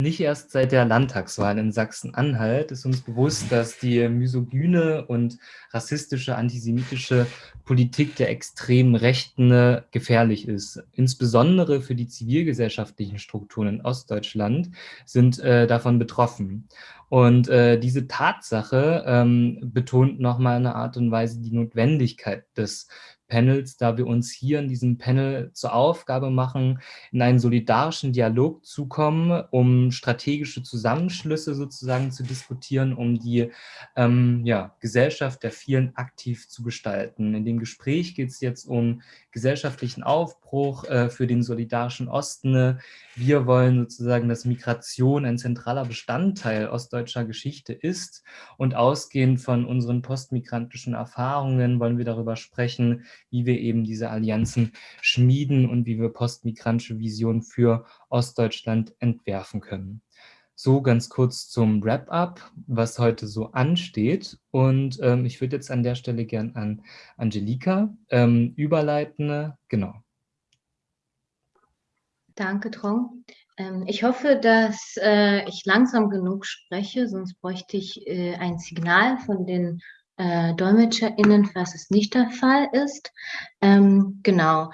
Nicht erst seit der Landtagswahl in Sachsen-Anhalt ist uns bewusst, dass die misogyne und rassistische, antisemitische Politik der extremen Rechten gefährlich ist. Insbesondere für die zivilgesellschaftlichen Strukturen in Ostdeutschland sind äh, davon betroffen. Und äh, diese Tatsache ähm, betont nochmal eine Art und Weise die Notwendigkeit des Panels, da wir uns hier in diesem Panel zur Aufgabe machen, in einen solidarischen Dialog zu kommen, um strategische Zusammenschlüsse sozusagen zu diskutieren, um die ähm, ja, Gesellschaft der vielen aktiv zu gestalten. In dem Gespräch geht es jetzt um gesellschaftlichen Aufbruch äh, für den solidarischen Osten. Wir wollen sozusagen, dass Migration ein zentraler Bestandteil ostdeutscher Geschichte ist und ausgehend von unseren postmigrantischen Erfahrungen wollen wir darüber sprechen, wie wir eben diese Allianzen schmieden und wie wir postmigrantische Visionen für Ostdeutschland entwerfen können. So ganz kurz zum Wrap-up, was heute so ansteht. Und ähm, ich würde jetzt an der Stelle gern an Angelika ähm, überleiten. Genau. Danke, Trong. Ähm, ich hoffe, dass äh, ich langsam genug spreche, sonst bräuchte ich äh, ein Signal von den äh, DolmetscherInnen, was es nicht der Fall ist. Ähm, genau.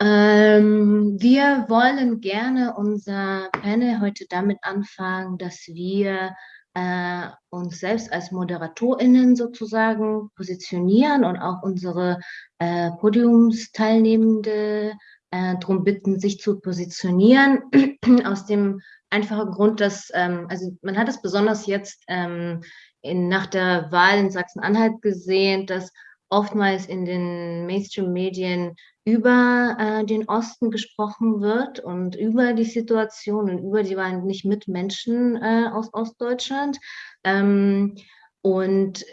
Ähm, wir wollen gerne unser Panel heute damit anfangen, dass wir äh, uns selbst als ModeratorInnen sozusagen positionieren und auch unsere äh, Podiumsteilnehmende äh, darum bitten, sich zu positionieren, aus dem einfachen Grund, dass, ähm, also man hat es besonders jetzt ähm, in, nach der Wahl in Sachsen-Anhalt gesehen, dass oftmals in den Mainstream-Medien über äh, den Osten gesprochen wird und über die Situation und über die Wahl nicht mit Menschen äh, aus Ostdeutschland. Ähm, und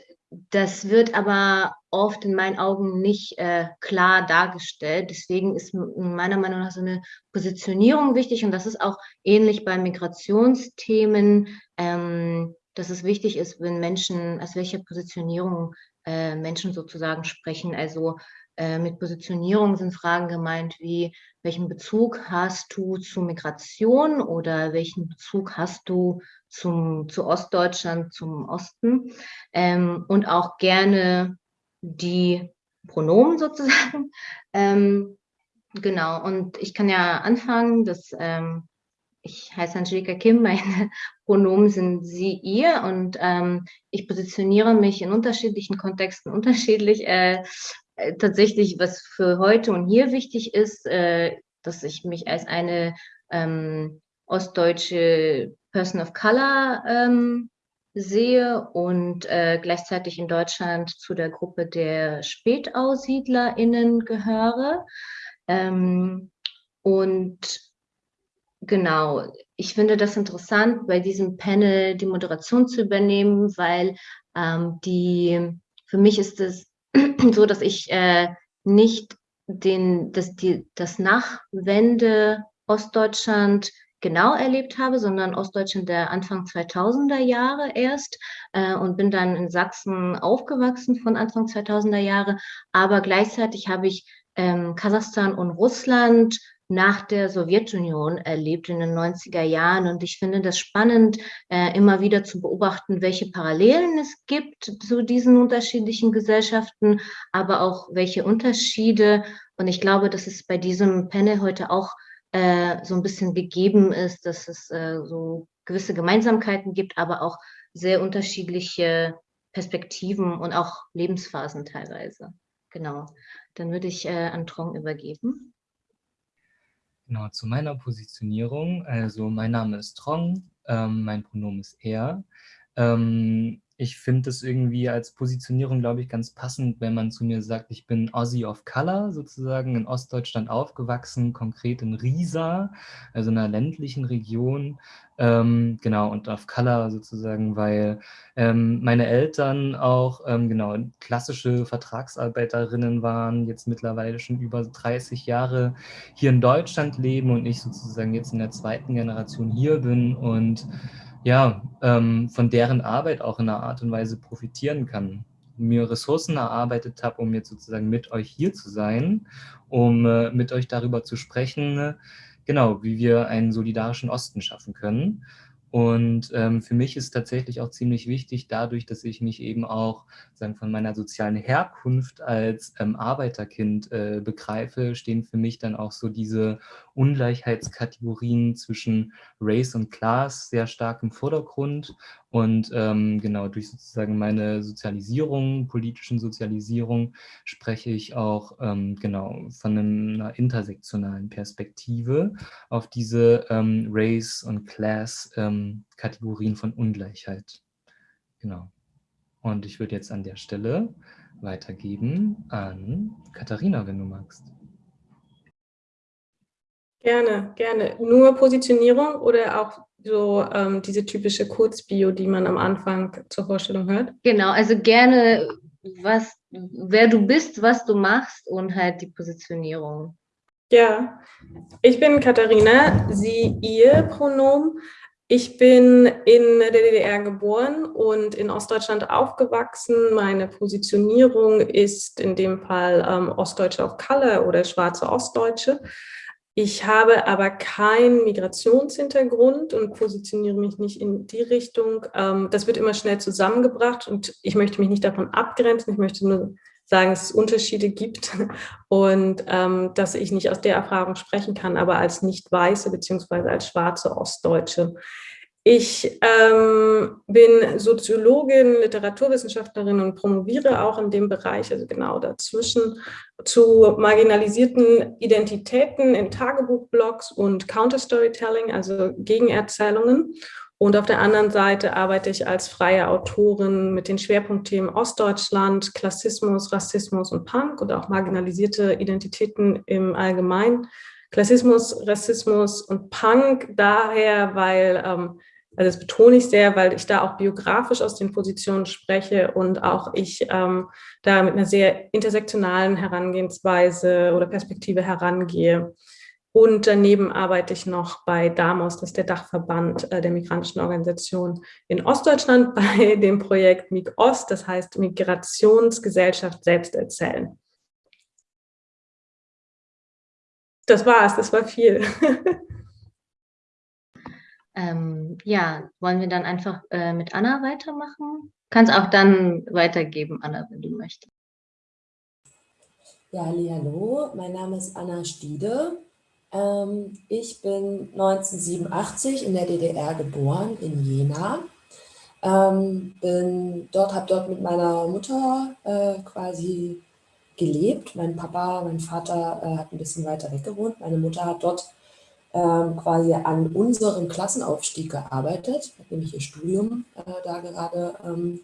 das wird aber oft in meinen Augen nicht äh, klar dargestellt. Deswegen ist meiner Meinung nach so eine Positionierung wichtig und das ist auch ähnlich bei Migrationsthemen. Ähm, dass es wichtig ist, wenn Menschen, aus welcher Positionierung äh, Menschen sozusagen sprechen. Also äh, mit Positionierung sind Fragen gemeint wie, welchen Bezug hast du zu Migration oder welchen Bezug hast du zum, zu Ostdeutschland, zum Osten ähm, und auch gerne die Pronomen sozusagen. Ähm, genau, und ich kann ja anfangen, dass ähm, ich heiße Angelika Kim, meine Pronomen sind sie, ihr und ähm, ich positioniere mich in unterschiedlichen Kontexten unterschiedlich. Äh, äh, tatsächlich, was für heute und hier wichtig ist, äh, dass ich mich als eine ähm, ostdeutsche Person of Color ähm, sehe und äh, gleichzeitig in Deutschland zu der Gruppe der SpätaussiedlerInnen gehöre. Ähm, und Genau, ich finde das interessant, bei diesem Panel die Moderation zu übernehmen, weil ähm, die, für mich ist es so, dass ich äh, nicht den, das, die, das Nachwende Ostdeutschland genau erlebt habe, sondern Ostdeutschland der Anfang 2000er Jahre erst äh, und bin dann in Sachsen aufgewachsen von Anfang 2000er Jahre. Aber gleichzeitig habe ich ähm, Kasachstan und Russland nach der Sowjetunion erlebt in den 90er Jahren. Und ich finde das spannend, äh, immer wieder zu beobachten, welche Parallelen es gibt zu diesen unterschiedlichen Gesellschaften, aber auch welche Unterschiede. Und ich glaube, dass es bei diesem Panel heute auch äh, so ein bisschen gegeben ist, dass es äh, so gewisse Gemeinsamkeiten gibt, aber auch sehr unterschiedliche Perspektiven und auch Lebensphasen teilweise. Genau. Dann würde ich äh, an Trong übergeben. Genau, zu meiner Positionierung. Also mein Name ist Trong, ähm, mein Pronomen ist er. Ähm, ich finde das irgendwie als Positionierung, glaube ich, ganz passend, wenn man zu mir sagt, ich bin Aussie of Color, sozusagen in Ostdeutschland aufgewachsen, konkret in Riesa, also in einer ländlichen Region. Ähm, genau, und of Color sozusagen, weil ähm, meine Eltern auch, ähm, genau, klassische Vertragsarbeiterinnen waren, jetzt mittlerweile schon über 30 Jahre hier in Deutschland leben und ich sozusagen jetzt in der zweiten Generation hier bin und ja, ähm, von deren Arbeit auch in einer Art und Weise profitieren kann. Mir Ressourcen erarbeitet habe, um jetzt sozusagen mit euch hier zu sein, um äh, mit euch darüber zu sprechen, genau, wie wir einen solidarischen Osten schaffen können. Und ähm, für mich ist tatsächlich auch ziemlich wichtig, dadurch, dass ich mich eben auch sagen, von meiner sozialen Herkunft als ähm, Arbeiterkind äh, begreife, stehen für mich dann auch so diese Ungleichheitskategorien zwischen Race und Class sehr stark im Vordergrund. Und ähm, genau durch sozusagen meine Sozialisierung, politischen Sozialisierung, spreche ich auch ähm, genau von einer intersektionalen Perspektive auf diese ähm, Race- und Class-Kategorien ähm, von Ungleichheit. Genau. Und ich würde jetzt an der Stelle weitergeben an Katharina, wenn du magst. Gerne, gerne. Nur Positionierung oder auch so ähm, diese typische Kurzbio, die man am Anfang zur Vorstellung hört? Genau, also gerne, was, wer du bist, was du machst und halt die Positionierung. Ja, ich bin Katharina, sie, ihr Pronomen. Ich bin in der DDR geboren und in Ostdeutschland aufgewachsen. Meine Positionierung ist in dem Fall ähm, Ostdeutsche auf Color oder schwarze Ostdeutsche. Ich habe aber keinen Migrationshintergrund und positioniere mich nicht in die Richtung. Ähm, das wird immer schnell zusammengebracht und ich möchte mich nicht davon abgrenzen. Ich möchte nur sagen, dass es Unterschiede gibt und ähm, dass ich nicht aus der Erfahrung sprechen kann, aber als nicht-weiße beziehungsweise als schwarze Ostdeutsche. Ich ähm, bin Soziologin, Literaturwissenschaftlerin und promoviere auch in dem Bereich, also genau dazwischen, zu marginalisierten Identitäten in Tagebuchblogs und Counterstorytelling, also Gegenerzählungen. Und auf der anderen Seite arbeite ich als freie Autorin mit den Schwerpunktthemen Ostdeutschland, Klassismus, Rassismus und Punk und auch marginalisierte Identitäten im Allgemeinen. Klassismus, Rassismus und Punk daher, weil ähm, also das betone ich sehr, weil ich da auch biografisch aus den Positionen spreche und auch ich ähm, da mit einer sehr intersektionalen Herangehensweise oder Perspektive herangehe. Und daneben arbeite ich noch bei DAMOS, das ist der Dachverband äh, der migrantischen Organisation in Ostdeutschland, bei dem Projekt MIG Ost, das heißt Migrationsgesellschaft selbst erzählen. Das war's, das war viel. Ähm, ja, wollen wir dann einfach äh, mit Anna weitermachen? Kannst auch dann weitergeben, Anna, wenn du möchtest. Ja, hallo, mein Name ist Anna Stiede. Ähm, ich bin 1987 in der DDR geboren, in Jena. Ähm, bin dort, habe dort mit meiner Mutter äh, quasi gelebt. Mein Papa, mein Vater äh, hat ein bisschen weiter weg gewohnt. Meine Mutter hat dort ähm, quasi an unserem Klassenaufstieg gearbeitet, nämlich ihr Studium äh, da gerade ähm,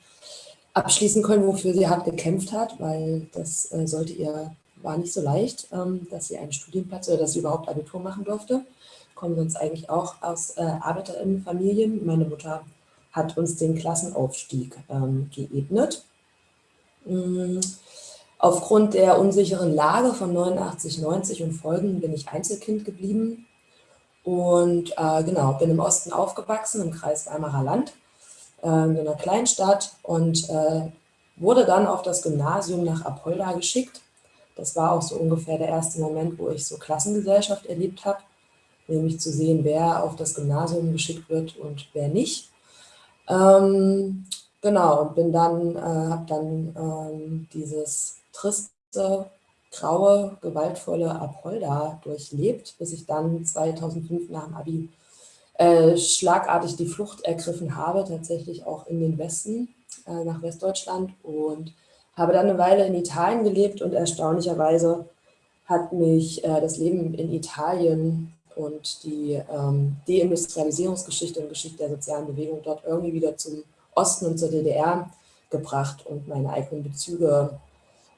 abschließen können, wofür sie hart gekämpft hat, weil das äh, sollte ihr, war nicht so leicht, ähm, dass sie einen Studienplatz oder dass sie überhaupt Abitur machen durfte. Kommen sonst eigentlich auch aus äh, Arbeiterinnenfamilien. Meine Mutter hat uns den Klassenaufstieg ähm, geebnet. Mhm. Aufgrund der unsicheren Lage von 89, 90 und Folgen bin ich Einzelkind geblieben und äh, genau, bin im Osten aufgewachsen, im Kreis Weimarer Land, äh, in einer Kleinstadt und äh, wurde dann auf das Gymnasium nach Apolda geschickt. Das war auch so ungefähr der erste Moment, wo ich so Klassengesellschaft erlebt habe, nämlich zu sehen, wer auf das Gymnasium geschickt wird und wer nicht. Ähm, genau, und bin dann, äh, habe dann ähm, dieses triste graue, gewaltvolle Apolda durchlebt, bis ich dann 2005 nach dem Abi äh, schlagartig die Flucht ergriffen habe, tatsächlich auch in den Westen, äh, nach Westdeutschland und habe dann eine Weile in Italien gelebt und erstaunlicherweise hat mich äh, das Leben in Italien und die ähm, Deindustrialisierungsgeschichte und Geschichte der sozialen Bewegung dort irgendwie wieder zum Osten und zur DDR gebracht und meine eigenen Bezüge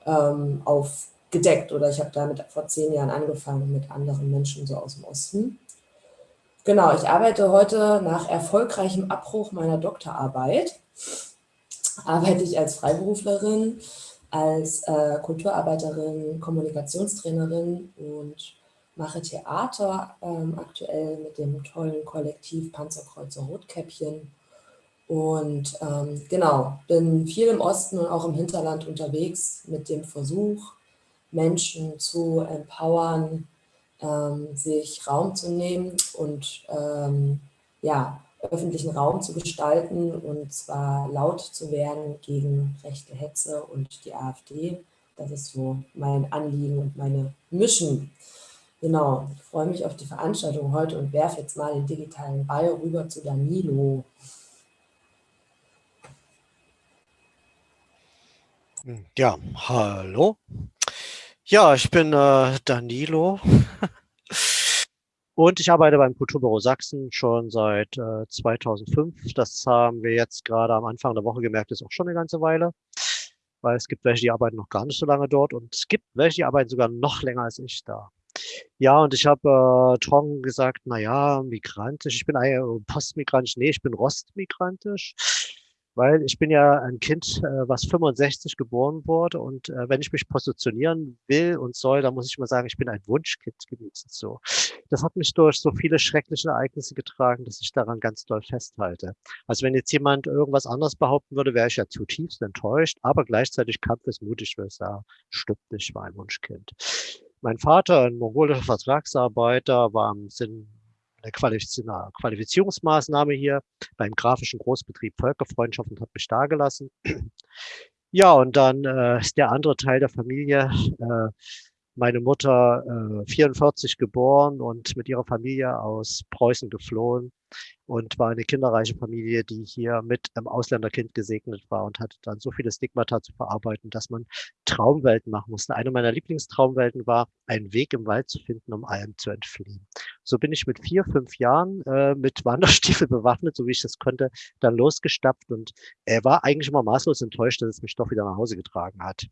ähm, auf gedeckt oder ich habe damit vor zehn Jahren angefangen mit anderen Menschen so aus dem Osten. Genau, ich arbeite heute nach erfolgreichem Abbruch meiner Doktorarbeit, arbeite ich als Freiberuflerin, als äh, Kulturarbeiterin, Kommunikationstrainerin und mache Theater ähm, aktuell mit dem tollen Kollektiv Panzerkreuzer Rotkäppchen. Und ähm, genau, bin viel im Osten und auch im Hinterland unterwegs mit dem Versuch, Menschen zu empowern, ähm, sich Raum zu nehmen und ähm, ja, öffentlichen Raum zu gestalten und zwar laut zu werden gegen rechte Hetze und die AfD. Das ist so mein Anliegen und meine Mission. Genau, ich freue mich auf die Veranstaltung heute und werfe jetzt mal den digitalen Ball rüber zu Danilo. Ja, hallo. Ja, ich bin äh, Danilo. Und ich arbeite beim Kulturbüro Sachsen schon seit äh, 2005. Das haben wir jetzt gerade am Anfang der Woche gemerkt, ist auch schon eine ganze Weile, weil es gibt welche, die arbeiten noch gar nicht so lange dort und es gibt welche, die arbeiten sogar noch länger als ich da. Ja, und ich habe äh, Tong gesagt, na ja, migrantisch, ich bin eigentlich postmigrantisch, nee, ich bin rostmigrantisch weil ich bin ja ein Kind, äh, was 65 geboren wurde und äh, wenn ich mich positionieren will und soll, dann muss ich mal sagen, ich bin ein Wunschkind gewesen. So, das hat mich durch so viele schreckliche Ereignisse getragen, dass ich daran ganz doll festhalte. Also wenn jetzt jemand irgendwas anderes behaupten würde, wäre ich ja zutiefst enttäuscht, aber gleichzeitig kampfesmutig, weil ich sagen, stimmt ich war ein Wunschkind. Mein Vater, ein mongolischer Vertragsarbeiter, war im Sinn eine Qualifizierungsmaßnahme hier beim grafischen Großbetrieb Völkerfreundschaft und hat mich da gelassen. Ja, und dann äh, ist der andere Teil der Familie, äh, meine Mutter äh, 44 geboren und mit ihrer Familie aus Preußen geflohen und war eine kinderreiche Familie, die hier mit einem Ausländerkind gesegnet war und hatte dann so viele Stigmata zu verarbeiten, dass man Traumwelten machen musste. Eine meiner Lieblingstraumwelten war, einen Weg im Wald zu finden, um allem zu entfliehen. So bin ich mit vier, fünf Jahren äh, mit Wanderstiefel bewaffnet, so wie ich das konnte, dann losgestapft und er war eigentlich immer maßlos enttäuscht, dass es mich doch wieder nach Hause getragen hat.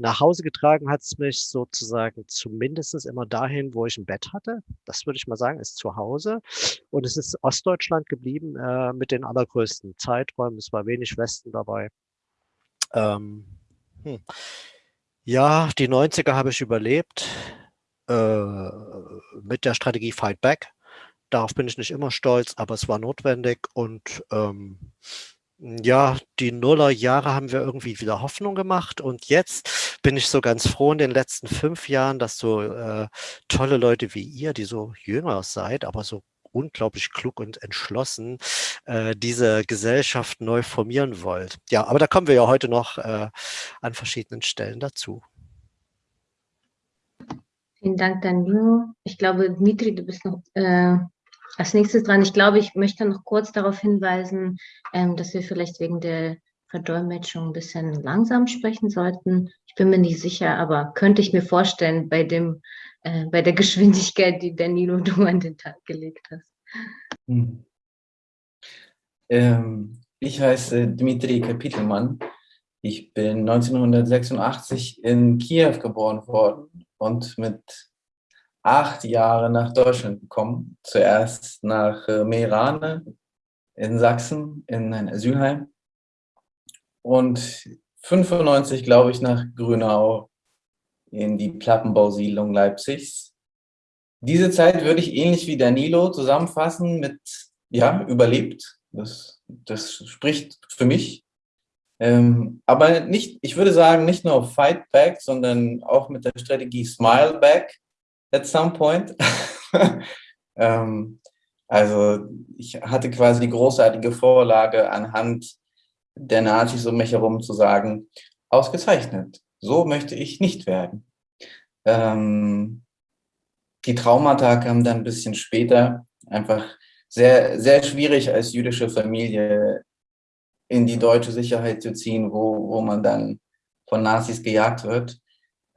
Nach Hause getragen hat es mich sozusagen zumindest immer dahin, wo ich ein Bett hatte. Das würde ich mal sagen, ist zu Hause. Und es ist Ostdeutschland geblieben äh, mit den allergrößten Zeiträumen. Es war wenig Westen dabei. Ähm, hm. Ja, die 90er habe ich überlebt äh, mit der Strategie Fight Back. Darauf bin ich nicht immer stolz, aber es war notwendig und ähm, ja, die Nullerjahre haben wir irgendwie wieder Hoffnung gemacht und jetzt bin ich so ganz froh in den letzten fünf Jahren, dass so äh, tolle Leute wie ihr, die so jünger seid, aber so unglaublich klug und entschlossen, äh, diese Gesellschaft neu formieren wollt. Ja, aber da kommen wir ja heute noch äh, an verschiedenen Stellen dazu. Vielen Dank, Danilo. Ich glaube, Dmitri, du bist noch äh, als nächstes dran, ich glaube, ich möchte noch kurz darauf hinweisen, ähm, dass wir vielleicht wegen der Verdolmetschung ein bisschen langsam sprechen sollten. Ich bin mir nicht sicher, aber könnte ich mir vorstellen, bei, dem, äh, bei der Geschwindigkeit, die Danilo du an den Tag gelegt hast. Hm. Ähm, ich heiße Dmitri Kapitelmann. Ich bin 1986 in Kiew geboren worden und mit acht Jahre nach Deutschland gekommen. Zuerst nach äh, Meerane in Sachsen, in ein Asylheim. Und 95, glaube ich, nach Grünau in die Plattenbausiedlung Leipzigs. Diese Zeit würde ich ähnlich wie Danilo zusammenfassen mit, ja, überlebt. Das, das spricht für mich. Ähm, aber nicht, ich würde sagen, nicht nur Fight Back, sondern auch mit der Strategie Smile Back at some point. ähm, also ich hatte quasi die großartige Vorlage anhand der Nazis um mich herum zu sagen, ausgezeichnet, so möchte ich nicht werden. Ähm, die Traumata kamen dann ein bisschen später, einfach sehr, sehr schwierig als jüdische Familie in die deutsche Sicherheit zu ziehen, wo, wo man dann von Nazis gejagt wird.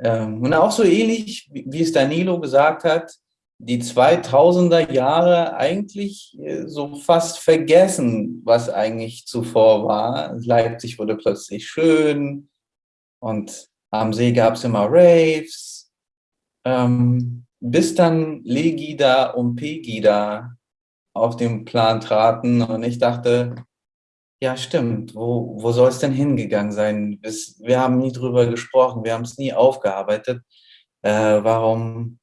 Ähm, und auch so ähnlich, wie es Danilo gesagt hat, die 2000er Jahre eigentlich äh, so fast vergessen, was eigentlich zuvor war. Leipzig wurde plötzlich schön und am See gab es immer Raves, ähm, bis dann Legida und Pegida auf den Plan traten und ich dachte, ja, stimmt. Wo, wo soll es denn hingegangen sein? wir haben nie drüber gesprochen, wir haben es nie aufgearbeitet. Äh, warum,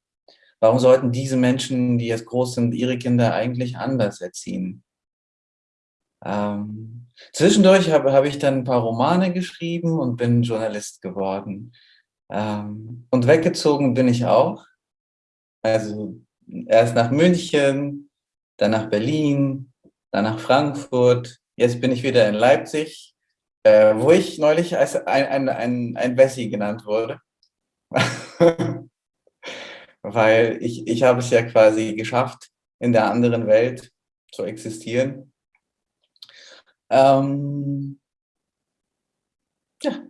warum sollten diese Menschen, die jetzt groß sind, ihre Kinder eigentlich anders erziehen? Ähm, zwischendurch habe hab ich dann ein paar Romane geschrieben und bin Journalist geworden. Ähm, und weggezogen bin ich auch. Also erst nach München, dann nach Berlin, dann nach Frankfurt. Jetzt bin ich wieder in Leipzig, äh, wo ich neulich als ein, ein, ein, ein Wessi genannt wurde. Weil ich, ich habe es ja quasi geschafft, in der anderen Welt zu existieren. Ähm, ja.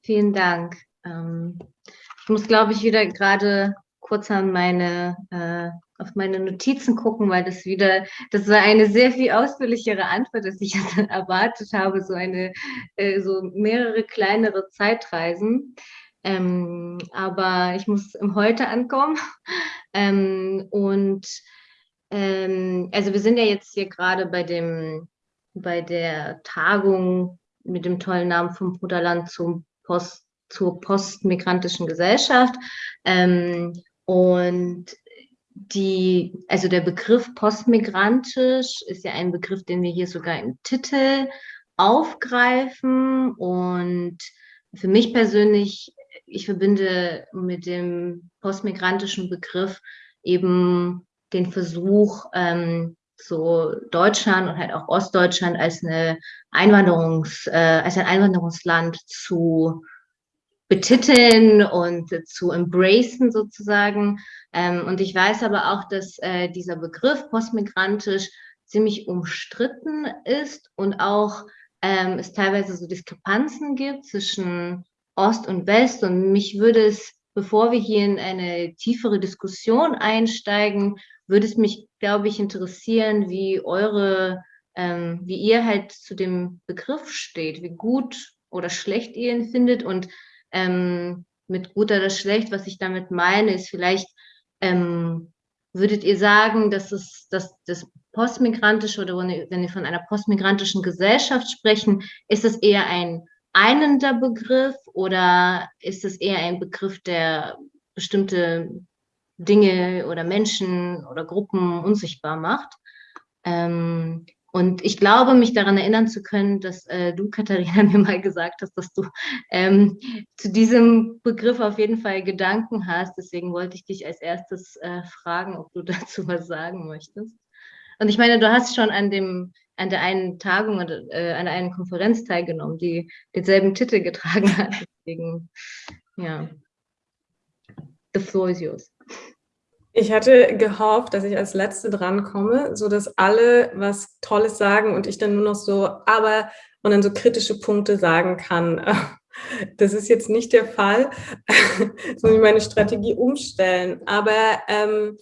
Vielen Dank. Ähm, ich muss, glaube ich, wieder gerade kurz an meine, äh, auf meine Notizen gucken, weil das wieder, das war eine sehr viel ausführlichere Antwort, als ich erwartet habe, so eine, äh, so mehrere kleinere Zeitreisen. Ähm, aber ich muss im Heute ankommen. Ähm, und ähm, also wir sind ja jetzt hier gerade bei dem, bei der Tagung mit dem tollen Namen vom Bruderland zum Post, zur postmigrantischen Gesellschaft. Ähm, und die, also der Begriff postmigrantisch ist ja ein Begriff, den wir hier sogar im Titel aufgreifen. Und für mich persönlich, ich verbinde mit dem postmigrantischen Begriff eben den Versuch, ähm, so Deutschland und halt auch Ostdeutschland als eine Einwanderungs, äh, als ein Einwanderungsland zu betiteln und zu embracen sozusagen. Ähm, und ich weiß aber auch, dass äh, dieser Begriff postmigrantisch ziemlich umstritten ist und auch ähm, es teilweise so Diskrepanzen gibt zwischen Ost und West. Und mich würde es, bevor wir hier in eine tiefere Diskussion einsteigen, würde es mich, glaube ich, interessieren, wie eure, ähm, wie ihr halt zu dem Begriff steht, wie gut oder schlecht ihr ihn findet und ähm, mit gut oder schlecht, was ich damit meine, ist vielleicht, ähm, würdet ihr sagen, dass es, dass das postmigrantische oder wenn wir von einer postmigrantischen Gesellschaft sprechen, ist es eher ein einender Begriff oder ist es eher ein Begriff, der bestimmte Dinge oder Menschen oder Gruppen unsichtbar macht? Ähm, und ich glaube, mich daran erinnern zu können, dass äh, du, Katharina, mir mal gesagt hast, dass du ähm, zu diesem Begriff auf jeden Fall Gedanken hast. Deswegen wollte ich dich als erstes äh, fragen, ob du dazu was sagen möchtest. Und ich meine, du hast schon an dem an der einen Tagung oder äh, an der einen Konferenz teilgenommen, die denselben Titel getragen hat. Deswegen, ja. The floor is yours. Ich hatte gehofft, dass ich als Letzte drankomme, so dass alle was Tolles sagen und ich dann nur noch so, aber und dann so kritische Punkte sagen kann. Das ist jetzt nicht der Fall. Jetzt muss ich meine Strategie umstellen. Aber ähm,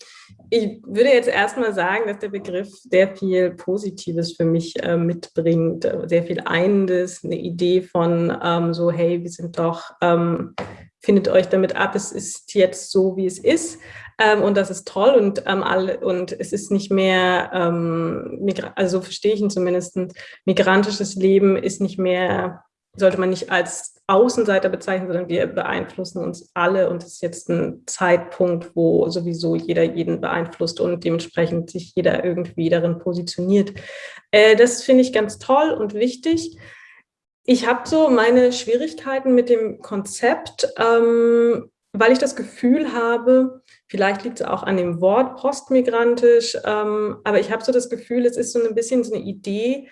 ich würde jetzt erstmal sagen, dass der Begriff sehr viel Positives für mich äh, mitbringt, sehr viel Einendes, eine Idee von ähm, so, hey, wir sind doch, ähm, findet euch damit ab, es ist jetzt so, wie es ist. Ähm, und das ist toll und, ähm, alle, und es ist nicht mehr, ähm, also so verstehe ich ihn zumindest, migrantisches Leben ist nicht mehr, sollte man nicht als Außenseiter bezeichnen, sondern wir beeinflussen uns alle und es ist jetzt ein Zeitpunkt, wo sowieso jeder jeden beeinflusst und dementsprechend sich jeder irgendwie darin positioniert. Äh, das finde ich ganz toll und wichtig. Ich habe so meine Schwierigkeiten mit dem Konzept, ähm, weil ich das Gefühl habe, vielleicht liegt es auch an dem Wort postmigrantisch, ähm, aber ich habe so das Gefühl, es ist so ein bisschen so eine Idee,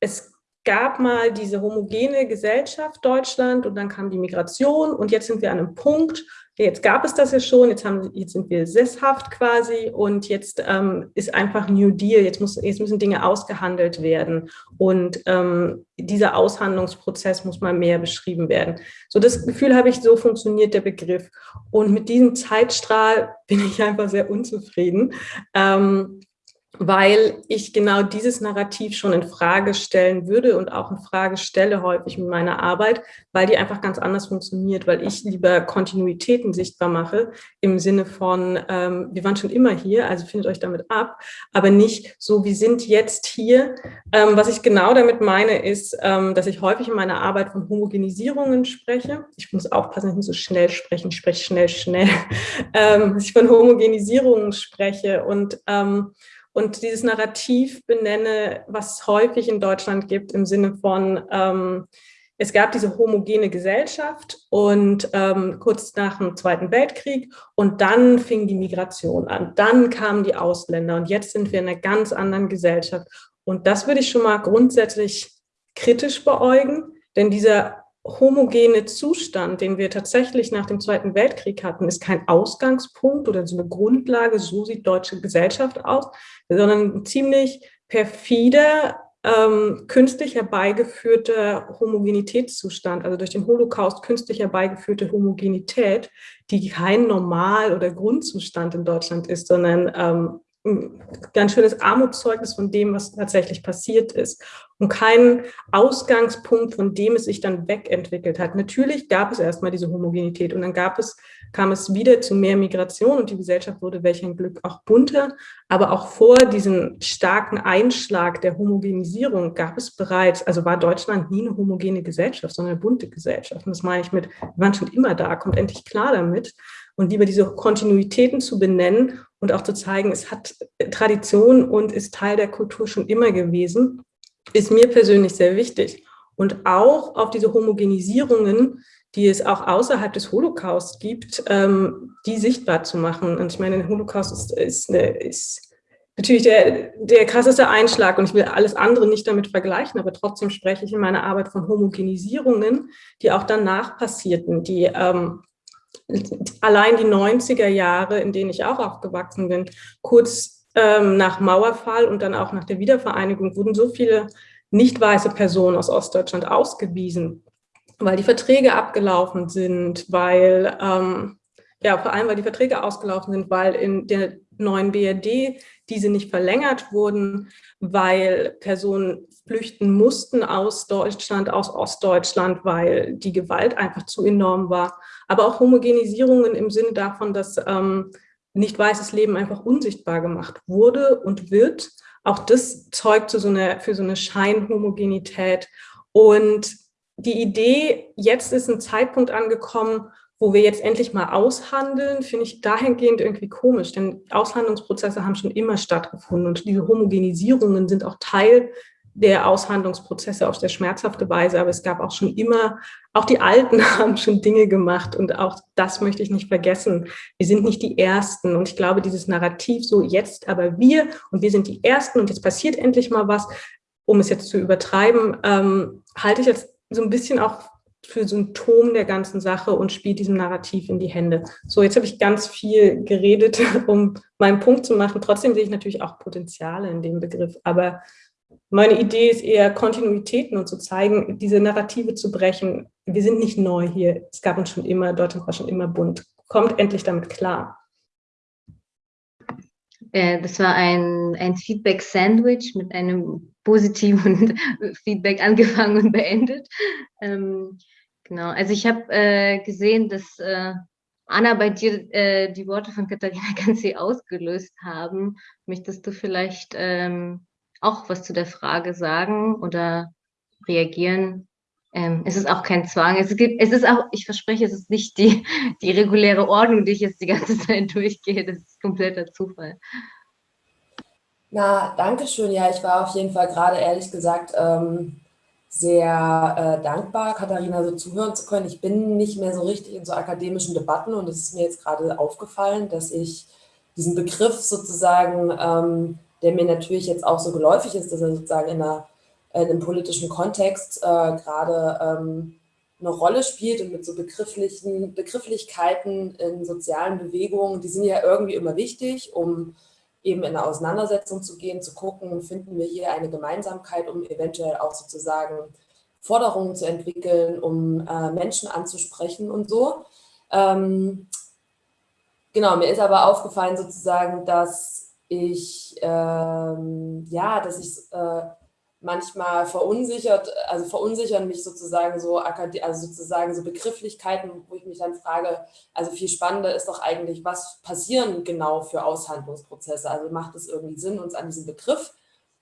es gab mal diese homogene Gesellschaft Deutschland und dann kam die Migration und jetzt sind wir an einem Punkt, jetzt gab es das ja schon, jetzt, haben, jetzt sind wir sesshaft quasi und jetzt ähm, ist einfach New Deal, jetzt, muss, jetzt müssen Dinge ausgehandelt werden und ähm, dieser Aushandlungsprozess muss mal mehr beschrieben werden. So das Gefühl habe ich, so funktioniert der Begriff und mit diesem Zeitstrahl bin ich einfach sehr unzufrieden. Ähm, weil ich genau dieses Narrativ schon in Frage stellen würde und auch in Frage stelle häufig mit meiner Arbeit, weil die einfach ganz anders funktioniert, weil ich lieber Kontinuitäten sichtbar mache im Sinne von, ähm, wir waren schon immer hier, also findet euch damit ab, aber nicht so, wir sind jetzt hier. Ähm, was ich genau damit meine, ist, ähm, dass ich häufig in meiner Arbeit von Homogenisierungen spreche. Ich muss aufpassen, ich muss so schnell sprechen, ich spreche schnell, schnell. Ähm, dass ich von Homogenisierungen spreche und ähm, und dieses Narrativ benenne, was es häufig in Deutschland gibt, im Sinne von, ähm, es gab diese homogene Gesellschaft und ähm, kurz nach dem Zweiten Weltkrieg und dann fing die Migration an, dann kamen die Ausländer und jetzt sind wir in einer ganz anderen Gesellschaft. Und das würde ich schon mal grundsätzlich kritisch beäugen, denn dieser homogene Zustand, den wir tatsächlich nach dem Zweiten Weltkrieg hatten, ist kein Ausgangspunkt oder so eine Grundlage, so sieht deutsche Gesellschaft aus, sondern ein ziemlich perfider, ähm, künstlich herbeigeführter Homogenitätszustand, also durch den Holocaust künstlich herbeigeführte Homogenität, die kein Normal- oder Grundzustand in Deutschland ist, sondern ähm, ganz schönes Armutszeugnis von dem, was tatsächlich passiert ist. Und kein Ausgangspunkt, von dem es sich dann wegentwickelt hat. Natürlich gab es erstmal diese Homogenität und dann gab es, kam es wieder zu mehr Migration und die Gesellschaft wurde welch ein Glück auch bunter, aber auch vor diesem starken Einschlag der Homogenisierung gab es bereits, also war Deutschland nie eine homogene Gesellschaft, sondern eine bunte Gesellschaft. Und das meine ich mit, wir waren schon immer da, kommt endlich klar damit und lieber diese Kontinuitäten zu benennen und auch zu zeigen, es hat Tradition und ist Teil der Kultur schon immer gewesen, ist mir persönlich sehr wichtig. Und auch auf diese Homogenisierungen, die es auch außerhalb des Holocaust gibt, ähm, die sichtbar zu machen. Und ich meine, der Holocaust ist, ist, ist natürlich der, der krasseste Einschlag und ich will alles andere nicht damit vergleichen, aber trotzdem spreche ich in meiner Arbeit von Homogenisierungen, die auch danach passierten, die ähm, allein die 90er Jahre, in denen ich auch aufgewachsen bin, kurz ähm, nach Mauerfall und dann auch nach der Wiedervereinigung wurden so viele nicht weiße Personen aus Ostdeutschland ausgewiesen, weil die Verträge abgelaufen sind, weil, ähm, ja, vor allem, weil die Verträge ausgelaufen sind, weil in der neuen BRD diese nicht verlängert wurden, weil Personen flüchten mussten aus Deutschland, aus Ostdeutschland, weil die Gewalt einfach zu enorm war. Aber auch Homogenisierungen im Sinne davon, dass ähm, nicht weißes Leben einfach unsichtbar gemacht wurde und wird. Auch das zeugt so einer, für so eine Scheinhomogenität. Und die Idee, jetzt ist ein Zeitpunkt angekommen, wo wir jetzt endlich mal aushandeln, finde ich dahingehend irgendwie komisch, denn Aushandlungsprozesse haben schon immer stattgefunden und diese Homogenisierungen sind auch Teil der Aushandlungsprozesse auf sehr schmerzhafte Weise, aber es gab auch schon immer, auch die Alten haben schon Dinge gemacht und auch das möchte ich nicht vergessen. Wir sind nicht die Ersten und ich glaube, dieses Narrativ so jetzt aber wir und wir sind die Ersten und jetzt passiert endlich mal was, um es jetzt zu übertreiben, ähm, halte ich jetzt so ein bisschen auch für Symptom der ganzen Sache und spielt diesem Narrativ in die Hände. So, jetzt habe ich ganz viel geredet, um meinen Punkt zu machen. Trotzdem sehe ich natürlich auch Potenziale in dem Begriff, aber meine Idee ist eher Kontinuitäten und zu zeigen, diese Narrative zu brechen. Wir sind nicht neu hier. Es gab uns schon immer, Deutschland war schon immer bunt. Kommt endlich damit klar. Äh, das war ein, ein Feedback-Sandwich mit einem positiven Feedback angefangen und beendet. Ähm, genau, also ich habe äh, gesehen, dass äh, Anna, bei dir äh, die Worte von Katharina ganz sehr ausgelöst haben. Möchtest du vielleicht ähm, auch was zu der Frage sagen oder reagieren. Ähm, es ist auch kein Zwang. Es, gibt, es ist auch, ich verspreche, es ist nicht die, die reguläre Ordnung, die ich jetzt die ganze Zeit durchgehe. Das ist kompletter Zufall. Na, danke schön. Ja, ich war auf jeden Fall gerade ehrlich gesagt ähm, sehr äh, dankbar, Katharina so zuhören zu können. Ich bin nicht mehr so richtig in so akademischen Debatten und es ist mir jetzt gerade aufgefallen, dass ich diesen Begriff sozusagen ähm, der mir natürlich jetzt auch so geläufig ist, dass er sozusagen in, einer, in einem politischen Kontext äh, gerade ähm, eine Rolle spielt und mit so begrifflichen Begrifflichkeiten in sozialen Bewegungen, die sind ja irgendwie immer wichtig, um eben in eine Auseinandersetzung zu gehen, zu gucken, finden wir hier eine Gemeinsamkeit, um eventuell auch sozusagen Forderungen zu entwickeln, um äh, Menschen anzusprechen und so. Ähm, genau, mir ist aber aufgefallen sozusagen, dass ich, ähm, ja, dass ich äh, manchmal verunsichert, also verunsichern mich sozusagen so, also sozusagen so Begrifflichkeiten, wo ich mich dann frage, also viel spannender ist doch eigentlich, was passieren genau für Aushandlungsprozesse? Also macht es irgendwie Sinn, uns an diesem Begriff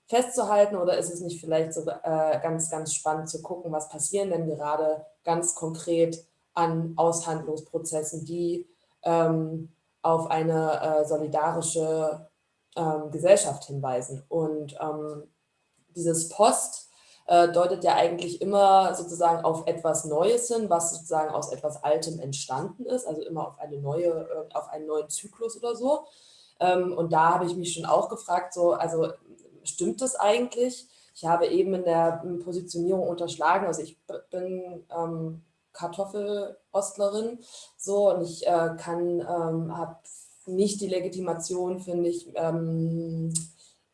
festzuhalten oder ist es nicht vielleicht so äh, ganz, ganz spannend zu gucken, was passieren denn gerade ganz konkret an Aushandlungsprozessen, die ähm, auf eine äh, solidarische ähm, Gesellschaft hinweisen. Und ähm, dieses Post äh, deutet ja eigentlich immer sozusagen auf etwas Neues hin, was sozusagen aus etwas Altem entstanden ist, also immer auf eine neue, äh, auf einen neuen Zyklus oder so. Ähm, und da habe ich mich schon auch gefragt, so, also stimmt das eigentlich? Ich habe eben in der Positionierung unterschlagen, also ich bin ähm, Kartoffelostlerin so und ich äh, kann, ähm, habe nicht die Legitimation, finde ich, ähm,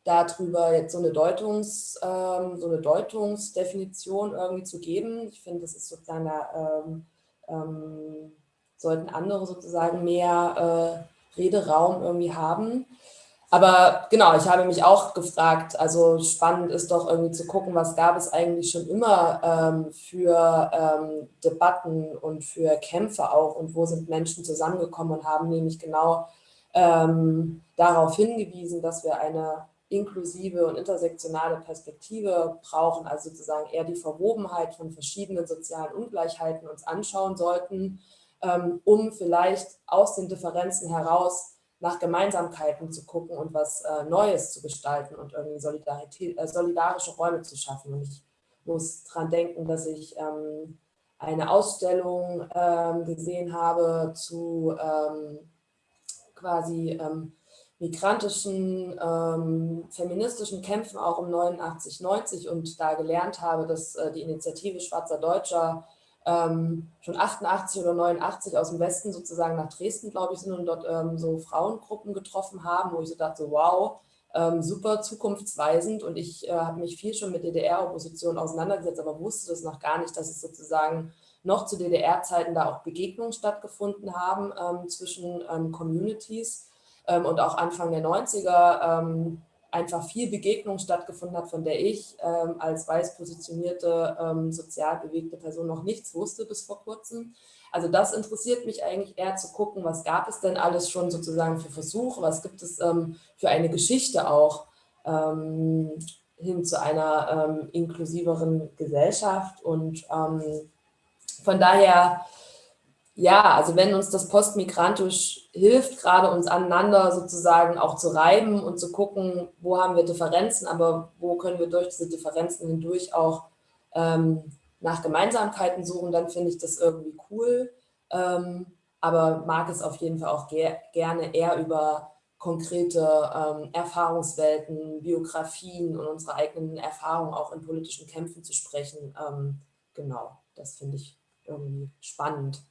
darüber jetzt so eine, Deutungs, ähm, so eine Deutungsdefinition irgendwie zu geben. Ich finde, das ist sozusagen, da, ähm, ähm, sollten andere sozusagen mehr äh, Rederaum irgendwie haben. Aber genau, ich habe mich auch gefragt, also spannend ist doch irgendwie zu gucken, was gab es eigentlich schon immer ähm, für ähm, Debatten und für Kämpfe auch und wo sind Menschen zusammengekommen und haben nämlich genau ähm, darauf hingewiesen, dass wir eine inklusive und intersektionale Perspektive brauchen, also sozusagen eher die Verwobenheit von verschiedenen sozialen Ungleichheiten uns anschauen sollten, ähm, um vielleicht aus den Differenzen heraus nach Gemeinsamkeiten zu gucken und was äh, Neues zu gestalten und irgendwie äh, solidarische Räume zu schaffen. Und ich muss daran denken, dass ich ähm, eine Ausstellung ähm, gesehen habe zu ähm, quasi ähm, migrantischen, ähm, feministischen Kämpfen auch um 89, 90 und da gelernt habe, dass äh, die Initiative Schwarzer Deutscher ähm, schon 88 oder 89 aus dem Westen sozusagen nach Dresden, glaube ich, sind und dort ähm, so Frauengruppen getroffen haben, wo ich so dachte, wow, ähm, super zukunftsweisend. Und ich äh, habe mich viel schon mit DDR-Opposition auseinandergesetzt, aber wusste das noch gar nicht, dass es sozusagen noch zu DDR-Zeiten da auch Begegnungen stattgefunden haben ähm, zwischen ähm, Communities ähm, und auch Anfang der 90er ähm, einfach viel Begegnung stattgefunden hat, von der ich ähm, als weiß positionierte, ähm, sozial bewegte Person noch nichts wusste bis vor kurzem. Also das interessiert mich eigentlich eher zu gucken, was gab es denn alles schon sozusagen für Versuche, was gibt es ähm, für eine Geschichte auch ähm, hin zu einer inklusiveren Gesellschaft und von daher ja, also wenn uns das postmigrantisch hilft, gerade uns aneinander sozusagen auch zu reiben und zu gucken, wo haben wir Differenzen, aber wo können wir durch diese Differenzen hindurch auch ähm, nach Gemeinsamkeiten suchen, dann finde ich das irgendwie cool. Ähm, aber mag es auf jeden Fall auch ger gerne eher über konkrete ähm, Erfahrungswelten, Biografien und unsere eigenen Erfahrungen auch in politischen Kämpfen zu sprechen. Ähm, genau, das finde ich irgendwie spannend.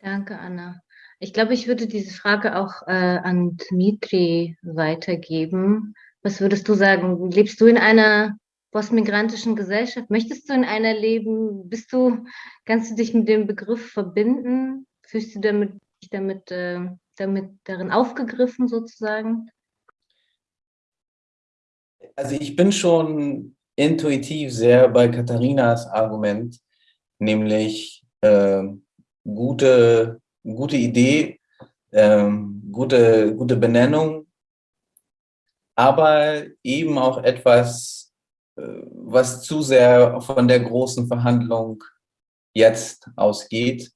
Danke, Anna. Ich glaube, ich würde diese Frage auch äh, an Dmitri weitergeben. Was würdest du sagen? Lebst du in einer postmigrantischen Gesellschaft? Möchtest du in einer leben? Bist du, kannst du dich mit dem Begriff verbinden? Fühlst du damit, dich damit, äh, damit darin aufgegriffen sozusagen? Also ich bin schon intuitiv sehr bei Katharinas Argument, nämlich äh, gute, gute Idee, ähm, gute, gute Benennung, aber eben auch etwas, äh, was zu sehr von der großen Verhandlung jetzt ausgeht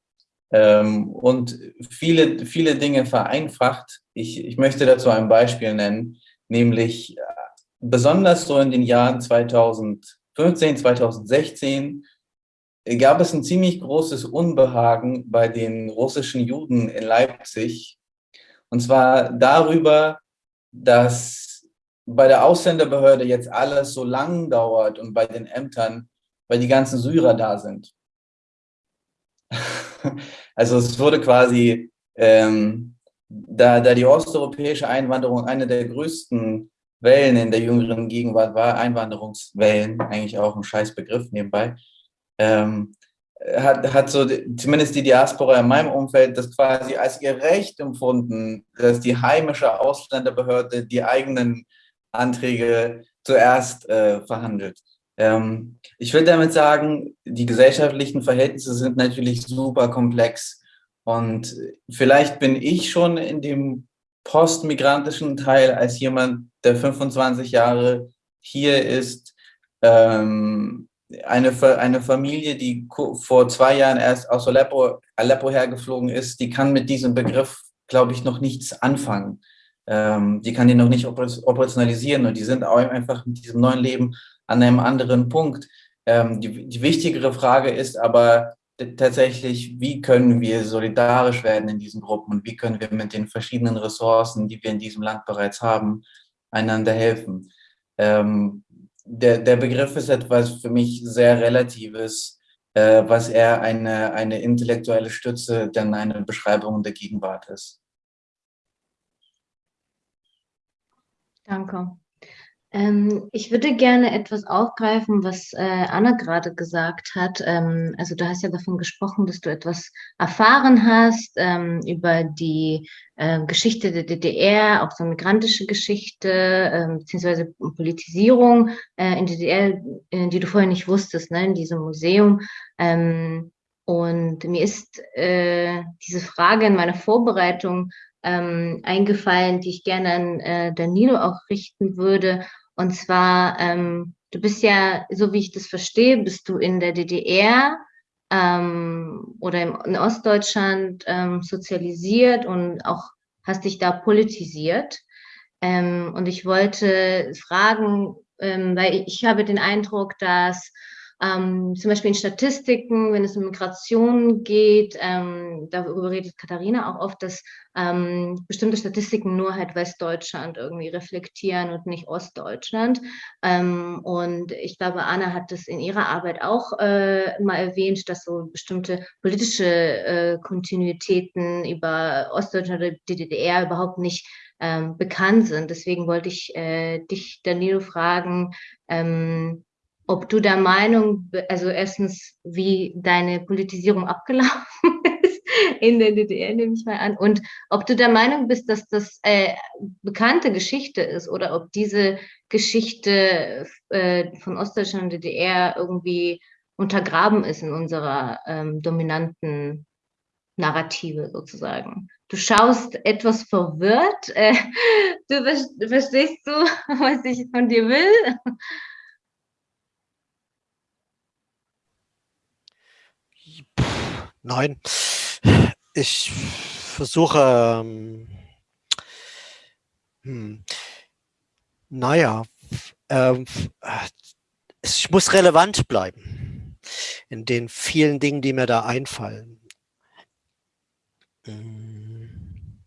ähm, und viele, viele Dinge vereinfacht. Ich, ich möchte dazu ein Beispiel nennen, nämlich äh, besonders so in den Jahren 2015, 2016 gab es ein ziemlich großes Unbehagen bei den russischen Juden in Leipzig. Und zwar darüber, dass bei der Ausländerbehörde jetzt alles so lang dauert und bei den Ämtern, weil die ganzen Syrer da sind. also es wurde quasi, ähm, da, da die osteuropäische Einwanderung eine der größten Wellen in der jüngeren Gegenwart war, Einwanderungswellen, eigentlich auch ein scheiß Begriff nebenbei, ähm, hat, hat so zumindest die Diaspora in meinem Umfeld das quasi als ihr Recht empfunden, dass die heimische Ausländerbehörde die eigenen Anträge zuerst äh, verhandelt. Ähm, ich will damit sagen, die gesellschaftlichen Verhältnisse sind natürlich super komplex und vielleicht bin ich schon in dem postmigrantischen Teil als jemand, der 25 Jahre hier ist, ähm, eine, eine Familie, die vor zwei Jahren erst aus Aleppo, Aleppo hergeflogen ist, die kann mit diesem Begriff, glaube ich, noch nichts anfangen. ähm, die kann die noch nicht operationalisieren und die sind auch einfach mit diesem neuen Leben an einem anderen Punkt. Ähm, die, die wichtigere Frage ist aber tatsächlich, wie können wir solidarisch werden in diesen Gruppen und wie können wir mit den verschiedenen Ressourcen, die wir in diesem Land bereits haben, einander helfen. Ähm, der, der Begriff ist etwas für mich sehr Relatives, äh, was eher eine, eine intellektuelle Stütze denn eine Beschreibung der Gegenwart ist. Danke. Ähm, ich würde gerne etwas aufgreifen, was äh, Anna gerade gesagt hat. Ähm, also du hast ja davon gesprochen, dass du etwas erfahren hast ähm, über die äh, Geschichte der DDR, auch so migrantische Geschichte, äh, beziehungsweise Politisierung äh, in der DDR, äh, die du vorher nicht wusstest, ne, in diesem Museum. Ähm, und mir ist äh, diese Frage in meiner Vorbereitung ähm, eingefallen, die ich gerne an äh, Danilo auch richten würde. Und zwar, ähm, du bist ja, so wie ich das verstehe, bist du in der DDR ähm, oder im, in Ostdeutschland ähm, sozialisiert und auch hast dich da politisiert. Ähm, und ich wollte fragen, ähm, weil ich habe den Eindruck, dass ähm, zum Beispiel in Statistiken, wenn es um Migration geht, ähm, darüber redet Katharina auch oft, dass ähm, bestimmte Statistiken nur halt Westdeutschland irgendwie reflektieren und nicht Ostdeutschland. Ähm, und ich glaube, Anna hat das in ihrer Arbeit auch äh, mal erwähnt, dass so bestimmte politische äh, Kontinuitäten über Ostdeutschland oder die DDR überhaupt nicht ähm, bekannt sind. Deswegen wollte ich äh, dich, Danilo, fragen, ähm, ob du der Meinung, also erstens, wie deine Politisierung abgelaufen ist in der DDR, nehme ich mal an, und ob du der Meinung bist, dass das äh, bekannte Geschichte ist oder ob diese Geschichte äh, von Ostdeutschland und DDR irgendwie untergraben ist in unserer ähm, dominanten Narrative sozusagen. Du schaust etwas verwirrt. Äh, du verstehst du, was ich von dir will? Nein, ich versuche, ähm, hm, naja, ähm, ich muss relevant bleiben in den vielen Dingen, die mir da einfallen. Hm.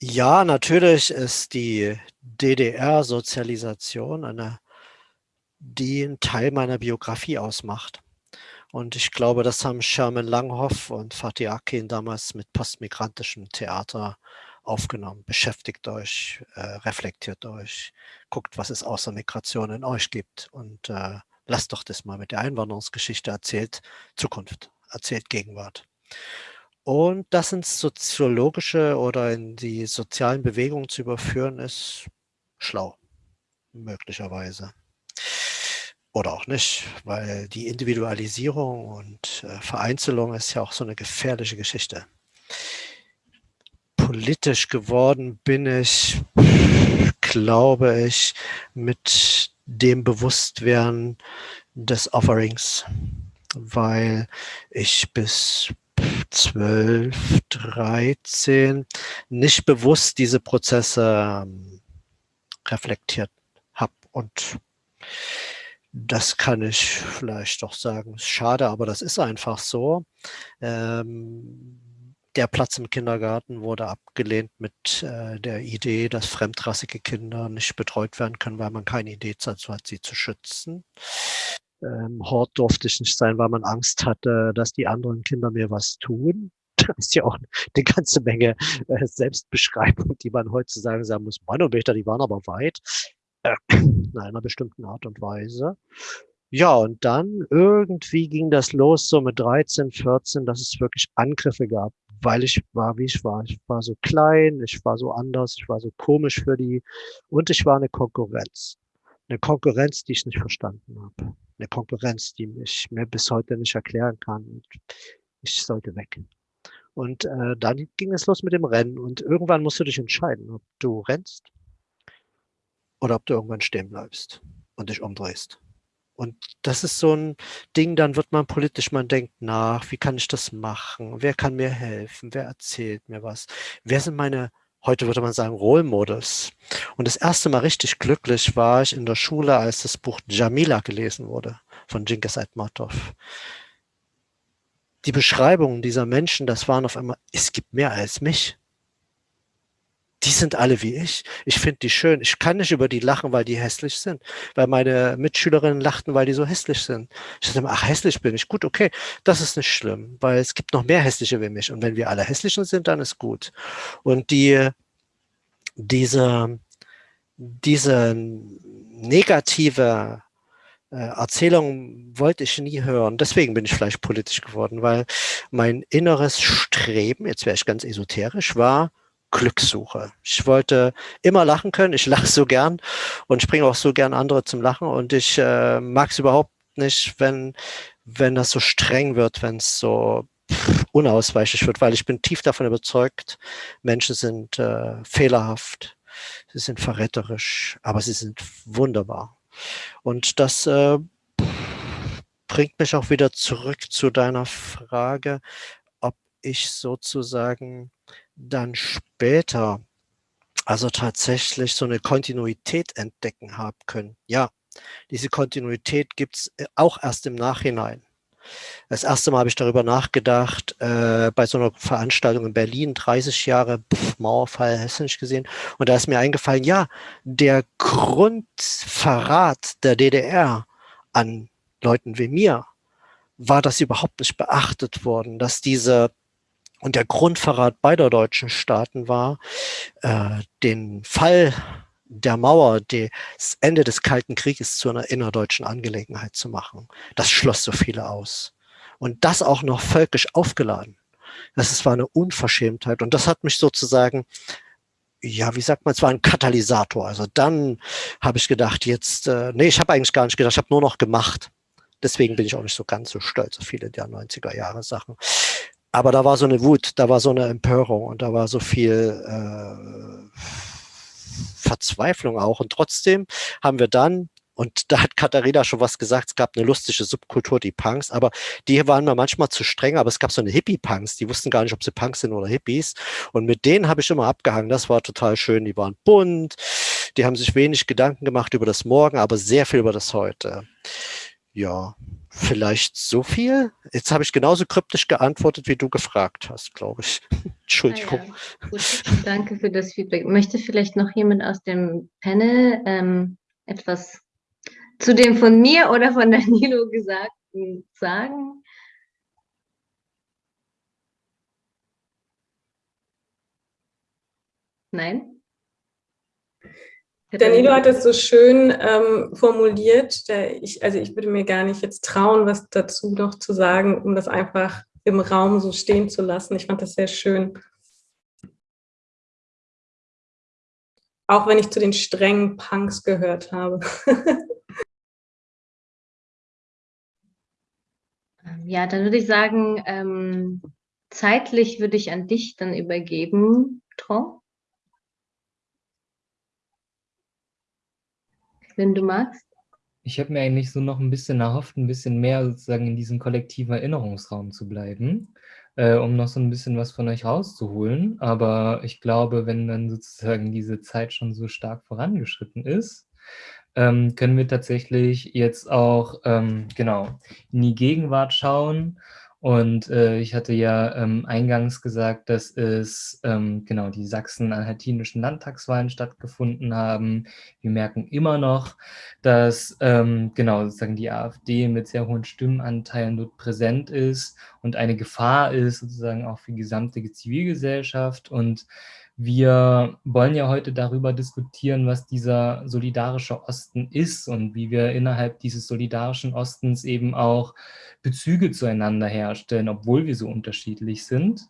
Ja, natürlich ist die DDR-Sozialisation eine, die einen Teil meiner Biografie ausmacht. Und ich glaube, das haben Sherman Langhoff und Fatih Akin damals mit postmigrantischem Theater aufgenommen. Beschäftigt euch, äh, reflektiert euch, guckt, was es außer Migration in euch gibt und äh, lasst doch das mal mit der Einwanderungsgeschichte erzählt Zukunft, erzählt Gegenwart. Und das ins soziologische oder in die sozialen Bewegungen zu überführen, ist schlau, möglicherweise. Oder auch nicht, weil die Individualisierung und äh, Vereinzelung ist ja auch so eine gefährliche Geschichte. Politisch geworden bin ich, glaube ich, mit dem Bewusstwerden des Offerings, weil ich bis 12, 13 nicht bewusst diese Prozesse ähm, reflektiert habe und das kann ich vielleicht doch sagen. Schade, aber das ist einfach so. Ähm, der Platz im Kindergarten wurde abgelehnt mit äh, der Idee, dass fremdrassige Kinder nicht betreut werden können, weil man keine Idee dazu hat, sie zu schützen. Ähm, Hort durfte ich nicht sein, weil man Angst hatte, dass die anderen Kinder mir was tun. Das ist ja auch eine ganze Menge äh, Selbstbeschreibung, die man heutzutage sagen muss. Manometer, die waren aber weit in einer bestimmten Art und Weise. Ja, und dann irgendwie ging das los so mit 13, 14, dass es wirklich Angriffe gab, weil ich war, wie ich war. Ich war so klein, ich war so anders, ich war so komisch für die und ich war eine Konkurrenz. Eine Konkurrenz, die ich nicht verstanden habe. Eine Konkurrenz, die ich mir bis heute nicht erklären kann. Ich sollte weg. Und äh, dann ging es los mit dem Rennen und irgendwann musst du dich entscheiden, ob du rennst oder ob du irgendwann stehen bleibst und dich umdrehst. Und das ist so ein Ding, dann wird man politisch, man denkt nach, wie kann ich das machen? Wer kann mir helfen? Wer erzählt mir was? Wer sind meine heute würde man sagen Role Models. Und das erste Mal richtig glücklich war ich in der Schule, als das Buch Jamila gelesen wurde von Genghis Aitmatov. Die Beschreibungen dieser Menschen, das waren auf einmal, es gibt mehr als mich die sind alle wie ich. Ich finde die schön. Ich kann nicht über die lachen, weil die hässlich sind. Weil meine Mitschülerinnen lachten, weil die so hässlich sind. Ich dachte immer, ach, hässlich bin ich. Gut, okay, das ist nicht schlimm, weil es gibt noch mehr hässliche wie mich. Und wenn wir alle hässlichen sind, dann ist gut. Und die, diese, diese negative äh, Erzählung wollte ich nie hören. Deswegen bin ich vielleicht politisch geworden, weil mein inneres Streben, jetzt wäre ich ganz esoterisch, war, Glückssuche. Ich wollte immer lachen können. Ich lache so gern und ich bringe auch so gern andere zum Lachen. Und ich äh, mag es überhaupt nicht, wenn, wenn das so streng wird, wenn es so unausweichlich wird, weil ich bin tief davon überzeugt, Menschen sind äh, fehlerhaft, sie sind verräterisch, aber sie sind wunderbar. Und das äh, bringt mich auch wieder zurück zu deiner Frage, ob ich sozusagen dann später also tatsächlich so eine Kontinuität entdecken haben können. Ja, diese Kontinuität gibt es äh, auch erst im Nachhinein. Das erste Mal habe ich darüber nachgedacht, äh, bei so einer Veranstaltung in Berlin, 30 Jahre pff, Mauerfall, hast nicht gesehen? Und da ist mir eingefallen, ja, der Grundverrat der DDR an Leuten wie mir, war das überhaupt nicht beachtet worden, dass diese und der Grundverrat beider deutschen Staaten war, äh, den Fall der Mauer, das Ende des Kalten Krieges zu einer innerdeutschen Angelegenheit zu machen. Das schloss so viele aus. Und das auch noch völkisch aufgeladen. Das war eine Unverschämtheit. Und das hat mich sozusagen, ja, wie sagt man, es war ein Katalysator. Also dann habe ich gedacht, jetzt, äh, nee, ich habe eigentlich gar nicht gedacht, ich habe nur noch gemacht. Deswegen bin ich auch nicht so ganz so stolz auf viele der 90er Jahre Sachen. Aber da war so eine Wut, da war so eine Empörung und da war so viel äh, Verzweiflung auch. Und trotzdem haben wir dann, und da hat Katharina schon was gesagt, es gab eine lustige Subkultur, die Punks, aber die waren mir manchmal zu streng, aber es gab so eine Hippie-Punks, die wussten gar nicht, ob sie Punks sind oder Hippies. Und mit denen habe ich immer abgehangen, das war total schön, die waren bunt, die haben sich wenig Gedanken gemacht über das Morgen, aber sehr viel über das Heute. Ja, Vielleicht so viel? Jetzt habe ich genauso kryptisch geantwortet, wie du gefragt hast, glaube ich. Entschuldigung. Ah ja, Gut, danke für das Feedback. Möchte vielleicht noch jemand aus dem Panel ähm, etwas zu dem von mir oder von Danilo Gesagten sagen? Nein? Danilo hat es so schön ähm, formuliert. Ich, also ich würde mir gar nicht jetzt trauen, was dazu noch zu sagen, um das einfach im Raum so stehen zu lassen. Ich fand das sehr schön. Auch wenn ich zu den strengen Punks gehört habe. ja, dann würde ich sagen, ähm, zeitlich würde ich an dich dann übergeben, Tron. Wenn du magst? Ich habe mir eigentlich so noch ein bisschen erhofft, ein bisschen mehr sozusagen in diesem kollektiven Erinnerungsraum zu bleiben, äh, um noch so ein bisschen was von euch rauszuholen. Aber ich glaube, wenn dann sozusagen diese Zeit schon so stark vorangeschritten ist, ähm, können wir tatsächlich jetzt auch ähm, genau in die Gegenwart schauen und äh, ich hatte ja ähm, eingangs gesagt, dass es ähm, genau die sachsen-anhaltinischen Landtagswahlen stattgefunden haben. Wir merken immer noch, dass ähm, genau sozusagen die AfD mit sehr hohen Stimmenanteilen dort präsent ist und eine Gefahr ist sozusagen auch für die gesamte Zivilgesellschaft. Und wir wollen ja heute darüber diskutieren, was dieser solidarische Osten ist und wie wir innerhalb dieses solidarischen Ostens eben auch Bezüge zueinander herstellen, obwohl wir so unterschiedlich sind.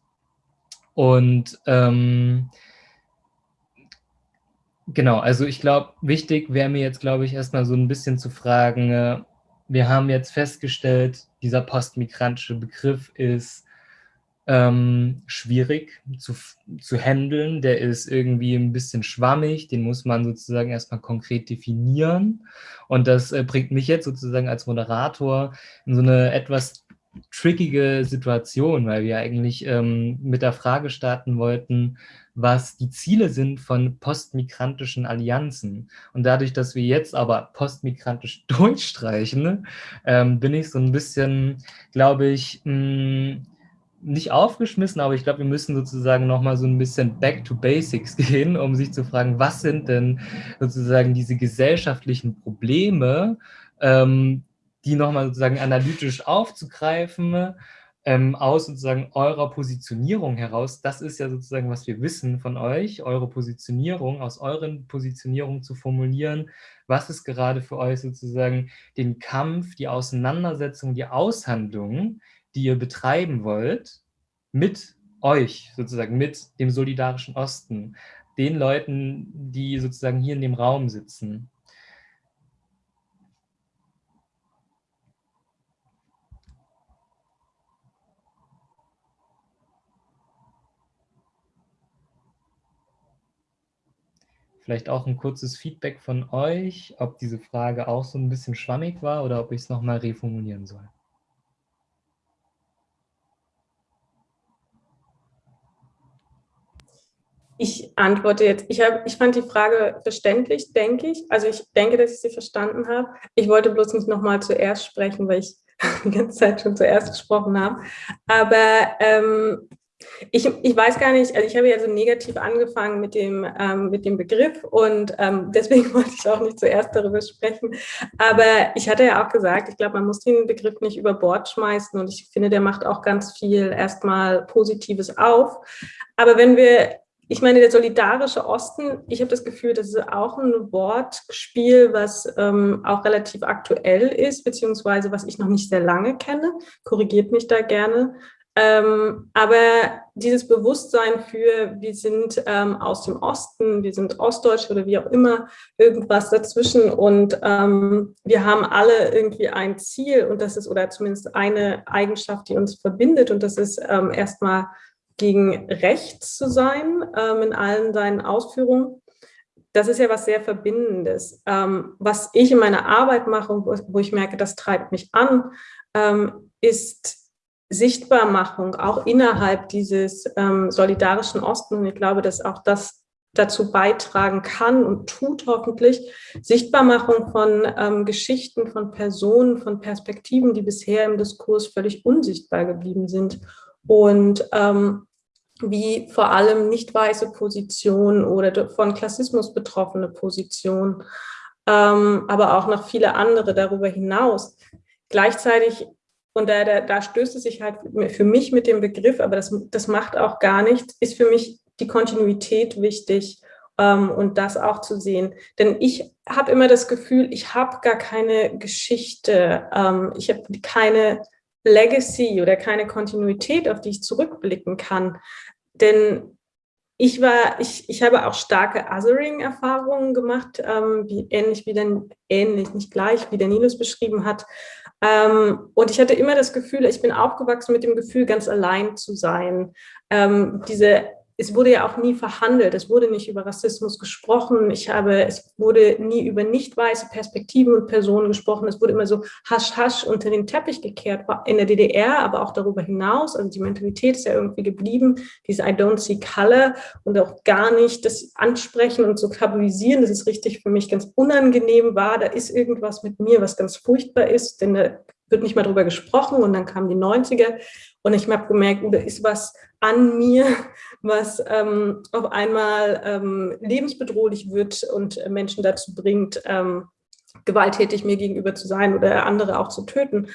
Und ähm, genau, also ich glaube, wichtig wäre mir jetzt, glaube ich, erstmal so ein bisschen zu fragen, äh, wir haben jetzt festgestellt, dieser postmigrantische Begriff ist ähm, schwierig zu, zu handeln. Der ist irgendwie ein bisschen schwammig, den muss man sozusagen erstmal konkret definieren. Und das äh, bringt mich jetzt sozusagen als Moderator in so eine etwas trickige Situation, weil wir eigentlich ähm, mit der Frage starten wollten, was die Ziele sind von postmigrantischen Allianzen. Und dadurch, dass wir jetzt aber postmigrantisch durchstreichen, ähm, bin ich so ein bisschen, glaube ich, mh, hm, nicht aufgeschmissen, aber ich glaube, wir müssen sozusagen nochmal so ein bisschen back to basics gehen, um sich zu fragen, was sind denn sozusagen diese gesellschaftlichen Probleme, ähm, die nochmal sozusagen analytisch aufzugreifen, ähm, aus sozusagen eurer Positionierung heraus. Das ist ja sozusagen, was wir wissen von euch, eure Positionierung, aus euren Positionierungen zu formulieren. Was ist gerade für euch sozusagen den Kampf, die Auseinandersetzung, die Aushandlung, die ihr betreiben wollt, mit euch, sozusagen mit dem solidarischen Osten, den Leuten, die sozusagen hier in dem Raum sitzen. Vielleicht auch ein kurzes Feedback von euch, ob diese Frage auch so ein bisschen schwammig war oder ob ich es nochmal reformulieren soll. Ich antworte jetzt. Ich, hab, ich fand die Frage verständlich, denke ich. Also ich denke, dass ich sie verstanden habe. Ich wollte bloß nicht nochmal zuerst sprechen, weil ich die ganze Zeit schon zuerst gesprochen habe. Aber ähm, ich, ich weiß gar nicht, also ich habe ja so negativ angefangen mit dem, ähm, mit dem Begriff und ähm, deswegen wollte ich auch nicht zuerst darüber sprechen. Aber ich hatte ja auch gesagt, ich glaube, man muss den Begriff nicht über Bord schmeißen und ich finde, der macht auch ganz viel erstmal Positives auf. Aber wenn wir ich meine, der solidarische Osten, ich habe das Gefühl, das ist auch ein Wortspiel, was ähm, auch relativ aktuell ist, beziehungsweise was ich noch nicht sehr lange kenne. Korrigiert mich da gerne. Ähm, aber dieses Bewusstsein für, wir sind ähm, aus dem Osten, wir sind Ostdeutsche oder wie auch immer, irgendwas dazwischen und ähm, wir haben alle irgendwie ein Ziel und das ist, oder zumindest eine Eigenschaft, die uns verbindet und das ist ähm, erstmal gegen rechts zu sein ähm, in allen seinen Ausführungen. Das ist ja was sehr Verbindendes. Ähm, was ich in meiner Arbeit mache, wo, wo ich merke, das treibt mich an, ähm, ist Sichtbarmachung, auch innerhalb dieses ähm, solidarischen Osten. Und ich glaube, dass auch das dazu beitragen kann und tut hoffentlich, Sichtbarmachung von ähm, Geschichten, von Personen, von Perspektiven, die bisher im Diskurs völlig unsichtbar geblieben sind und ähm, wie vor allem nicht weiße Positionen oder von Klassismus betroffene Positionen, ähm, aber auch noch viele andere darüber hinaus. Gleichzeitig, und da, da, da stößt es sich halt für mich mit dem Begriff, aber das, das macht auch gar nichts, ist für mich die Kontinuität wichtig ähm, und das auch zu sehen. Denn ich habe immer das Gefühl, ich habe gar keine Geschichte, ähm, ich habe keine Legacy oder keine Kontinuität, auf die ich zurückblicken kann. Denn ich war, ich, ich habe auch starke Othering-Erfahrungen gemacht, ähm, wie, ähnlich wie denn, ähnlich, nicht gleich, wie der Nilus beschrieben hat. Ähm, und ich hatte immer das Gefühl, ich bin aufgewachsen mit dem Gefühl, ganz allein zu sein. Ähm, diese es wurde ja auch nie verhandelt, es wurde nicht über Rassismus gesprochen, ich habe, es wurde nie über nicht weiße Perspektiven und Personen gesprochen, es wurde immer so hasch hasch unter den Teppich gekehrt, in der DDR, aber auch darüber hinaus, also die Mentalität ist ja irgendwie geblieben, diese I don't see color und auch gar nicht das ansprechen und so tabuisieren, das ist richtig für mich ganz unangenehm war, da ist irgendwas mit mir, was ganz furchtbar ist, denn da wird nicht mal drüber gesprochen und dann kamen die 90er und ich habe gemerkt, da ist was an mir, was ähm, auf einmal ähm, lebensbedrohlich wird und Menschen dazu bringt, ähm, gewalttätig mir gegenüber zu sein oder andere auch zu töten.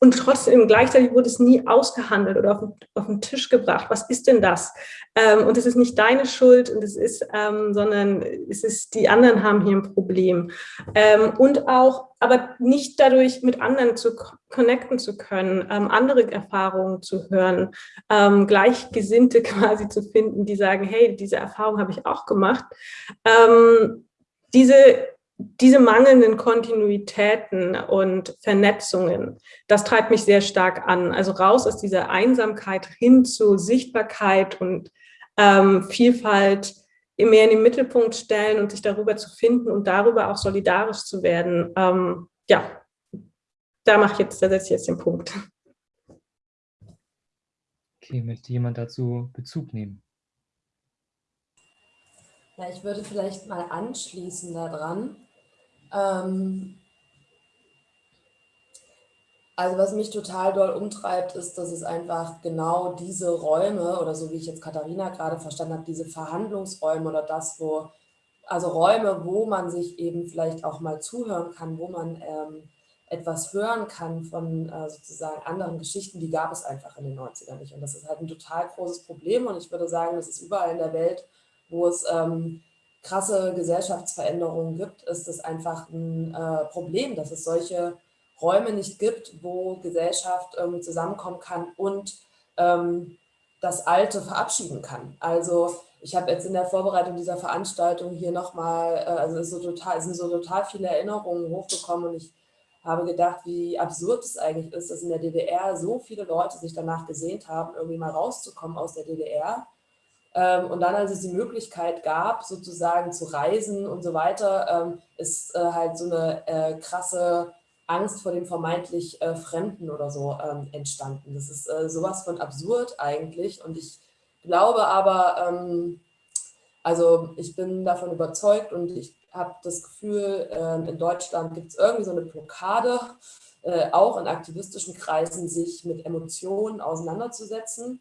Und trotzdem, gleichzeitig wurde es nie ausgehandelt oder auf, auf den Tisch gebracht. Was ist denn das? Ähm, und es ist nicht deine Schuld, und es ist, ähm, sondern es ist, die anderen haben hier ein Problem. Ähm, und auch, aber nicht dadurch mit anderen zu connecten zu können, ähm, andere Erfahrungen zu hören, ähm, Gleichgesinnte quasi zu finden, die sagen, hey, diese Erfahrung habe ich auch gemacht. Ähm, diese diese mangelnden Kontinuitäten und Vernetzungen, das treibt mich sehr stark an. Also raus aus dieser Einsamkeit hin zu Sichtbarkeit und ähm, Vielfalt mehr in den Mittelpunkt stellen und sich darüber zu finden und darüber auch solidarisch zu werden. Ähm, ja, da mache ich jetzt, da setze ich jetzt den Punkt. Okay, möchte jemand dazu Bezug nehmen? Ja, ich würde vielleicht mal anschließen daran. Ähm, also was mich total doll umtreibt, ist, dass es einfach genau diese Räume oder so wie ich jetzt Katharina gerade verstanden habe, diese Verhandlungsräume oder das, wo, also Räume, wo man sich eben vielleicht auch mal zuhören kann, wo man ähm, etwas hören kann von äh, sozusagen anderen Geschichten, die gab es einfach in den 90ern nicht. Und das ist halt ein total großes Problem und ich würde sagen, das ist überall in der Welt, wo es ähm, krasse Gesellschaftsveränderungen gibt, ist das einfach ein äh, Problem, dass es solche Räume nicht gibt, wo Gesellschaft ähm, zusammenkommen kann und ähm, das Alte verabschieden kann. Also ich habe jetzt in der Vorbereitung dieser Veranstaltung hier nochmal, äh, also es, so es sind so total viele Erinnerungen hochgekommen und ich habe gedacht, wie absurd es eigentlich ist, dass in der DDR so viele Leute sich danach gesehnt haben, irgendwie mal rauszukommen aus der DDR. Ähm, und dann, als es die Möglichkeit gab, sozusagen zu reisen und so weiter, ähm, ist äh, halt so eine äh, krasse Angst vor dem vermeintlich äh, Fremden oder so ähm, entstanden. Das ist sowas von absurd eigentlich und ich glaube aber, also ich bin davon überzeugt und ich habe das Gefühl, in Deutschland gibt es irgendwie so eine Blockade, auch in aktivistischen Kreisen sich mit Emotionen auseinanderzusetzen.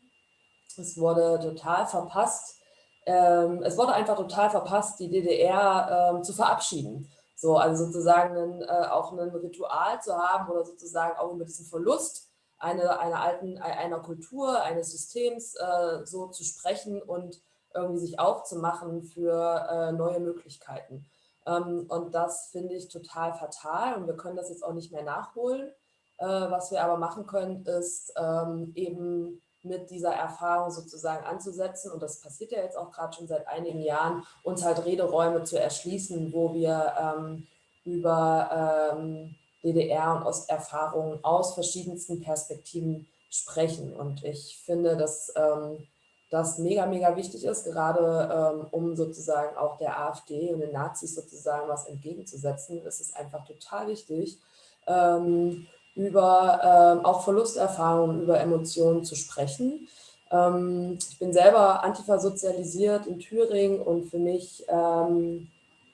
Es wurde total verpasst, ähm, es wurde einfach total verpasst, die DDR ähm, zu verabschieden. So, also sozusagen ein, äh, auch ein Ritual zu haben oder sozusagen auch über diesen Verlust einer, einer alten, einer Kultur, eines Systems äh, so zu sprechen und irgendwie sich aufzumachen für äh, neue Möglichkeiten. Ähm, und das finde ich total fatal und wir können das jetzt auch nicht mehr nachholen. Äh, was wir aber machen können, ist ähm, eben mit dieser Erfahrung sozusagen anzusetzen. Und das passiert ja jetzt auch gerade schon seit einigen Jahren, uns halt Rederäume zu erschließen, wo wir ähm, über ähm, DDR- und Osterfahrungen aus verschiedensten Perspektiven sprechen. Und ich finde, dass ähm, das mega, mega wichtig ist, gerade ähm, um sozusagen auch der AfD und den Nazis sozusagen was entgegenzusetzen. Es ist einfach total wichtig, ähm, über ähm, auch Verlusterfahrungen, über Emotionen zu sprechen. Ähm, ich bin selber Antifa sozialisiert in Thüringen und für mich, ähm,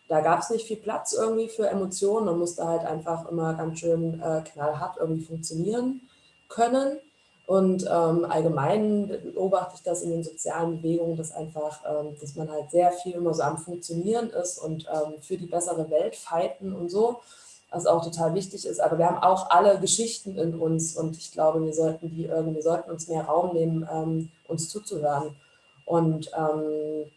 da gab es nicht viel Platz irgendwie für Emotionen. Man musste halt einfach immer ganz schön äh, knallhart irgendwie funktionieren können. Und ähm, allgemein beobachte ich das in den sozialen Bewegungen, dass einfach, ähm, dass man halt sehr viel immer so am Funktionieren ist und ähm, für die bessere Welt fighten und so was auch total wichtig ist. Aber wir haben auch alle Geschichten in uns und ich glaube, wir sollten die irgendwie, sollten uns mehr Raum nehmen, ähm, uns zuzuhören. Und, ähm,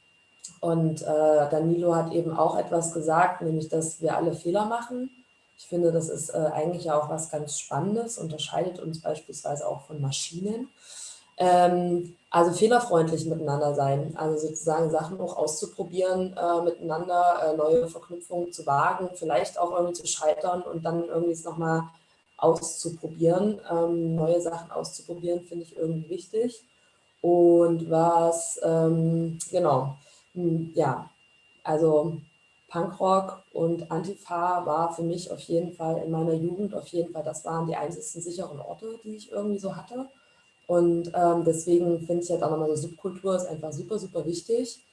und äh, Danilo hat eben auch etwas gesagt, nämlich, dass wir alle Fehler machen. Ich finde, das ist äh, eigentlich auch was ganz Spannendes, unterscheidet uns beispielsweise auch von Maschinen. Ähm, also fehlerfreundlich miteinander sein, also sozusagen Sachen auch auszuprobieren, äh, miteinander äh, neue Verknüpfungen zu wagen, vielleicht auch irgendwie zu scheitern und dann irgendwie es nochmal auszuprobieren, ähm, neue Sachen auszuprobieren, finde ich irgendwie wichtig. Und was, ähm, genau, hm, ja, also Punkrock und Antifa war für mich auf jeden Fall in meiner Jugend, auf jeden Fall, das waren die einzigsten sicheren Orte, die ich irgendwie so hatte. Und ähm, deswegen finde ich halt auch nochmal so Subkultur ist einfach super, super wichtig,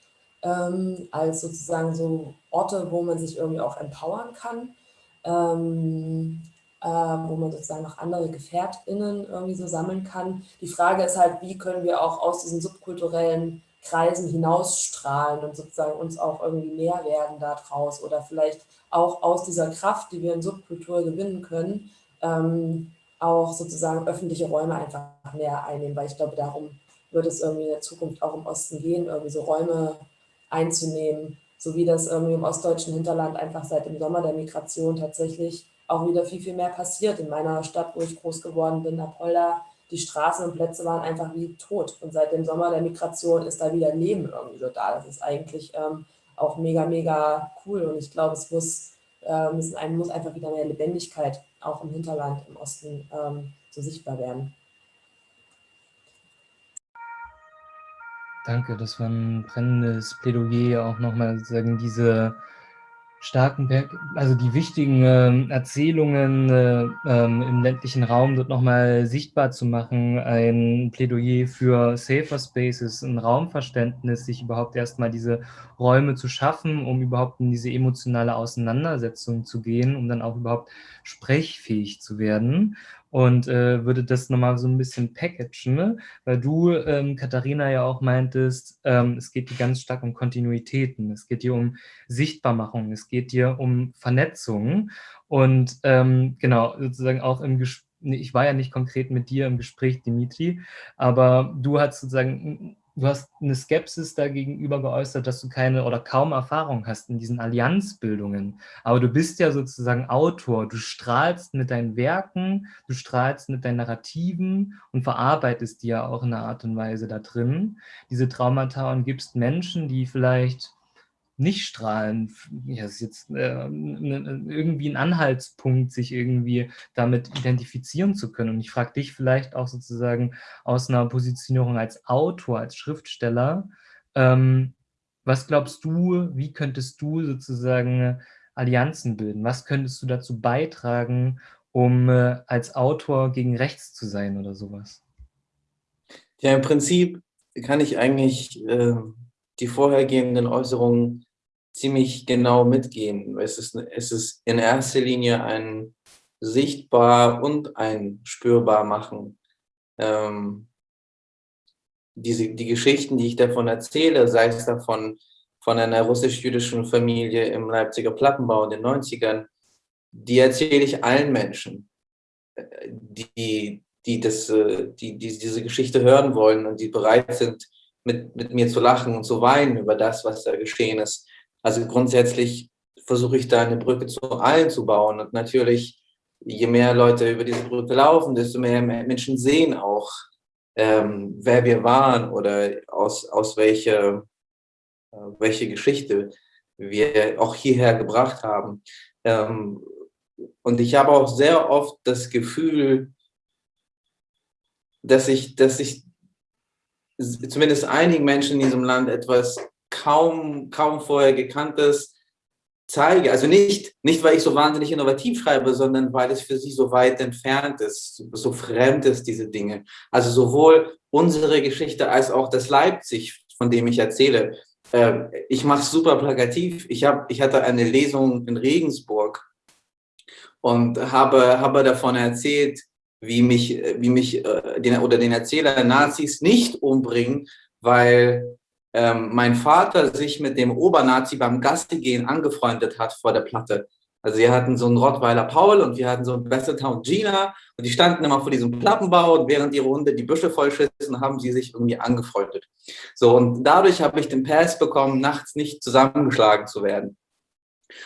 ähm, als sozusagen so Orte, wo man sich irgendwie auch empowern kann, ähm, äh, wo man sozusagen noch andere GefährtInnen irgendwie so sammeln kann. Die Frage ist halt, wie können wir auch aus diesen subkulturellen Kreisen hinausstrahlen und sozusagen uns auch irgendwie mehr werden daraus oder vielleicht auch aus dieser Kraft, die wir in Subkultur gewinnen können, ähm, auch sozusagen öffentliche Räume einfach mehr einnehmen, weil ich glaube, darum wird es irgendwie in der Zukunft auch im Osten gehen, irgendwie so Räume einzunehmen, so wie das irgendwie im ostdeutschen Hinterland einfach seit dem Sommer der Migration tatsächlich auch wieder viel, viel mehr passiert. In meiner Stadt, wo ich groß geworden bin, Apolda, die Straßen und Plätze waren einfach wie tot. Und seit dem Sommer der Migration ist da wieder Leben irgendwie so da. Das ist eigentlich ähm, auch mega, mega cool. Und ich glaube, es muss, äh, müssen, einem muss einfach wieder mehr Lebendigkeit auch im Hinterland im Osten ähm, so sichtbar werden. Danke, das war ein brennendes Plädoyer, auch nochmal sagen, diese starken, also die wichtigen äh, Erzählungen äh, ähm, im ländlichen Raum dort nochmal sichtbar zu machen, ein Plädoyer für Safer Spaces, ein Raumverständnis, sich überhaupt erstmal diese Räume zu schaffen, um überhaupt in diese emotionale Auseinandersetzung zu gehen, um dann auch überhaupt sprechfähig zu werden und äh, würde das nochmal so ein bisschen packagen, ne? weil du, ähm, Katharina, ja auch meintest, ähm, es geht hier ganz stark um Kontinuitäten, es geht hier um Sichtbarmachung, es geht hier um Vernetzung. Und ähm, genau, sozusagen auch im Gespräch, ich war ja nicht konkret mit dir im Gespräch, Dimitri, aber du hast sozusagen du hast eine Skepsis dagegenüber geäußert, dass du keine oder kaum Erfahrung hast in diesen Allianzbildungen. Aber du bist ja sozusagen Autor, du strahlst mit deinen Werken, du strahlst mit deinen Narrativen und verarbeitest die ja auch in einer Art und Weise da drin, diese Traumata und gibst Menschen, die vielleicht nicht strahlen, ja, ist jetzt äh, ne, irgendwie ein Anhaltspunkt, sich irgendwie damit identifizieren zu können. Und ich frage dich vielleicht auch sozusagen aus einer Positionierung als Autor, als Schriftsteller, ähm, was glaubst du, wie könntest du sozusagen Allianzen bilden? Was könntest du dazu beitragen, um äh, als Autor gegen rechts zu sein oder sowas? Ja, im Prinzip kann ich eigentlich äh, die vorhergehenden Äußerungen ziemlich genau mitgehen. Es ist, es ist in erster Linie ein sichtbar und ein spürbar machen. Ähm, diese, die Geschichten, die ich davon erzähle, sei es davon von einer russisch-jüdischen Familie im Leipziger Plattenbau in den 90ern, die erzähle ich allen Menschen, die, die, das, die, die diese Geschichte hören wollen und die bereit sind, mit, mit mir zu lachen und zu weinen über das, was da geschehen ist. Also grundsätzlich versuche ich da eine Brücke zu allen zu bauen. Und natürlich, je mehr Leute über diese Brücke laufen, desto mehr Menschen sehen auch, ähm, wer wir waren oder aus, aus welche, äh, welche Geschichte wir auch hierher gebracht haben. Ähm, und ich habe auch sehr oft das Gefühl, dass ich, dass ich zumindest einigen Menschen in diesem Land etwas kaum, kaum vorher gekanntes zeige. Also nicht, nicht, weil ich so wahnsinnig innovativ schreibe, sondern weil es für sie so weit entfernt ist, so fremd ist, diese Dinge. Also sowohl unsere Geschichte als auch das Leipzig, von dem ich erzähle. Ähm, ich mache es super plakativ. Ich, hab, ich hatte eine Lesung in Regensburg und habe, habe davon erzählt, wie mich, wie mich äh, den, oder den Erzähler Nazis nicht umbringen, weil ähm, mein Vater sich mit dem Obernazi beim Gastegehen angefreundet hat vor der Platte. Also wir hatten so einen Rottweiler Paul und wir hatten so einen Besseltown Gina und die standen immer vor diesem Plattenbau und während ihre Hunde die Büsche vollschissen, haben sie sich irgendwie angefreundet. So und dadurch habe ich den Pass bekommen, nachts nicht zusammengeschlagen zu werden.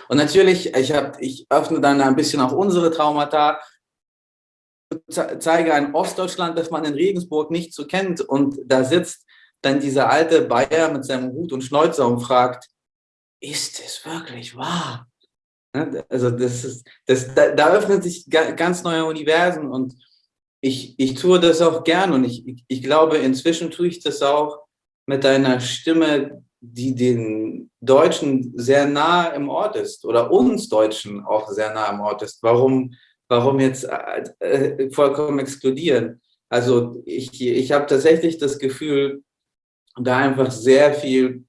Und natürlich, ich, hab, ich öffne dann ein bisschen auch unsere Traumata, zeige ein Ostdeutschland, das man in Regensburg nicht so kennt und da sitzt dann dieser alte Bayer mit seinem Hut und Schnäuzer und fragt, ist es wirklich wahr? Ne, also das ist, das, da, da öffnen sich ganz neue Universen und ich, ich tue das auch gern und ich, ich, ich glaube, inzwischen tue ich das auch mit einer Stimme, die den Deutschen sehr nah im Ort ist oder uns Deutschen auch sehr nah im Ort ist. Warum, warum jetzt äh, äh vollkommen exkludieren? Also ich, ich habe tatsächlich das Gefühl, da einfach sehr viel,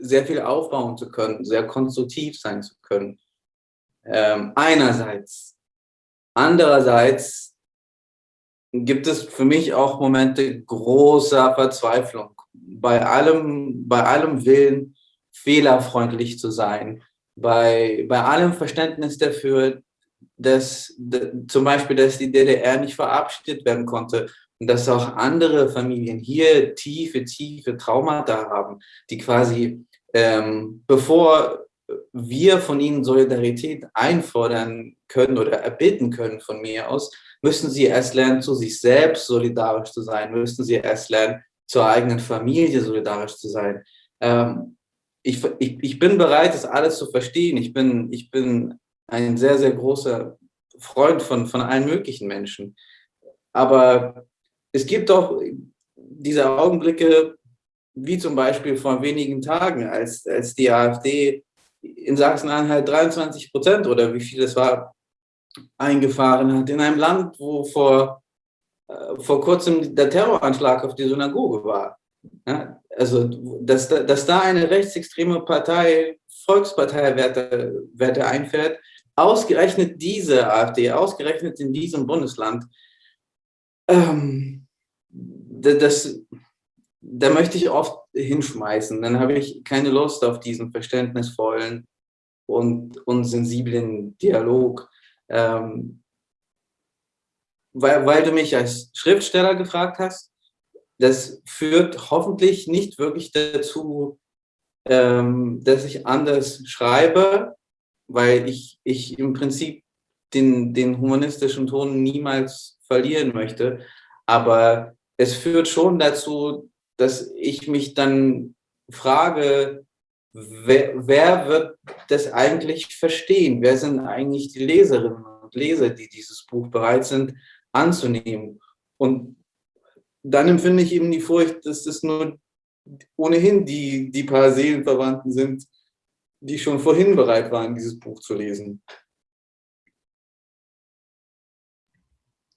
sehr viel aufbauen zu können, sehr konstruktiv sein zu können. Ähm, einerseits. Andererseits gibt es für mich auch Momente großer Verzweiflung. Bei allem, bei allem Willen, fehlerfreundlich zu sein, bei, bei allem Verständnis dafür, dass, dass zum Beispiel, dass die DDR nicht verabschiedet werden konnte und dass auch andere Familien hier tiefe, tiefe Traumata haben, die quasi, ähm, bevor wir von ihnen Solidarität einfordern können oder erbitten können von mir aus, müssen sie erst lernen, zu sich selbst solidarisch zu sein, müssen sie erst lernen, zur eigenen Familie solidarisch zu sein. Ähm, ich, ich, ich bin bereit, das alles zu verstehen. Ich bin, ich bin ein sehr, sehr großer Freund von, von allen möglichen Menschen. Aber es gibt doch diese Augenblicke, wie zum Beispiel vor wenigen Tagen, als, als die AfD in Sachsen-Anhalt 23 Prozent oder wie viel es war, eingefahren hat. In einem Land, wo vor, äh, vor kurzem der Terroranschlag auf die Synagoge war. Ja, also, dass, dass da eine rechtsextreme Partei Volksparteiwerte Werte einfährt, ausgerechnet diese AfD, ausgerechnet in diesem Bundesland, ähm, das, da möchte ich oft hinschmeißen. Dann habe ich keine Lust auf diesen verständnisvollen und, und sensiblen Dialog. Ähm, weil, weil du mich als Schriftsteller gefragt hast, das führt hoffentlich nicht wirklich dazu, ähm, dass ich anders schreibe, weil ich, ich im Prinzip den, den humanistischen Ton niemals verlieren möchte. Aber es führt schon dazu, dass ich mich dann frage, wer, wer wird das eigentlich verstehen? Wer sind eigentlich die Leserinnen und Leser, die dieses Buch bereit sind anzunehmen? Und dann empfinde ich eben die Furcht, dass das nur ohnehin die, die paar Seelenverwandten sind, die schon vorhin bereit waren, dieses Buch zu lesen.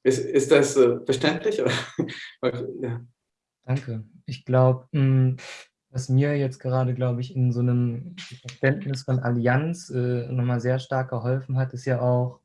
Ist, ist das äh, verständlich? ja. Danke. Ich glaube, hm, was mir jetzt gerade, glaube ich, in so einem Verständnis von Allianz äh, nochmal sehr stark geholfen hat, ist ja auch,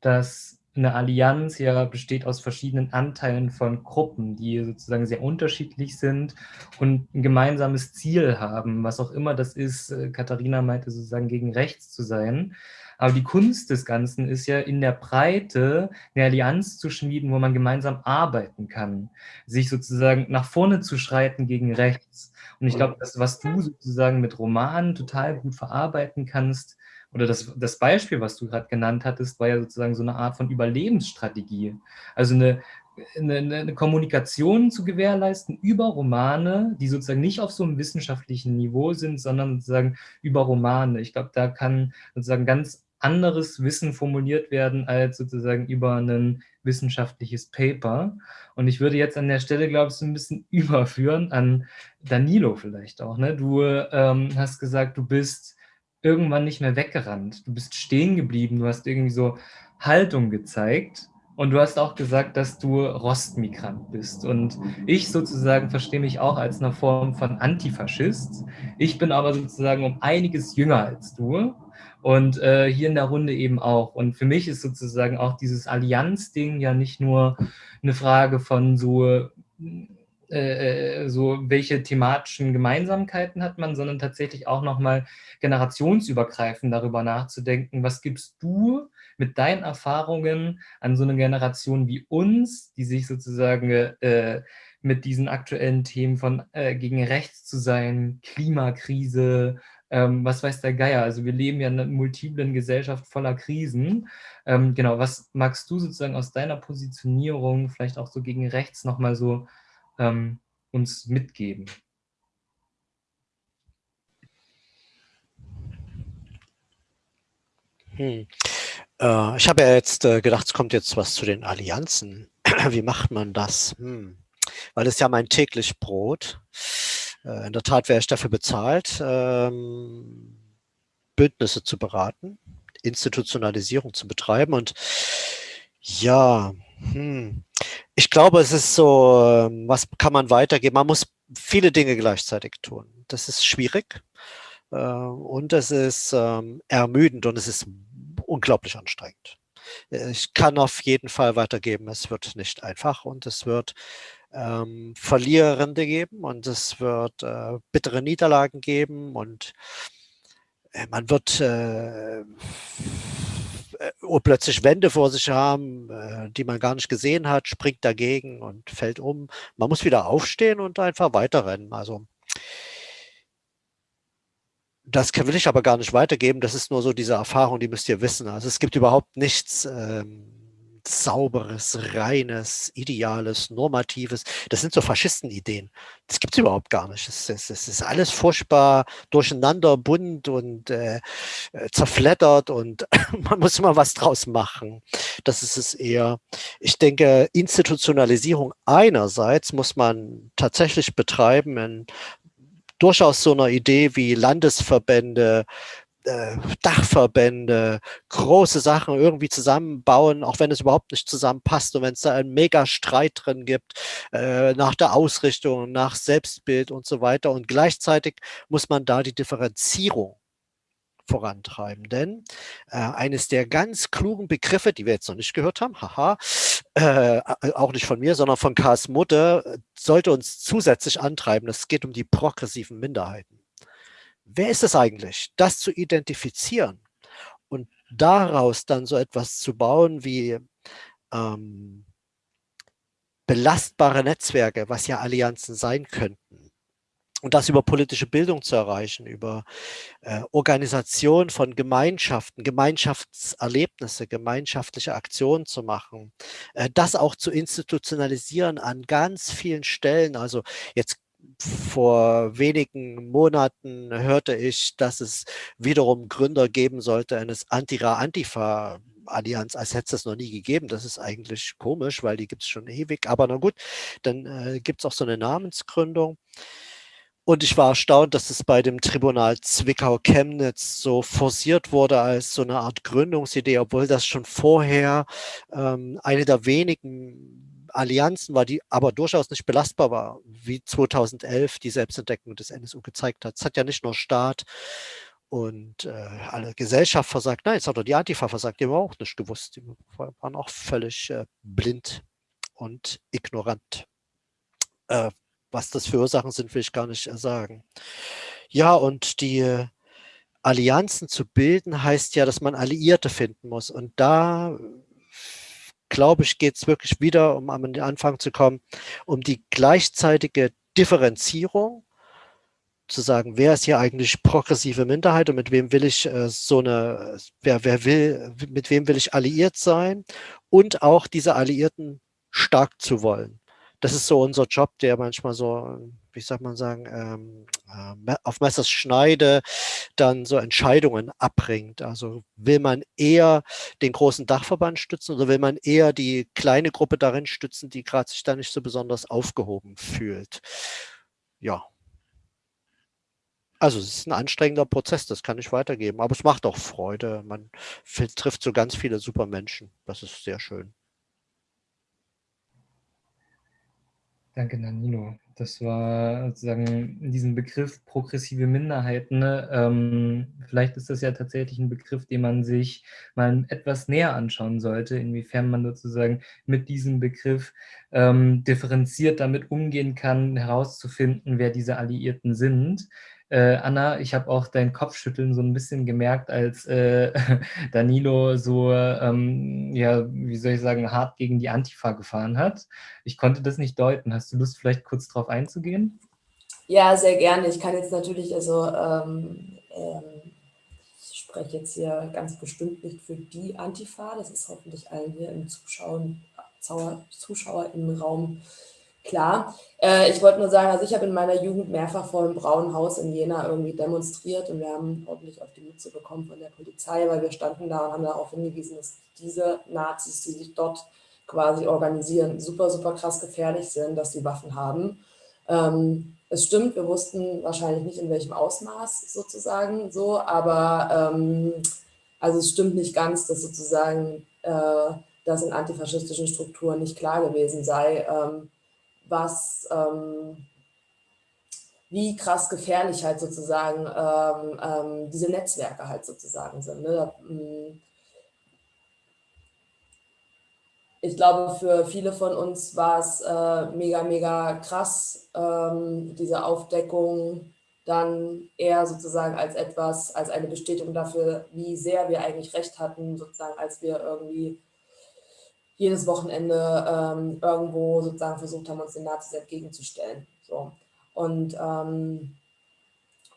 dass eine Allianz ja besteht aus verschiedenen Anteilen von Gruppen, die sozusagen sehr unterschiedlich sind und ein gemeinsames Ziel haben, was auch immer das ist. Äh, Katharina meinte sozusagen gegen rechts zu sein. Aber die Kunst des Ganzen ist ja in der Breite eine Allianz zu schmieden, wo man gemeinsam arbeiten kann, sich sozusagen nach vorne zu schreiten gegen rechts. Und ich glaube, das, was du sozusagen mit Romanen total gut verarbeiten kannst, oder das, das Beispiel, was du gerade genannt hattest, war ja sozusagen so eine Art von Überlebensstrategie. Also eine, eine, eine, Kommunikation zu gewährleisten über Romane, die sozusagen nicht auf so einem wissenschaftlichen Niveau sind, sondern sozusagen über Romane. Ich glaube, da kann sozusagen ganz anderes Wissen formuliert werden als sozusagen über ein wissenschaftliches Paper. Und ich würde jetzt an der Stelle, glaube ich, so ein bisschen überführen an Danilo vielleicht auch. Ne? Du ähm, hast gesagt, du bist irgendwann nicht mehr weggerannt. Du bist stehen geblieben, du hast irgendwie so Haltung gezeigt und du hast auch gesagt, dass du Rostmigrant bist. Und ich sozusagen verstehe mich auch als eine Form von Antifaschist. Ich bin aber sozusagen um einiges jünger als du und äh, hier in der Runde eben auch. Und für mich ist sozusagen auch dieses Allianz-Ding ja nicht nur eine Frage von so äh, so welche thematischen Gemeinsamkeiten hat man, sondern tatsächlich auch nochmal generationsübergreifend darüber nachzudenken, was gibst du mit deinen Erfahrungen an so eine Generation wie uns, die sich sozusagen äh, mit diesen aktuellen Themen von äh, gegen rechts zu sein, Klimakrise, ähm, was weiß der Geier. Also wir leben ja in einer multiplen Gesellschaft voller Krisen. Ähm, genau, was magst du sozusagen aus deiner Positionierung vielleicht auch so gegen rechts nochmal so ähm, uns mitgeben? Hm. Äh, ich habe ja jetzt äh, gedacht, es kommt jetzt was zu den Allianzen. Wie macht man das? Hm. Weil es ja mein täglich Brot. Äh, in der Tat wäre ich dafür bezahlt, ähm, Bündnisse zu beraten, Institutionalisierung zu betreiben und ja, hm. Ich glaube, es ist so, ähm, was kann man weitergeben? Man muss viele Dinge gleichzeitig tun. Das ist schwierig äh, und es ist ähm, ermüdend und es ist unglaublich anstrengend. Äh, ich kann auf jeden Fall weitergeben, es wird nicht einfach und es wird ähm, Verlierende geben und es wird äh, bittere Niederlagen geben und äh, man wird äh, äh, plötzlich Wände vor sich haben, äh, die man gar nicht gesehen hat, springt dagegen und fällt um. Man muss wieder aufstehen und einfach weiterrennen. Also das will ich aber gar nicht weitergeben. Das ist nur so diese Erfahrung, die müsst ihr wissen. Also es gibt überhaupt nichts ähm, sauberes, reines, ideales, normatives. Das sind so Faschistenideen. Das gibt es überhaupt gar nicht. Es, es, es, ist alles furchtbar durcheinander, bunt und äh, äh zerfleddert und man muss immer was draus machen. Das ist es eher. Ich denke, Institutionalisierung einerseits muss man tatsächlich betreiben in durchaus so einer Idee wie Landesverbände, äh, Dachverbände, große Sachen irgendwie zusammenbauen, auch wenn es überhaupt nicht zusammenpasst und wenn es da einen Mega-Streit drin gibt, äh, nach der Ausrichtung, nach Selbstbild und so weiter. Und gleichzeitig muss man da die Differenzierung vorantreiben. Denn äh, eines der ganz klugen Begriffe, die wir jetzt noch nicht gehört haben, haha, äh, auch nicht von mir, sondern von Karls Mutter, sollte uns zusätzlich antreiben. Es geht um die progressiven Minderheiten. Wer ist es eigentlich? Das zu identifizieren und daraus dann so etwas zu bauen wie ähm, belastbare Netzwerke, was ja Allianzen sein könnten und das über politische Bildung zu erreichen, über äh, Organisation von Gemeinschaften, Gemeinschaftserlebnisse, gemeinschaftliche Aktionen zu machen, äh, das auch zu institutionalisieren an ganz vielen Stellen. Also jetzt vor wenigen Monaten hörte ich, dass es wiederum Gründer geben sollte eines Antira-Antifa Allianz, als hätte es das noch nie gegeben. Das ist eigentlich komisch, weil die gibt es schon ewig. Aber na gut, dann äh, gibt es auch so eine Namensgründung. Und ich war erstaunt, dass es bei dem Tribunal Zwickau-Chemnitz so forciert wurde als so eine Art Gründungsidee, obwohl das schon vorher ähm, eine der wenigen Allianzen war, die aber durchaus nicht belastbar war, wie 2011 die Selbstentdeckung des NSU gezeigt hat. Es hat ja nicht nur Staat und äh, alle Gesellschaft versagt, nein, es hat doch die Antifa versagt, die haben auch nicht gewusst, die waren auch völlig äh, blind und ignorant. Äh, was das für Ursachen sind, will ich gar nicht sagen. Ja, und die Allianzen zu bilden, heißt ja, dass man Alliierte finden muss. Und da, glaube ich, geht es wirklich wieder, um an den Anfang zu kommen, um die gleichzeitige Differenzierung, zu sagen, wer ist hier eigentlich progressive Minderheit und mit wem will ich äh, so eine, wer, wer will, mit wem will ich alliiert sein und auch diese Alliierten stark zu wollen das ist so unser Job, der manchmal so, wie soll man sagen, ähm, äh, auf Messers Schneide dann so Entscheidungen abbringt. Also will man eher den großen Dachverband stützen oder will man eher die kleine Gruppe darin stützen, die gerade sich da nicht so besonders aufgehoben fühlt. Ja. Also es ist ein anstrengender Prozess, das kann ich weitergeben, aber es macht auch Freude. Man trifft so ganz viele super Menschen. Das ist sehr schön. Danke, Danilo. Das war sozusagen diesen Begriff progressive Minderheiten. Ne? Ähm, vielleicht ist das ja tatsächlich ein Begriff, den man sich mal etwas näher anschauen sollte, inwiefern man sozusagen mit diesem Begriff ähm, differenziert damit umgehen kann, herauszufinden, wer diese Alliierten sind. Äh, Anna, ich habe auch dein Kopfschütteln so ein bisschen gemerkt, als äh, Danilo so, ähm, ja, wie soll ich sagen, hart gegen die Antifa gefahren hat. Ich konnte das nicht deuten. Hast du Lust, vielleicht kurz darauf einzugehen? Ja, sehr gerne. Ich kann jetzt natürlich, also ähm, ähm, ich spreche jetzt hier ganz bestimmt nicht für die Antifa. Das ist hoffentlich allen hier im Zuschauen, Zuschauer im Raum Klar, äh, ich wollte nur sagen, also ich habe in meiner Jugend mehrfach vor dem Braunen Haus in Jena irgendwie demonstriert und wir haben ordentlich auf die Mütze bekommen von der Polizei, weil wir standen da und haben darauf hingewiesen, dass diese Nazis, die sich dort quasi organisieren, super, super krass gefährlich sind, dass sie Waffen haben. Ähm, es stimmt, wir wussten wahrscheinlich nicht in welchem Ausmaß sozusagen so, aber ähm, also es stimmt nicht ganz, dass sozusagen äh, das in antifaschistischen Strukturen nicht klar gewesen sei. Ähm, was, ähm, wie krass gefährlich halt sozusagen ähm, ähm, diese Netzwerke halt sozusagen sind. Ne? Mm, ich glaube, für viele von uns war es äh, mega, mega krass, ähm, diese Aufdeckung dann eher sozusagen als etwas, als eine Bestätigung dafür, wie sehr wir eigentlich recht hatten, sozusagen, als wir irgendwie jedes Wochenende ähm, irgendwo sozusagen versucht haben, uns den Nazis entgegenzustellen. So. Und ähm,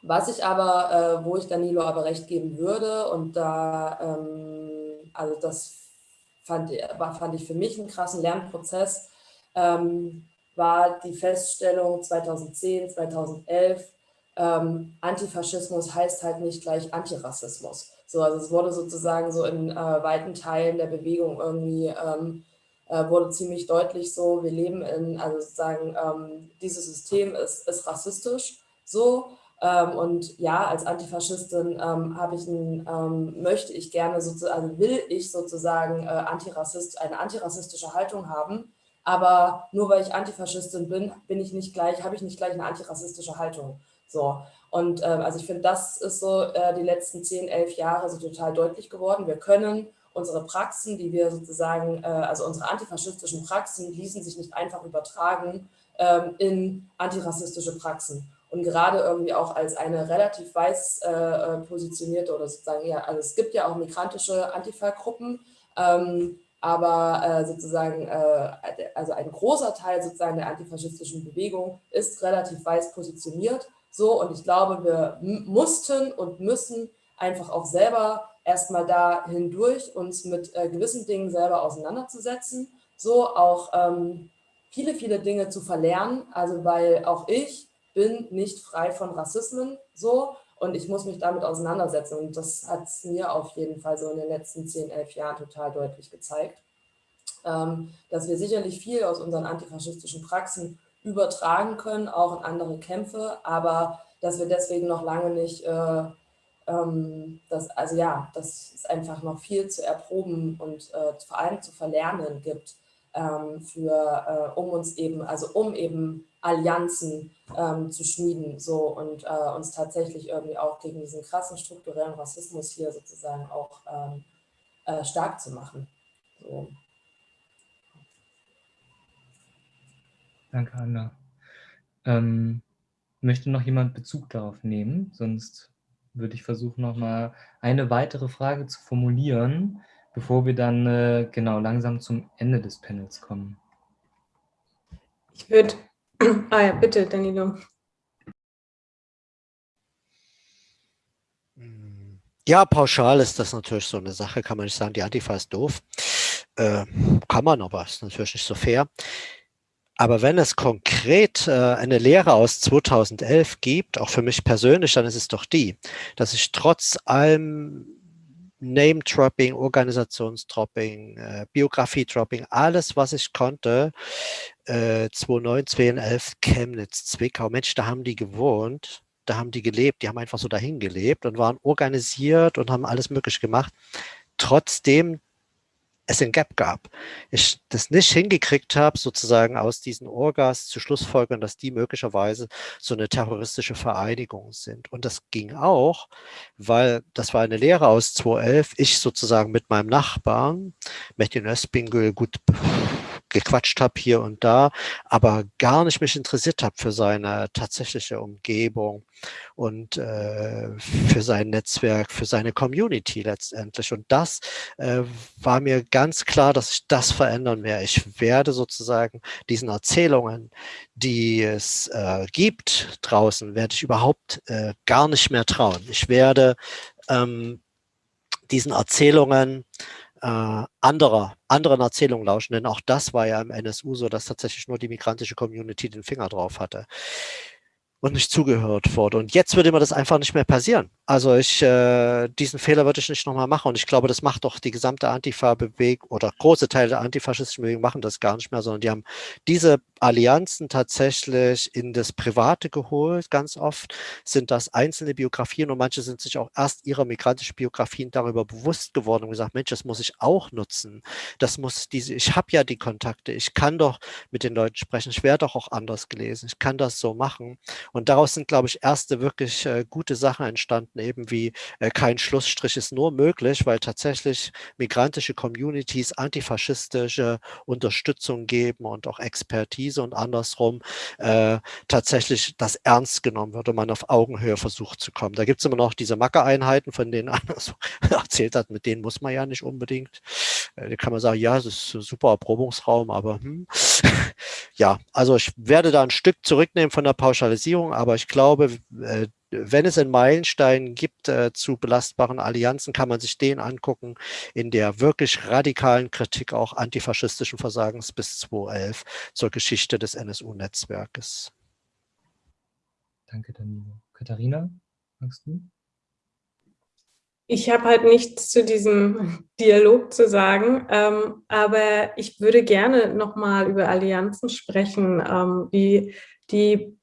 was ich aber, äh, wo ich Danilo aber recht geben würde, und da, ähm, also das fand, fand ich für mich einen krassen Lernprozess, ähm, war die Feststellung 2010, 2011, ähm, Antifaschismus heißt halt nicht gleich Antirassismus. So, also es wurde sozusagen so in äh, weiten Teilen der Bewegung irgendwie ähm, äh, wurde ziemlich deutlich so, wir leben in, also sozusagen, ähm, dieses System ist, ist rassistisch so Ähm, und ja, als Antifaschistin ähm, habe ich ein, ähm, möchte ich gerne sozusagen, also will ich sozusagen äh, Antirassist, eine antirassistische Haltung haben. Aber nur weil ich Antifaschistin bin, bin ich nicht gleich, habe ich nicht gleich eine antirassistische Haltung. So. Und äh, also ich finde, das ist so äh, die letzten 10, 11 Jahre so total deutlich geworden. Wir können unsere Praxen, die wir sozusagen, äh, also unsere antifaschistischen Praxen, ließen sich nicht einfach übertragen ähm, in antirassistische Praxen. Und gerade irgendwie auch als eine relativ weiß äh, äh, positionierte oder sozusagen, ja, also es gibt ja auch migrantische Antifa-Gruppen, ähm, aber äh, sozusagen, äh, also ein großer Teil sozusagen der antifaschistischen Bewegung ist relativ weiß positioniert. So, und ich glaube, wir mussten und müssen einfach auch selber erstmal da hindurch uns mit äh, gewissen Dingen selber auseinanderzusetzen, so auch ähm, viele, viele Dinge zu verlernen, also weil auch ich bin nicht frei von Rassismen so. Und ich muss mich damit auseinandersetzen. Und das hat es mir auf jeden Fall so in den letzten 10, 11 Jahren total deutlich gezeigt, ähm, dass wir sicherlich viel aus unseren antifaschistischen Praxen übertragen können, auch in andere Kämpfe, aber dass wir deswegen noch lange nicht, äh, ähm, das, also ja, dass es einfach noch viel zu erproben und äh, vor allem zu verlernen gibt, ähm, für, äh, um uns eben, also um eben Allianzen ähm, zu schmieden so und äh, uns tatsächlich irgendwie auch gegen diesen krassen strukturellen Rassismus hier sozusagen auch ähm, äh, stark zu machen. So. Danke, Anna. Ähm, möchte noch jemand Bezug darauf nehmen? Sonst würde ich versuchen, noch mal eine weitere Frage zu formulieren, bevor wir dann äh, genau langsam zum Ende des Panels kommen. Ich würde, ah ja, bitte, Danilo. Ja, pauschal ist das natürlich so eine Sache, kann man nicht sagen, die Antifa ist doof. Äh, kann man, aber ist natürlich nicht so fair. Aber wenn es konkret äh, eine Lehre aus 2011 gibt, auch für mich persönlich, dann ist es doch die, dass ich trotz allem Name-Dropping, Organisationsdropping, äh, Biografie-Dropping, alles, was ich konnte, äh, 2009, 2011, Chemnitz, Zwickau, Mensch, da haben die gewohnt, da haben die gelebt, die haben einfach so dahin gelebt und waren organisiert und haben alles möglich gemacht. Trotzdem es ein Gap gab. Ich das nicht hingekriegt habe, sozusagen aus diesen Orgas zu schlussfolgern, dass die möglicherweise so eine terroristische Vereinigung sind. Und das ging auch, weil das war eine Lehre aus 2011, ich sozusagen mit meinem Nachbarn, Metin Özbingül, gut gequatscht habe hier und da, aber gar nicht mich interessiert habe für seine tatsächliche Umgebung und äh, für sein Netzwerk, für seine Community letztendlich. Und das äh, war mir ganz klar, dass ich das verändern werde. Ich werde sozusagen diesen Erzählungen, die es äh, gibt draußen, werde ich überhaupt äh, gar nicht mehr trauen. Ich werde ähm, diesen Erzählungen äh, anderer, anderen Erzählungen lauschen. Denn auch das war ja im NSU so, dass tatsächlich nur die migrantische Community den Finger drauf hatte und nicht zugehört wurde. Und jetzt würde mir das einfach nicht mehr passieren. Also ich, äh, diesen Fehler würde ich nicht nochmal machen. Und ich glaube, das macht doch die gesamte Antifa-Bewegung oder große Teile der antifaschistischen Bewegung machen das gar nicht mehr, sondern die haben diese Allianzen tatsächlich in das Private geholt. Ganz oft sind das einzelne Biografien und manche sind sich auch erst ihrer migrantischen Biografien darüber bewusst geworden und gesagt, Mensch, das muss ich auch nutzen. Das muss diese, ich habe ja die Kontakte, ich kann doch mit den Leuten sprechen, ich werde doch auch anders gelesen, ich kann das so machen. Und daraus sind, glaube ich, erste wirklich äh, gute Sachen entstanden eben wie äh, kein Schlussstrich ist nur möglich, weil tatsächlich migrantische Communities antifaschistische Unterstützung geben und auch Expertise und andersrum äh, tatsächlich das ernst genommen wird und man auf Augenhöhe versucht zu kommen. Da gibt es immer noch diese Macke-Einheiten, von denen so erzählt hat, mit denen muss man ja nicht unbedingt. Äh, da kann man sagen, ja, das ist ein super Erprobungsraum, aber hm. ja, also ich werde da ein Stück zurücknehmen von der Pauschalisierung, aber ich glaube, äh, wenn es einen Meilenstein gibt äh, zu belastbaren Allianzen, kann man sich den angucken in der wirklich radikalen Kritik auch antifaschistischen Versagens bis 2011 zur Geschichte des NSU-Netzwerkes. Danke, Danilo. Katharina, magst du? Ich habe halt nichts zu diesem Dialog zu sagen, ähm, aber ich würde gerne nochmal über Allianzen sprechen, ähm, wie die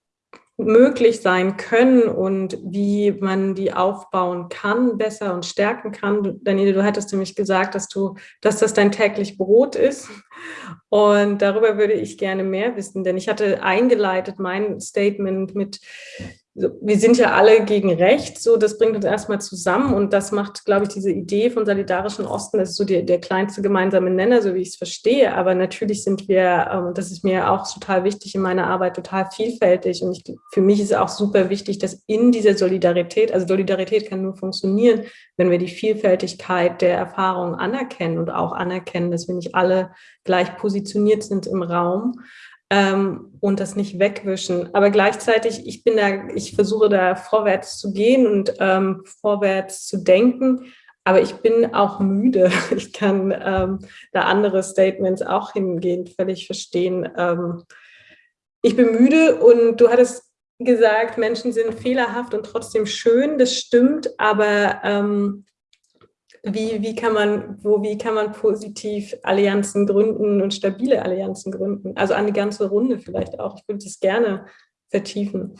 möglich sein können und wie man die aufbauen kann, besser und stärken kann. Daniele, du hattest nämlich gesagt, dass du, dass das dein täglich Brot ist. Und darüber würde ich gerne mehr wissen, denn ich hatte eingeleitet mein Statement mit wir sind ja alle gegen Recht, so das bringt uns erstmal zusammen und das macht, glaube ich, diese Idee von solidarischen Osten, das ist so die, der kleinste gemeinsame Nenner, so wie ich es verstehe, aber natürlich sind wir, ähm, das ist mir auch total wichtig in meiner Arbeit, total vielfältig. Und ich, für mich ist auch super wichtig, dass in dieser Solidarität, also Solidarität kann nur funktionieren, wenn wir die Vielfältigkeit der Erfahrungen anerkennen und auch anerkennen, dass wir nicht alle gleich positioniert sind im Raum ähm, und das nicht wegwischen. Aber gleichzeitig, ich bin da, ich versuche da vorwärts zu gehen und ähm, vorwärts zu denken. Aber ich bin auch müde. Ich kann ähm, da andere Statements auch hingehend völlig verstehen. Ähm, ich bin müde und du hattest gesagt, Menschen sind fehlerhaft und trotzdem schön. Das stimmt, aber ähm, wie, wie, kann man, wo, wie kann man positiv Allianzen gründen und stabile Allianzen gründen? Also eine ganze Runde vielleicht auch. Ich würde das gerne vertiefen.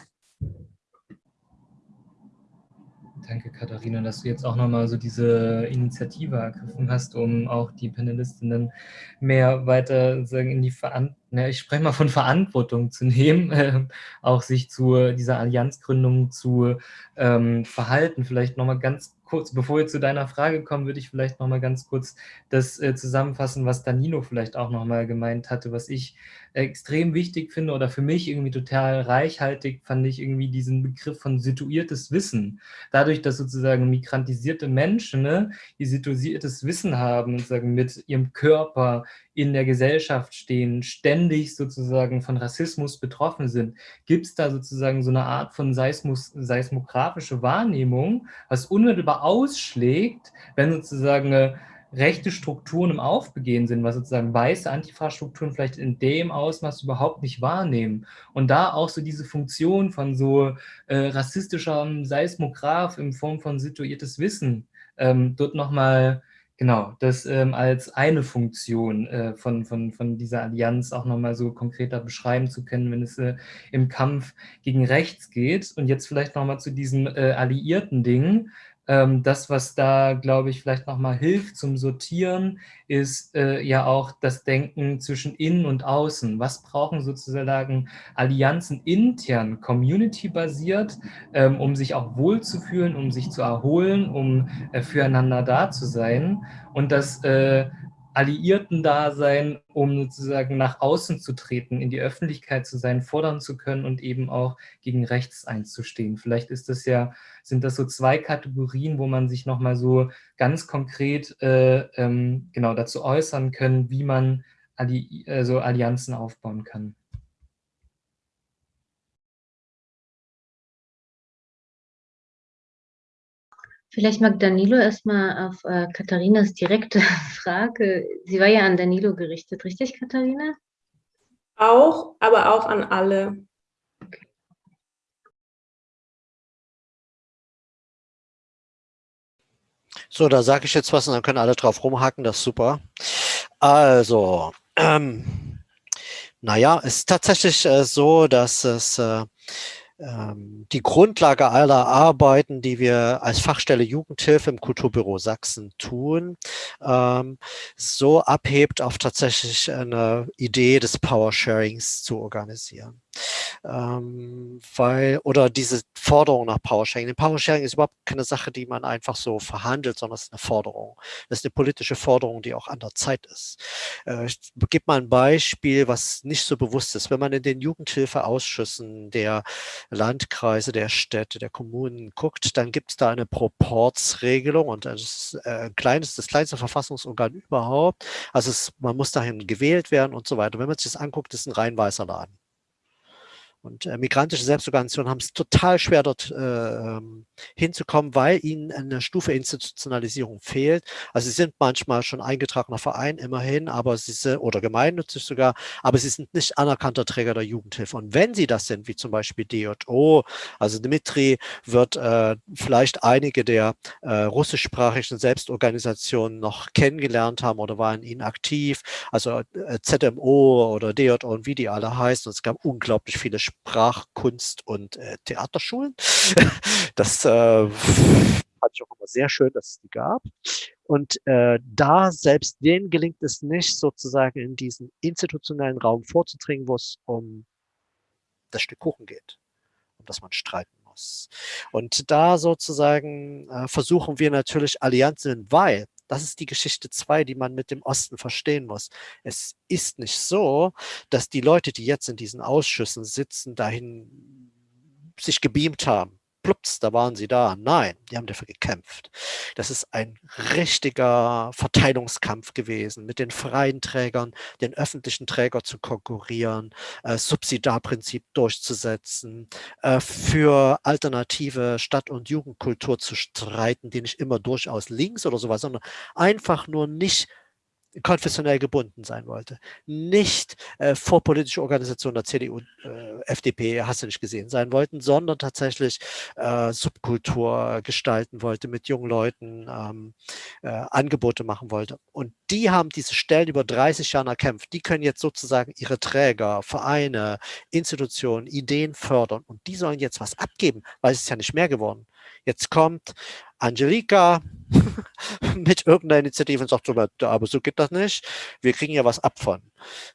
Danke, Katharina, dass du jetzt auch nochmal so diese Initiative ergriffen hast, um auch die Panelistinnen mehr weiter sagen, in die Verantwortung, ja, ich spreche mal von Verantwortung zu nehmen, äh, auch sich zu dieser Allianzgründung zu ähm, verhalten. Vielleicht nochmal ganz kurz, bevor wir zu deiner Frage kommen, würde ich vielleicht noch mal ganz kurz das äh, zusammenfassen, was Danilo vielleicht auch noch mal gemeint hatte, was ich extrem wichtig finde oder für mich irgendwie total reichhaltig fand ich irgendwie diesen Begriff von situiertes Wissen. Dadurch, dass sozusagen migrantisierte Menschen, ne, die situiertes Wissen haben und sagen mit ihrem Körper in der Gesellschaft stehen, ständig sozusagen von Rassismus betroffen sind, gibt es da sozusagen so eine Art von Seismus, seismografische Wahrnehmung, was unmittelbar ausschlägt, wenn sozusagen äh, rechte Strukturen im Aufbegehen sind, was sozusagen weiße Antifa-Strukturen vielleicht in dem Ausmaß überhaupt nicht wahrnehmen. Und da auch so diese Funktion von so äh, rassistischem Seismograph in Form von situiertes Wissen ähm, dort nochmal Genau, das ähm, als eine Funktion äh, von, von, von dieser Allianz auch nochmal so konkreter beschreiben zu können, wenn es äh, im Kampf gegen rechts geht. Und jetzt vielleicht nochmal zu diesem äh, alliierten Ding. Ähm, das, was da, glaube ich, vielleicht nochmal hilft zum Sortieren, ist äh, ja auch das Denken zwischen innen und außen. Was brauchen sozusagen Allianzen intern, community-basiert, ähm, um sich auch wohlzufühlen, um sich zu erholen, um äh, füreinander da zu sein. Und das äh, Alliierten-Dasein, um sozusagen nach außen zu treten, in die Öffentlichkeit zu sein, fordern zu können und eben auch gegen rechts einzustehen. Vielleicht ist das ja, sind das so zwei Kategorien, wo man sich nochmal so ganz konkret äh, ähm, genau dazu äußern können, wie man Alli also Allianzen aufbauen kann. Vielleicht mag Danilo erstmal auf äh, Katharinas direkte Frage. Sie war ja an Danilo gerichtet, richtig, Katharina? Auch, aber auch an alle. So, da sage ich jetzt was und dann können alle drauf rumhacken, das ist super. Also, ähm, naja, es ist tatsächlich äh, so, dass es äh, die Grundlage aller Arbeiten, die wir als Fachstelle Jugendhilfe im Kulturbüro Sachsen tun, ähm, so abhebt auf tatsächlich eine Idee des Power-Sharings zu organisieren ähm, weil, oder diese Forderung nach Powersharing. Denn Powersharing ist überhaupt keine Sache, die man einfach so verhandelt, sondern es ist eine Forderung. Das ist eine politische Forderung, die auch an der Zeit ist. Äh, ich gebe mal ein Beispiel, was nicht so bewusst ist. Wenn man in den Jugendhilfeausschüssen der Landkreise, der Städte, der Kommunen guckt, dann gibt es da eine Proportsregelung und das äh, ein kleines, das kleinste Verfassungsorgan überhaupt. Also es, man muss dahin gewählt werden und so weiter. Wenn man sich das anguckt, ist ein rein weißer Laden. Und äh, migrantische Selbstorganisationen haben es total schwer, dort äh, ähm, hinzukommen, weil ihnen eine Stufe Institutionalisierung fehlt. Also sie sind manchmal schon eingetragener Verein, immerhin, aber sie sind, oder gemeinnützig sogar, aber sie sind nicht anerkannter Träger der Jugendhilfe. Und wenn sie das sind, wie zum Beispiel DJO, also Dmitri wird äh, vielleicht einige der äh, russischsprachigen Selbstorganisationen noch kennengelernt haben oder waren ihnen aktiv, also äh, ZMO oder DJO und wie die alle heißen. Und es gab unglaublich viele Sprach-, Kunst- und äh, Theaterschulen. Das äh, fand ich auch immer sehr schön, dass es die gab. Und äh, da selbst denen gelingt es nicht, sozusagen in diesen institutionellen Raum vorzudringen, wo es um das Stück Kuchen geht, um das man streiten muss. Und da sozusagen äh, versuchen wir natürlich Allianzen, weil das ist die Geschichte 2, die man mit dem Osten verstehen muss. Es ist nicht so, dass die Leute, die jetzt in diesen Ausschüssen sitzen, dahin sich gebeamt haben plups, da waren sie da. Nein, die haben dafür gekämpft. Das ist ein richtiger Verteilungskampf gewesen, mit den freien Trägern, den öffentlichen Träger zu konkurrieren, äh, Subsidarprinzip durchzusetzen, äh, für alternative Stadt- und Jugendkultur zu streiten, die nicht immer durchaus links oder sowas, sondern einfach nur nicht konfessionell gebunden sein wollte. Nicht äh, vorpolitische Organisationen der CDU, äh, FDP, hast du nicht gesehen, sein wollten, sondern tatsächlich äh, Subkultur gestalten wollte, mit jungen Leuten ähm, äh, Angebote machen wollte. Und die haben diese Stellen über 30 Jahre erkämpft. Die können jetzt sozusagen ihre Träger, Vereine, Institutionen, Ideen fördern. Und die sollen jetzt was abgeben, weil es ist ja nicht mehr geworden. Jetzt kommt Angelika mit irgendeiner Initiative und sagt so, aber so geht das nicht. Wir kriegen ja was ab von.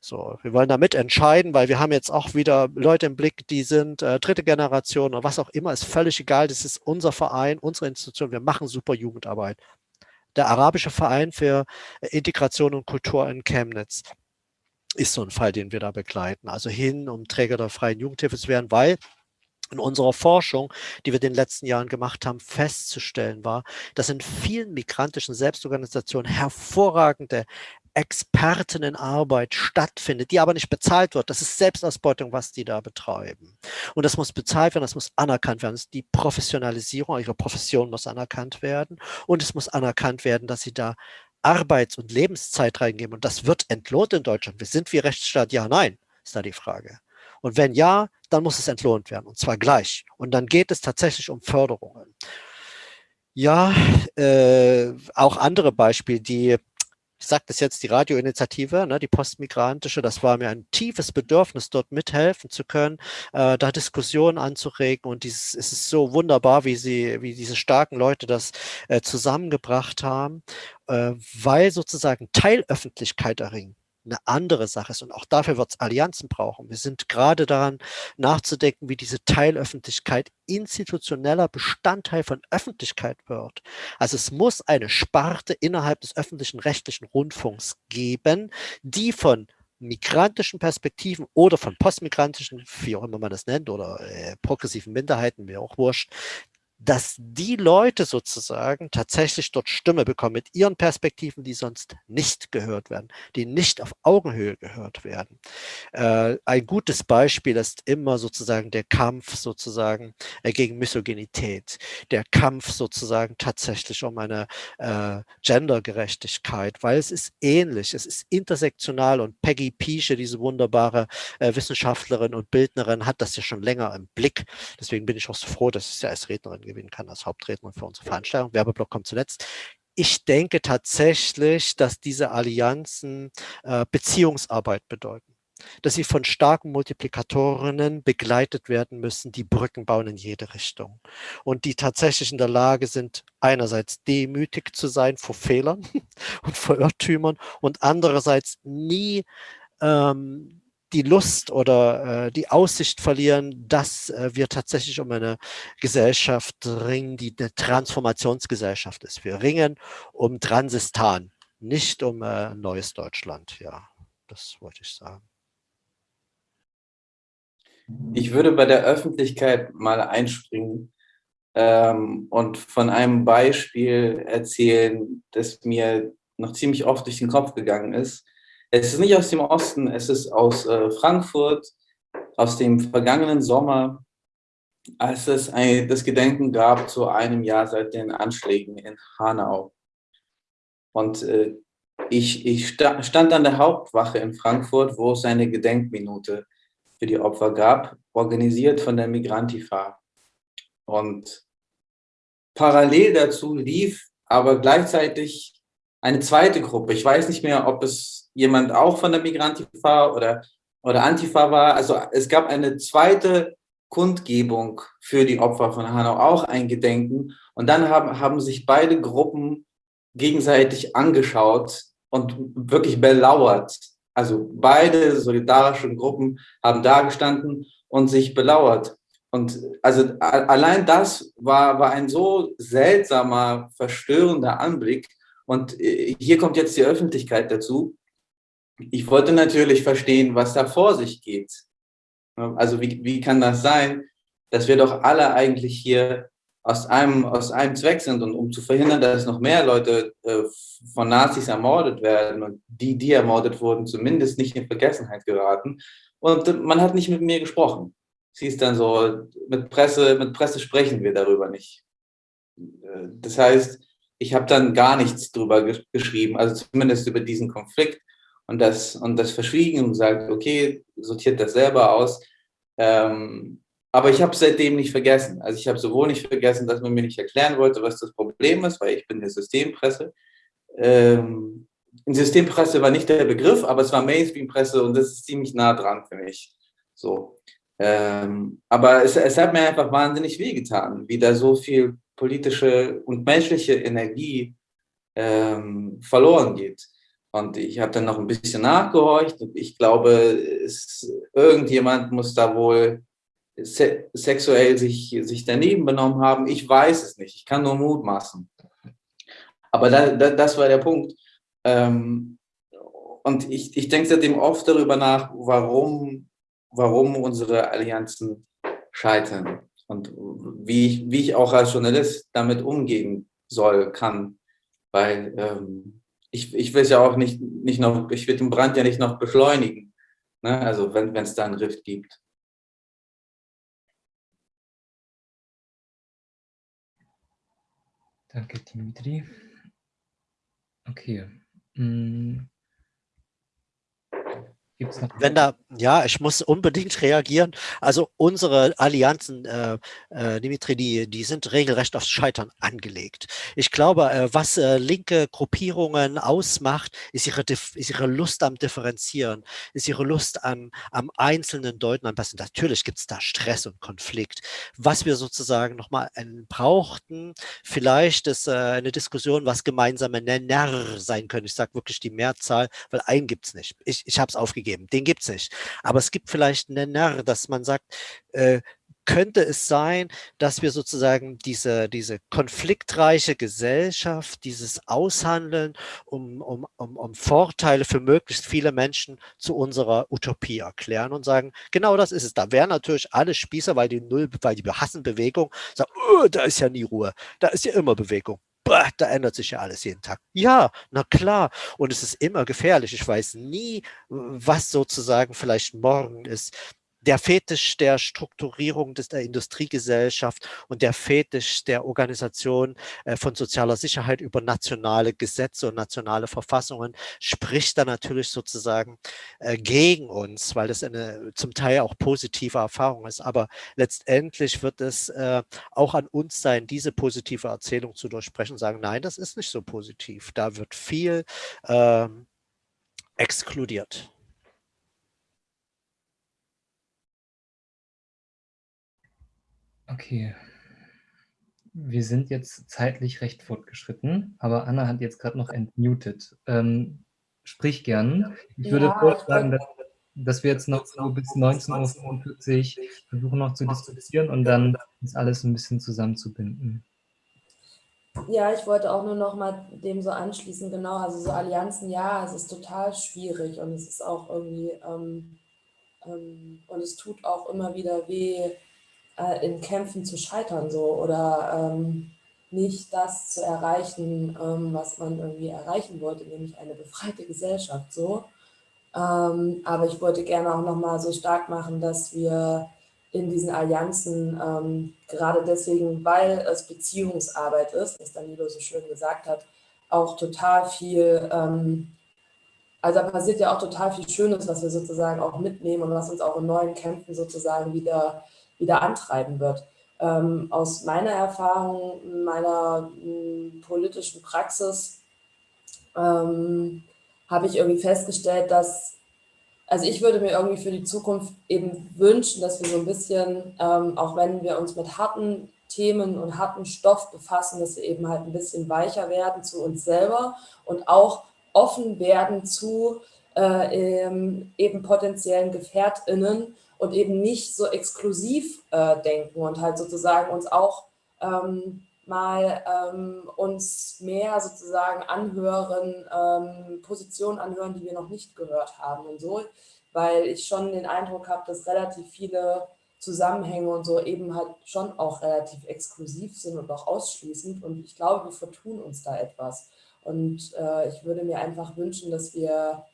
So, wir wollen da mitentscheiden, weil wir haben jetzt auch wieder Leute im Blick, die sind äh, dritte Generation oder was auch immer, ist völlig egal. Das ist unser Verein, unsere Institution. Wir machen super Jugendarbeit. Der Arabische Verein für Integration und Kultur in Chemnitz ist so ein Fall, den wir da begleiten. Also hin, um Träger der freien Jugendhilfe zu werden, weil in unserer Forschung, die wir in den letzten Jahren gemacht haben, festzustellen war, dass in vielen migrantischen Selbstorganisationen hervorragende Expertinnenarbeit stattfindet, die aber nicht bezahlt wird. Das ist Selbstausbeutung, was die da betreiben. Und das muss bezahlt werden, das muss anerkannt werden. Die Professionalisierung ihrer Profession muss anerkannt werden. Und es muss anerkannt werden, dass sie da Arbeits- und Lebenszeit reingeben. Und das wird entlohnt in Deutschland. Wir sind wie Rechtsstaat? Ja, nein, ist da die Frage. Und wenn ja, dann muss es entlohnt werden und zwar gleich. Und dann geht es tatsächlich um Förderungen. Ja, äh, auch andere Beispiele, die ich sage das jetzt, die Radioinitiative, ne, die postmigrantische, das war mir ein tiefes Bedürfnis, dort mithelfen zu können, äh, da Diskussionen anzuregen und dieses, es ist so wunderbar, wie sie, wie diese starken Leute das äh, zusammengebracht haben, äh, weil sozusagen Teilöffentlichkeit erringen eine andere Sache ist. Und auch dafür wird es Allianzen brauchen. Wir sind gerade daran nachzudenken, wie diese Teilöffentlichkeit institutioneller Bestandteil von Öffentlichkeit wird. Also es muss eine Sparte innerhalb des öffentlichen rechtlichen Rundfunks geben, die von migrantischen Perspektiven oder von postmigrantischen, wie auch immer man das nennt, oder äh, progressiven Minderheiten, mir auch wurscht, dass die Leute sozusagen tatsächlich dort Stimme bekommen mit ihren Perspektiven, die sonst nicht gehört werden, die nicht auf Augenhöhe gehört werden. Äh, ein gutes Beispiel ist immer sozusagen der Kampf sozusagen äh, gegen Misogynität, der Kampf sozusagen tatsächlich um eine äh, Gendergerechtigkeit, weil es ist ähnlich, es ist intersektional und Peggy Piesche, diese wunderbare äh, Wissenschaftlerin und Bildnerin, hat das ja schon länger im Blick. Deswegen bin ich auch so froh, dass ich ja als Rednerin gewinnen kann als Hauptredner für unsere Veranstaltung. Werbeblock kommt zuletzt. Ich denke tatsächlich, dass diese Allianzen äh, Beziehungsarbeit bedeuten dass sie von starken Multiplikatorinnen begleitet werden müssen, die Brücken bauen in jede Richtung und die tatsächlich in der Lage sind, einerseits demütig zu sein vor Fehlern und vor Irrtümern und andererseits nie ähm, die Lust oder äh, die Aussicht verlieren, dass äh, wir tatsächlich um eine Gesellschaft ringen, die eine Transformationsgesellschaft ist. Wir ringen um Transistan, nicht um äh, neues Deutschland. Ja, das wollte ich sagen. Ich würde bei der Öffentlichkeit mal einspringen ähm, und von einem Beispiel erzählen, das mir noch ziemlich oft durch den Kopf gegangen ist. Es ist nicht aus dem Osten, es ist aus äh, Frankfurt, aus dem vergangenen Sommer, als es ein, das Gedenken gab zu einem Jahr seit den Anschlägen in Hanau. Und äh, ich, ich sta stand an der Hauptwache in Frankfurt, wo es eine Gedenkminute für die Opfer gab, organisiert von der Migrantifa. Und parallel dazu lief aber gleichzeitig eine zweite Gruppe. Ich weiß nicht mehr, ob es jemand auch von der Migrantifa oder oder Antifa war. Also es gab eine zweite Kundgebung für die Opfer von Hanau, auch ein Gedenken. Und dann haben, haben sich beide Gruppen gegenseitig angeschaut und wirklich belauert. Also beide solidarischen Gruppen haben da gestanden und sich belauert. Und also allein das war, war ein so seltsamer, verstörender Anblick. Und äh, hier kommt jetzt die Öffentlichkeit dazu. Ich wollte natürlich verstehen, was da vor sich geht. Also wie, wie kann das sein, dass wir doch alle eigentlich hier aus einem, aus einem Zweck sind und um zu verhindern, dass noch mehr Leute äh, von Nazis ermordet werden und die, die ermordet wurden, zumindest nicht in Vergessenheit geraten. Und man hat nicht mit mir gesprochen. Sie ist dann so, mit Presse, mit Presse sprechen wir darüber nicht. Äh, das heißt, ich habe dann gar nichts drüber geschrieben, also zumindest über diesen Konflikt und das, und das verschwiegen und gesagt, okay, sortiert das selber aus. Ähm, aber ich habe seitdem nicht vergessen. Also ich habe sowohl nicht vergessen, dass man mir nicht erklären wollte, was das Problem ist, weil ich bin der Systempresse. Ähm, Systempresse war nicht der Begriff, aber es war Mainstream-Presse und das ist ziemlich nah dran für mich. So. Ähm, aber es, es hat mir einfach wahnsinnig wehgetan, wie da so viel politische und menschliche Energie ähm, verloren geht. Und ich habe dann noch ein bisschen nachgehorcht und ich glaube, es, irgendjemand muss da wohl se sexuell sich, sich daneben benommen haben. Ich weiß es nicht, ich kann nur mutmaßen. Aber da, da, das war der Punkt. Ähm, und ich, ich denke seitdem oft darüber nach, warum, warum unsere Allianzen scheitern und wie ich, wie ich auch als Journalist damit umgehen soll, kann. Weil ähm, ich, ich will es ja auch nicht, nicht noch, ich will den Brand ja nicht noch beschleunigen. Ne? Also wenn es da einen Rift gibt. Danke, Dimitri. Okay. Hm. Gibt's noch Wenn da, ja, ich muss unbedingt reagieren. Also unsere Allianzen, äh, äh, Dimitri, die, die sind regelrecht aufs Scheitern angelegt. Ich glaube, äh, was äh, linke Gruppierungen ausmacht, ist ihre, ist ihre Lust am Differenzieren, ist ihre Lust an, am einzelnen Deuten am besten. Natürlich gibt es da Stress und Konflikt. Was wir sozusagen nochmal brauchten, vielleicht ist äh, eine Diskussion, was gemeinsame Nenner sein können. Ich sage wirklich die Mehrzahl, weil einen gibt es nicht. Ich, ich habe es aufgegeben gegeben. Den gibt es nicht. Aber es gibt vielleicht einen Nenner, dass man sagt, äh, könnte es sein, dass wir sozusagen diese, diese konfliktreiche Gesellschaft, dieses Aushandeln um, um, um, um Vorteile für möglichst viele Menschen zu unserer Utopie erklären und sagen, genau das ist es. Da wären natürlich alle Spießer, weil die Null, weil die hassen Bewegung, sagen, oh, da ist ja nie Ruhe, da ist ja immer Bewegung bah, da ändert sich ja alles jeden Tag. Ja, na klar. Und es ist immer gefährlich. Ich weiß nie, was sozusagen vielleicht morgen ist der Fetisch der Strukturierung des, der Industriegesellschaft und der Fetisch der Organisation äh, von sozialer Sicherheit über nationale Gesetze und nationale Verfassungen spricht da natürlich sozusagen äh, gegen uns, weil das eine zum Teil auch positive Erfahrung ist. Aber letztendlich wird es äh, auch an uns sein, diese positive Erzählung zu durchsprechen und sagen, nein, das ist nicht so positiv. Da wird viel ähm, exkludiert. Okay. Wir sind jetzt zeitlich recht fortgeschritten, aber Anna hat jetzt gerade noch entmutet. Ähm, sprich gern. Ich würde ja, vorschlagen, dass, dass, wir jetzt noch so bis 19.45 Uhr versuchen noch zu diskutieren und dann ist alles ein bisschen zusammenzubinden. Ja, ich wollte auch nur noch mal dem so anschließen, genau, also so Allianzen, ja, es ist total schwierig und es ist auch irgendwie, ähm, ähm, und es tut auch immer wieder weh, äh, in Kämpfen zu scheitern so oder ähm, nicht das zu erreichen, ähm, was man irgendwie erreichen wollte, nämlich eine befreite Gesellschaft so. Ähm, aber ich wollte gerne auch nochmal so stark machen, dass wir in diesen Allianzen, ähm, gerade deswegen, weil es Beziehungsarbeit ist, was Danilo so schön gesagt hat, auch total viel, ähm, also da passiert ja auch total viel Schönes, was wir sozusagen auch mitnehmen und was uns auch in neuen Kämpfen sozusagen wieder wieder antreiben wird. Ähm, aus meiner Erfahrung, meiner m, politischen Praxis, ähm, habe ich irgendwie festgestellt, dass also ich würde mir irgendwie für die Zukunft eben wünschen, dass wir so ein bisschen, ähm, auch wenn wir uns mit harten Themen und harten Stoff befassen, dass wir eben halt ein bisschen weicher werden zu uns selber und auch offen werden zu äh, eben potenziellen GefährtInnen und eben nicht so exklusiv äh, denken und halt sozusagen uns auch ähm, mal ähm, uns mehr sozusagen anhören, ähm, Positionen anhören, die wir noch nicht gehört haben und so, weil ich schon den Eindruck habe, dass relativ viele Zusammenhänge und so eben halt schon auch relativ exklusiv sind und auch ausschließend und ich glaube, wir vertun uns da etwas. Und äh, ich würde mir einfach wünschen, dass wir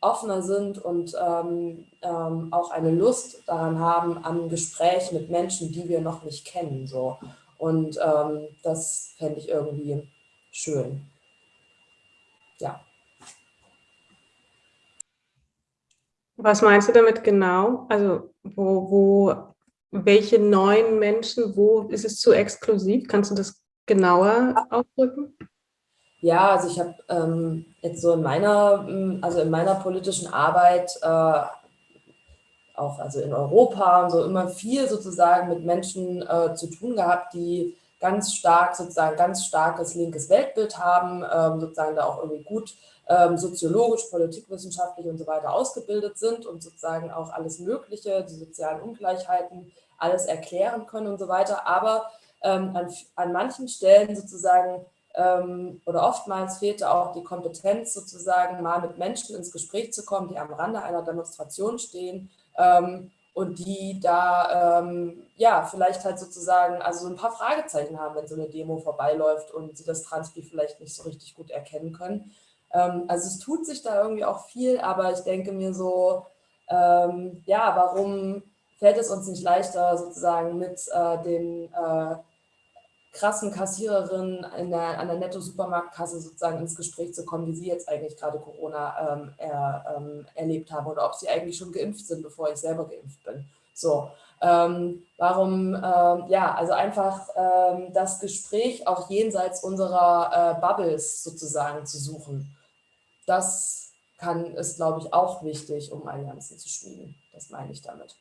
offener sind und ähm, ähm, auch eine Lust daran haben, an Gespräch mit Menschen, die wir noch nicht kennen. So. Und ähm, das fände ich irgendwie schön. Ja. Was meinst du damit genau? Also wo, wo, welche neuen Menschen, wo ist es zu exklusiv? Kannst du das genauer ausdrücken? Ja, also ich habe ähm, jetzt so in meiner, also in meiner politischen Arbeit äh, auch also in Europa und so immer viel sozusagen mit Menschen äh, zu tun gehabt, die ganz stark sozusagen ganz starkes linkes Weltbild haben, ähm, sozusagen da auch irgendwie gut ähm, soziologisch, politikwissenschaftlich und so weiter ausgebildet sind und sozusagen auch alles Mögliche, die sozialen Ungleichheiten, alles erklären können und so weiter. Aber ähm, an, an manchen Stellen sozusagen oder oftmals fehlte auch die Kompetenz sozusagen mal mit Menschen ins Gespräch zu kommen, die am Rande einer Demonstration stehen ähm, und die da ähm, ja vielleicht halt sozusagen also so ein paar Fragezeichen haben, wenn so eine Demo vorbeiläuft und sie das Transpi vielleicht nicht so richtig gut erkennen können. Ähm, also es tut sich da irgendwie auch viel, aber ich denke mir so, ähm, ja, warum fällt es uns nicht leichter sozusagen mit äh, den äh, krassen Kassiererin in der, an der Netto-Supermarktkasse sozusagen ins Gespräch zu kommen, wie sie jetzt eigentlich gerade Corona ähm, er, ähm, erlebt haben oder ob sie eigentlich schon geimpft sind, bevor ich selber geimpft bin. So, ähm, warum, ähm, ja, also einfach ähm, das Gespräch auch jenseits unserer äh, Bubbles sozusagen zu suchen. Das kann, ist, glaube ich, auch wichtig, um Allianzen zu schmieden. Das meine ich damit.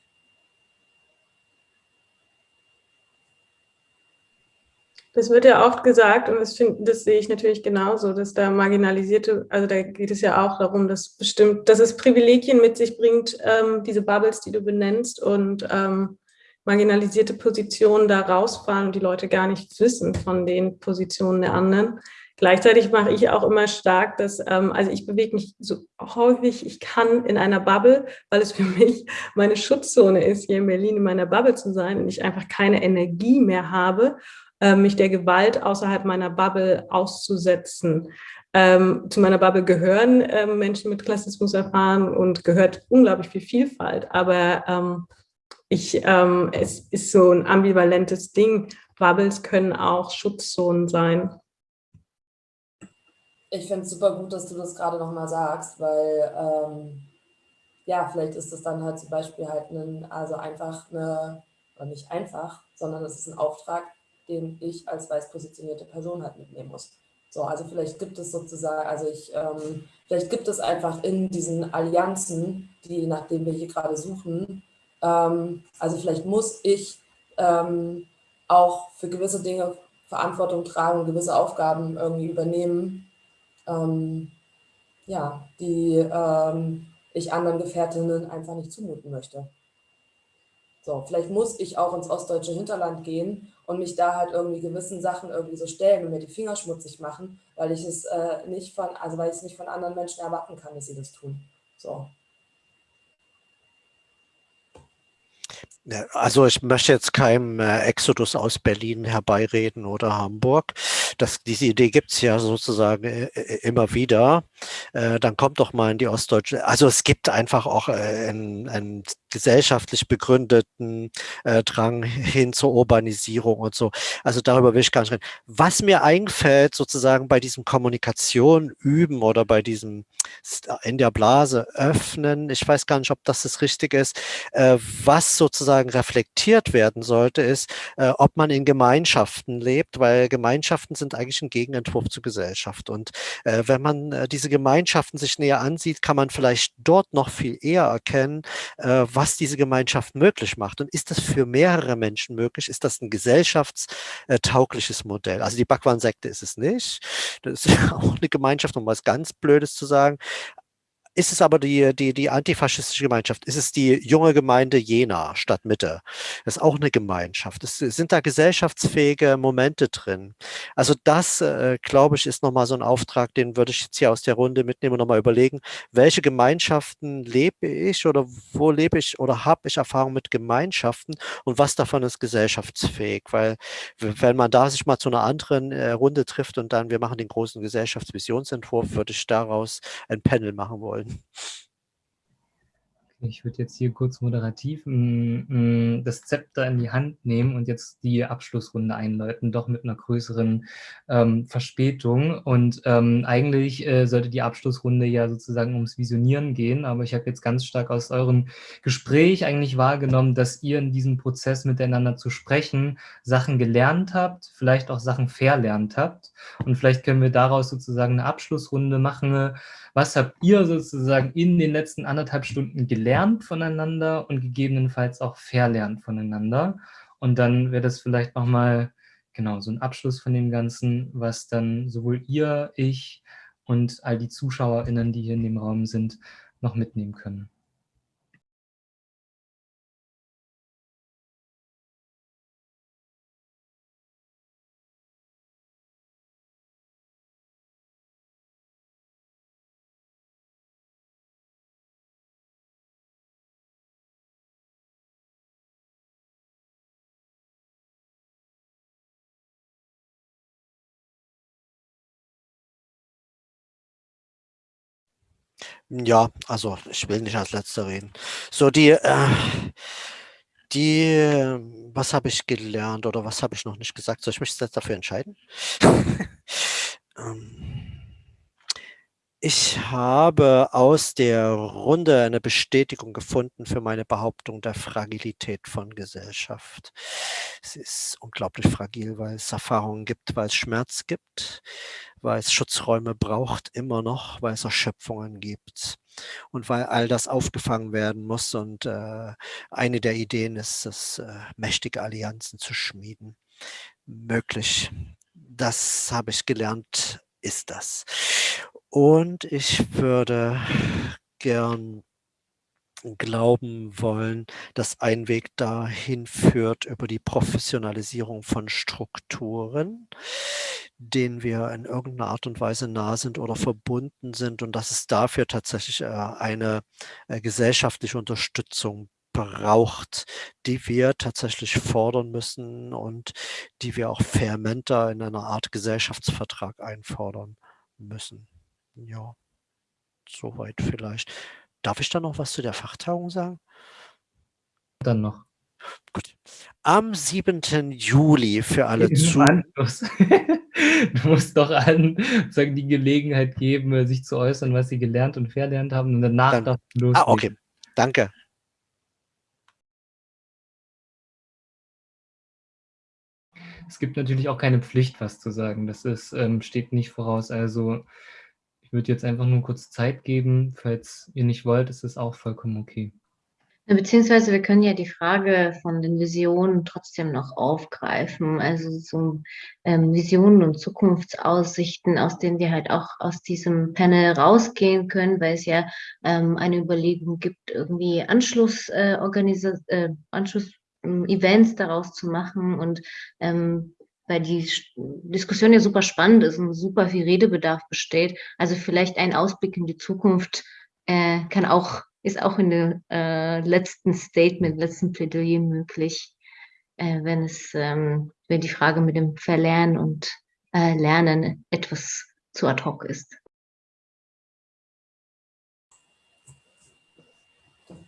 Das wird ja oft gesagt und das, find, das sehe ich natürlich genauso, dass da marginalisierte, also da geht es ja auch darum, dass bestimmt, dass es Privilegien mit sich bringt, ähm, diese Bubbles, die du benennst und ähm, marginalisierte Positionen da rausfallen und die Leute gar nicht wissen von den Positionen der anderen. Gleichzeitig mache ich auch immer stark, dass, ähm, also ich bewege mich so häufig ich kann in einer Bubble, weil es für mich meine Schutzzone ist, hier in Berlin in meiner Bubble zu sein und ich einfach keine Energie mehr habe mich der Gewalt außerhalb meiner Bubble auszusetzen. Ähm, zu meiner Bubble gehören äh, Menschen mit Klassismus erfahren und gehört unglaublich viel Vielfalt. Aber ähm, ich, ähm, es ist so ein ambivalentes Ding. Bubbles können auch Schutzzonen sein. Ich finde es super gut, dass du das gerade nochmal sagst, weil ähm, ja, vielleicht ist das dann halt zum Beispiel halt ein, also einfach eine, oder nicht einfach, sondern es ist ein Auftrag, den ich als weiß positionierte Person halt mitnehmen muss. So, also vielleicht gibt es sozusagen, also ich, ähm, vielleicht gibt es einfach in diesen Allianzen, die nach denen wir hier gerade suchen, ähm, also vielleicht muss ich ähm, auch für gewisse Dinge Verantwortung tragen, gewisse Aufgaben irgendwie übernehmen, ähm, ja, die ähm, ich anderen Gefährtinnen einfach nicht zumuten möchte. So, vielleicht muss ich auch ins ostdeutsche Hinterland gehen und mich da halt irgendwie gewissen Sachen irgendwie so stellen und mir die Finger schmutzig machen, weil ich es äh, nicht von, also weil ich es nicht von anderen Menschen erwarten kann, dass sie das tun. So. Also ich möchte jetzt keinem äh, Exodus aus Berlin herbeireden oder Hamburg. Das, diese Idee gibt es ja sozusagen äh, äh, immer wieder. Dann kommt doch mal in die Ostdeutsche. Also es gibt einfach auch ein, ein gesellschaftlich begründeten äh, Drang hin zur Urbanisierung und so. Also darüber will ich gar nicht reden. Was mir einfällt, sozusagen bei diesem Kommunikation üben oder bei diesem in der Blase öffnen, ich weiß gar nicht, ob das das Richtige ist, äh, was sozusagen reflektiert werden sollte, ist, äh, ob man in Gemeinschaften lebt, weil Gemeinschaften sind eigentlich ein Gegenentwurf zur Gesellschaft. Und äh, wenn man äh, diese Gemeinschaften sich näher ansieht, kann man vielleicht dort noch viel eher erkennen, äh, was diese Gemeinschaft möglich macht. Und ist das für mehrere Menschen möglich? Ist das ein gesellschaftstaugliches Modell? Also die Bhagwan-Sekte ist es nicht. Das ist auch eine Gemeinschaft, um was ganz Blödes zu sagen. Ist es aber die, die, die antifaschistische Gemeinschaft? Ist es die junge Gemeinde Jena statt Mitte? Das ist auch eine Gemeinschaft. Es sind da gesellschaftsfähige Momente drin. Also das, äh, glaube ich, ist nochmal so ein Auftrag, den würde ich jetzt hier aus der Runde mitnehmen und nochmal überlegen, welche Gemeinschaften lebe ich oder wo lebe ich oder habe ich Erfahrung mit Gemeinschaften und was davon ist gesellschaftsfähig? Weil wenn man da sich mal zu einer anderen äh, Runde trifft und dann wir machen den großen Gesellschaftsvisionsentwurf, würde ich daraus ein Panel machen wollen. Ich würde jetzt hier kurz moderativ das Zepter in die Hand nehmen und jetzt die Abschlussrunde einläuten, doch mit einer größeren ähm, Verspätung. Und ähm, eigentlich äh, sollte die Abschlussrunde ja sozusagen ums Visionieren gehen, aber ich habe jetzt ganz stark aus eurem Gespräch eigentlich wahrgenommen, dass ihr in diesem Prozess miteinander zu sprechen Sachen gelernt habt, vielleicht auch Sachen verlernt habt. Und vielleicht können wir daraus sozusagen eine Abschlussrunde machen, was habt ihr sozusagen in den letzten anderthalb Stunden gelernt voneinander und gegebenenfalls auch verlernt voneinander? Und dann wäre das vielleicht nochmal genau so ein Abschluss von dem Ganzen, was dann sowohl ihr, ich und all die ZuschauerInnen, die hier in dem Raum sind, noch mitnehmen können. Ja, also ich will nicht als Letzter reden. So die, äh, die, was habe ich gelernt oder was habe ich noch nicht gesagt? Soll ich mich jetzt dafür entscheiden? ähm, ich habe aus der Runde eine Bestätigung gefunden für meine Behauptung der Fragilität von Gesellschaft. Es ist unglaublich fragil, weil es Erfahrungen gibt, weil es Schmerz gibt, weil es Schutzräume braucht immer noch, weil es Erschöpfungen gibt und weil all das aufgefangen werden muss. Und äh, eine der Ideen ist es, äh, mächtige Allianzen zu schmieden. Möglich. Das habe ich gelernt, ist das. Und ich würde gern glauben wollen, dass ein Weg dahin führt über die Professionalisierung von Strukturen, denen wir in irgendeiner Art und Weise nah sind oder verbunden sind und dass es dafür tatsächlich äh, eine äh, gesellschaftliche Unterstützung braucht, die wir tatsächlich fordern müssen und die wir auch vehementer in einer Art Gesellschaftsvertrag einfordern müssen. Ja, soweit vielleicht. Darf ich da noch was zu der Fachtagung sagen? Dann noch. Gut. Am 7. Juli für alle zu. du musst doch allen sagen, die Gelegenheit geben, sich zu äußern, was sie gelernt und verlernt haben und danach Dann, darfst du loslegen. Ah, okay. Danke. Es gibt natürlich auch keine Pflicht, was zu sagen. Das ist, ähm, steht nicht voraus. Also würde jetzt einfach nur kurz Zeit geben. Falls ihr nicht wollt, ist es auch vollkommen okay. Beziehungsweise wir können ja die Frage von den Visionen trotzdem noch aufgreifen, also so ähm, Visionen und Zukunftsaussichten, aus denen wir halt auch aus diesem Panel rausgehen können, weil es ja ähm, eine Überlegung gibt, irgendwie Anschluss, äh, äh, Anschluss ähm, Events daraus zu machen und ähm, weil die Diskussion ja super spannend ist und super viel Redebedarf besteht. Also vielleicht ein Ausblick in die Zukunft äh, kann auch, ist auch in dem äh, letzten Statement, letzten Plädoyer möglich, äh, wenn es, ähm, wenn die Frage mit dem Verlernen und äh, Lernen etwas zu ad hoc ist.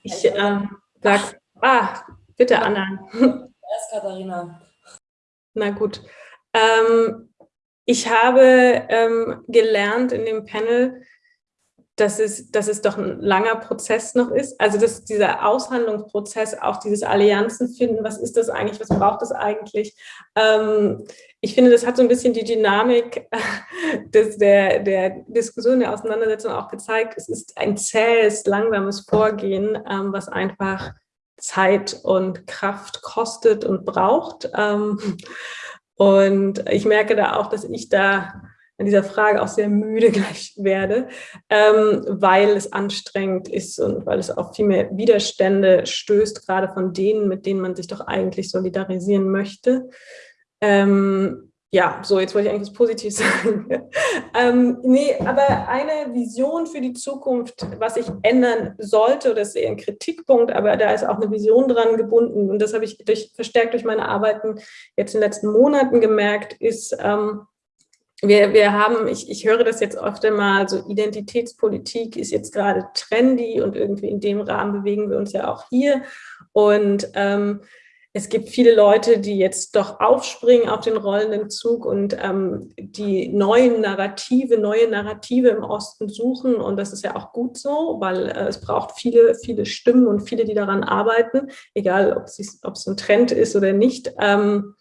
Ich, äh, Sag, ah, bitte Anna. Erst Katharina. Na gut. Ähm, ich habe ähm, gelernt in dem Panel, dass es, dass es doch ein langer Prozess noch ist. Also dass dieser Aushandlungsprozess, auch dieses Allianzen finden, was ist das eigentlich, was braucht es eigentlich? Ähm, ich finde, das hat so ein bisschen die Dynamik des, der, der Diskussion, der Auseinandersetzung auch gezeigt. Es ist ein zähes, langsames Vorgehen, ähm, was einfach Zeit und Kraft kostet und braucht. Ähm, und ich merke da auch, dass ich da an dieser Frage auch sehr müde gleich werde, ähm, weil es anstrengend ist und weil es auf viel mehr Widerstände stößt, gerade von denen, mit denen man sich doch eigentlich solidarisieren möchte. Ähm, ja, so, jetzt wollte ich eigentlich was Positives sagen. ähm, nee, aber eine Vision für die Zukunft, was sich ändern sollte, oder ist eher ein Kritikpunkt, aber da ist auch eine Vision dran gebunden und das habe ich durch, verstärkt durch meine Arbeiten jetzt in den letzten Monaten gemerkt, ist, ähm, wir, wir haben, ich, ich höre das jetzt oft einmal, so Identitätspolitik ist jetzt gerade trendy und irgendwie in dem Rahmen bewegen wir uns ja auch hier. Und ähm, es gibt viele Leute, die jetzt doch aufspringen auf den rollenden Zug und ähm, die neuen Narrative, neue Narrative im Osten suchen. Und das ist ja auch gut so, weil äh, es braucht viele, viele Stimmen und viele, die daran arbeiten, egal ob es, ein Trend ist oder nicht. Ähm,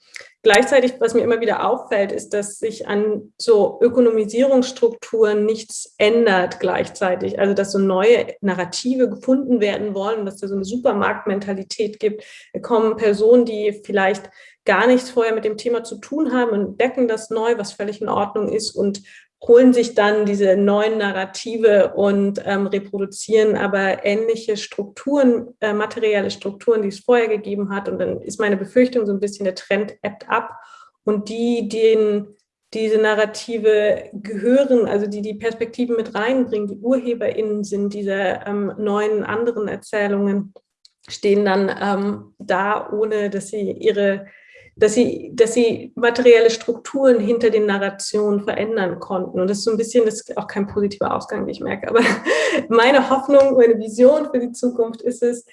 Gleichzeitig, was mir immer wieder auffällt, ist, dass sich an so Ökonomisierungsstrukturen nichts ändert gleichzeitig. Also, dass so neue Narrative gefunden werden wollen, dass da so eine Supermarktmentalität gibt. Da kommen Personen, die vielleicht gar nichts vorher mit dem Thema zu tun haben und entdecken das neu, was völlig in Ordnung ist und holen sich dann diese neuen Narrative und ähm, reproduzieren aber ähnliche Strukturen, äh, materielle Strukturen, die es vorher gegeben hat. Und dann ist meine Befürchtung so ein bisschen, der Trend ebbt ab. Und die, denen diese Narrative gehören, also die die Perspektiven mit reinbringen, die UrheberInnen sind dieser ähm, neuen anderen Erzählungen, stehen dann ähm, da, ohne dass sie ihre dass sie, dass sie materielle Strukturen hinter den Narrationen verändern konnten. Und das ist so ein bisschen, das ist auch kein positiver Ausgang, wie ich merke. Aber meine Hoffnung, meine Vision für die Zukunft ist es,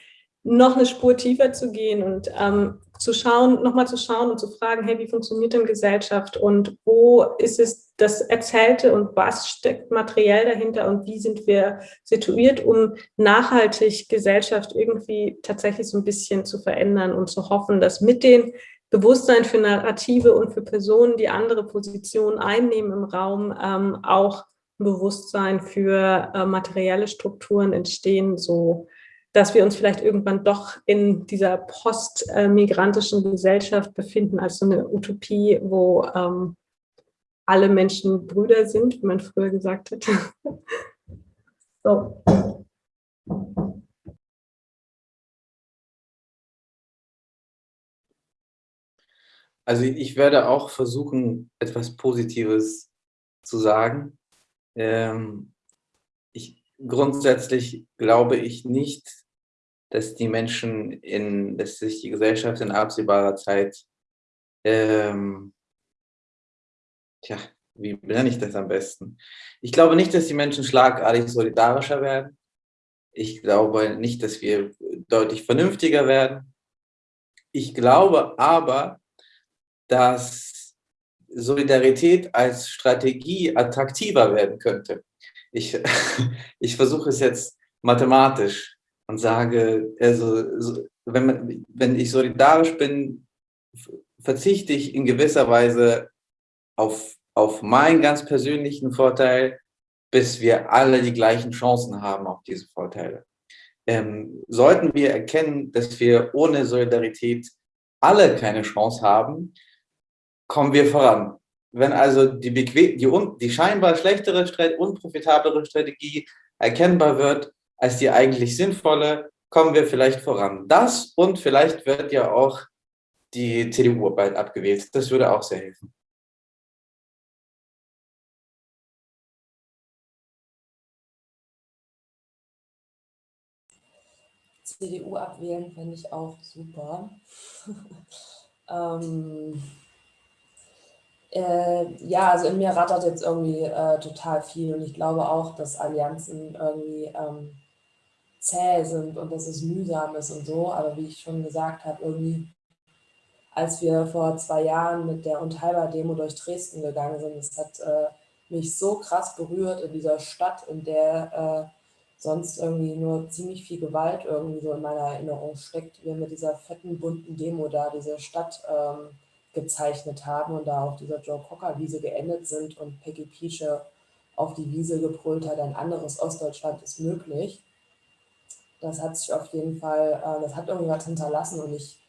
noch eine Spur tiefer zu gehen und ähm, zu schauen, nochmal zu schauen und zu fragen, hey, wie funktioniert denn Gesellschaft und wo ist es das Erzählte und was steckt materiell dahinter und wie sind wir situiert, um nachhaltig Gesellschaft irgendwie tatsächlich so ein bisschen zu verändern und zu hoffen, dass mit den Bewusstsein für Narrative und für Personen, die andere Positionen einnehmen im Raum, ähm, auch Bewusstsein für äh, materielle Strukturen entstehen, so dass wir uns vielleicht irgendwann doch in dieser postmigrantischen Gesellschaft befinden, als so eine Utopie, wo ähm, alle Menschen Brüder sind, wie man früher gesagt hat. so. Also ich werde auch versuchen, etwas Positives zu sagen. Ähm, ich, grundsätzlich glaube ich nicht, dass die Menschen in, dass sich die Gesellschaft in absehbarer Zeit, ähm, tja, wie nenne ich das am besten? Ich glaube nicht, dass die Menschen schlagartig solidarischer werden. Ich glaube nicht, dass wir deutlich vernünftiger werden. Ich glaube aber, dass Solidarität als Strategie attraktiver werden könnte. Ich, ich versuche es jetzt mathematisch und sage, also, wenn, man, wenn ich solidarisch bin, verzichte ich in gewisser Weise auf, auf meinen ganz persönlichen Vorteil, bis wir alle die gleichen Chancen haben auf diese Vorteile. Ähm, sollten wir erkennen, dass wir ohne Solidarität alle keine Chance haben, kommen wir voran. Wenn also die, bequem, die, die scheinbar schlechtere, unprofitablere Strategie erkennbar wird als die eigentlich sinnvolle, kommen wir vielleicht voran. Das und vielleicht wird ja auch die CDU bald abgewählt. Das würde auch sehr helfen. CDU abwählen fände ich auch super. ähm, äh, ja, also in mir rattert jetzt irgendwie äh, total viel und ich glaube auch, dass Allianzen irgendwie ähm, zäh sind und dass es mühsam ist und so. Aber wie ich schon gesagt habe, irgendwie, als wir vor zwei Jahren mit der Unteilbar-Demo durch Dresden gegangen sind, es hat äh, mich so krass berührt in dieser Stadt, in der äh, sonst irgendwie nur ziemlich viel Gewalt irgendwie so in meiner Erinnerung steckt. Wir mit dieser fetten, bunten Demo da diese Stadt ähm, gezeichnet haben und da auf dieser Joe Cocker Wiese geendet sind und Peggy Piesche auf die Wiese gebrüllt hat, ein anderes Ostdeutschland ist möglich. Das hat sich auf jeden Fall, äh, das hat irgendwie was hinterlassen und ich,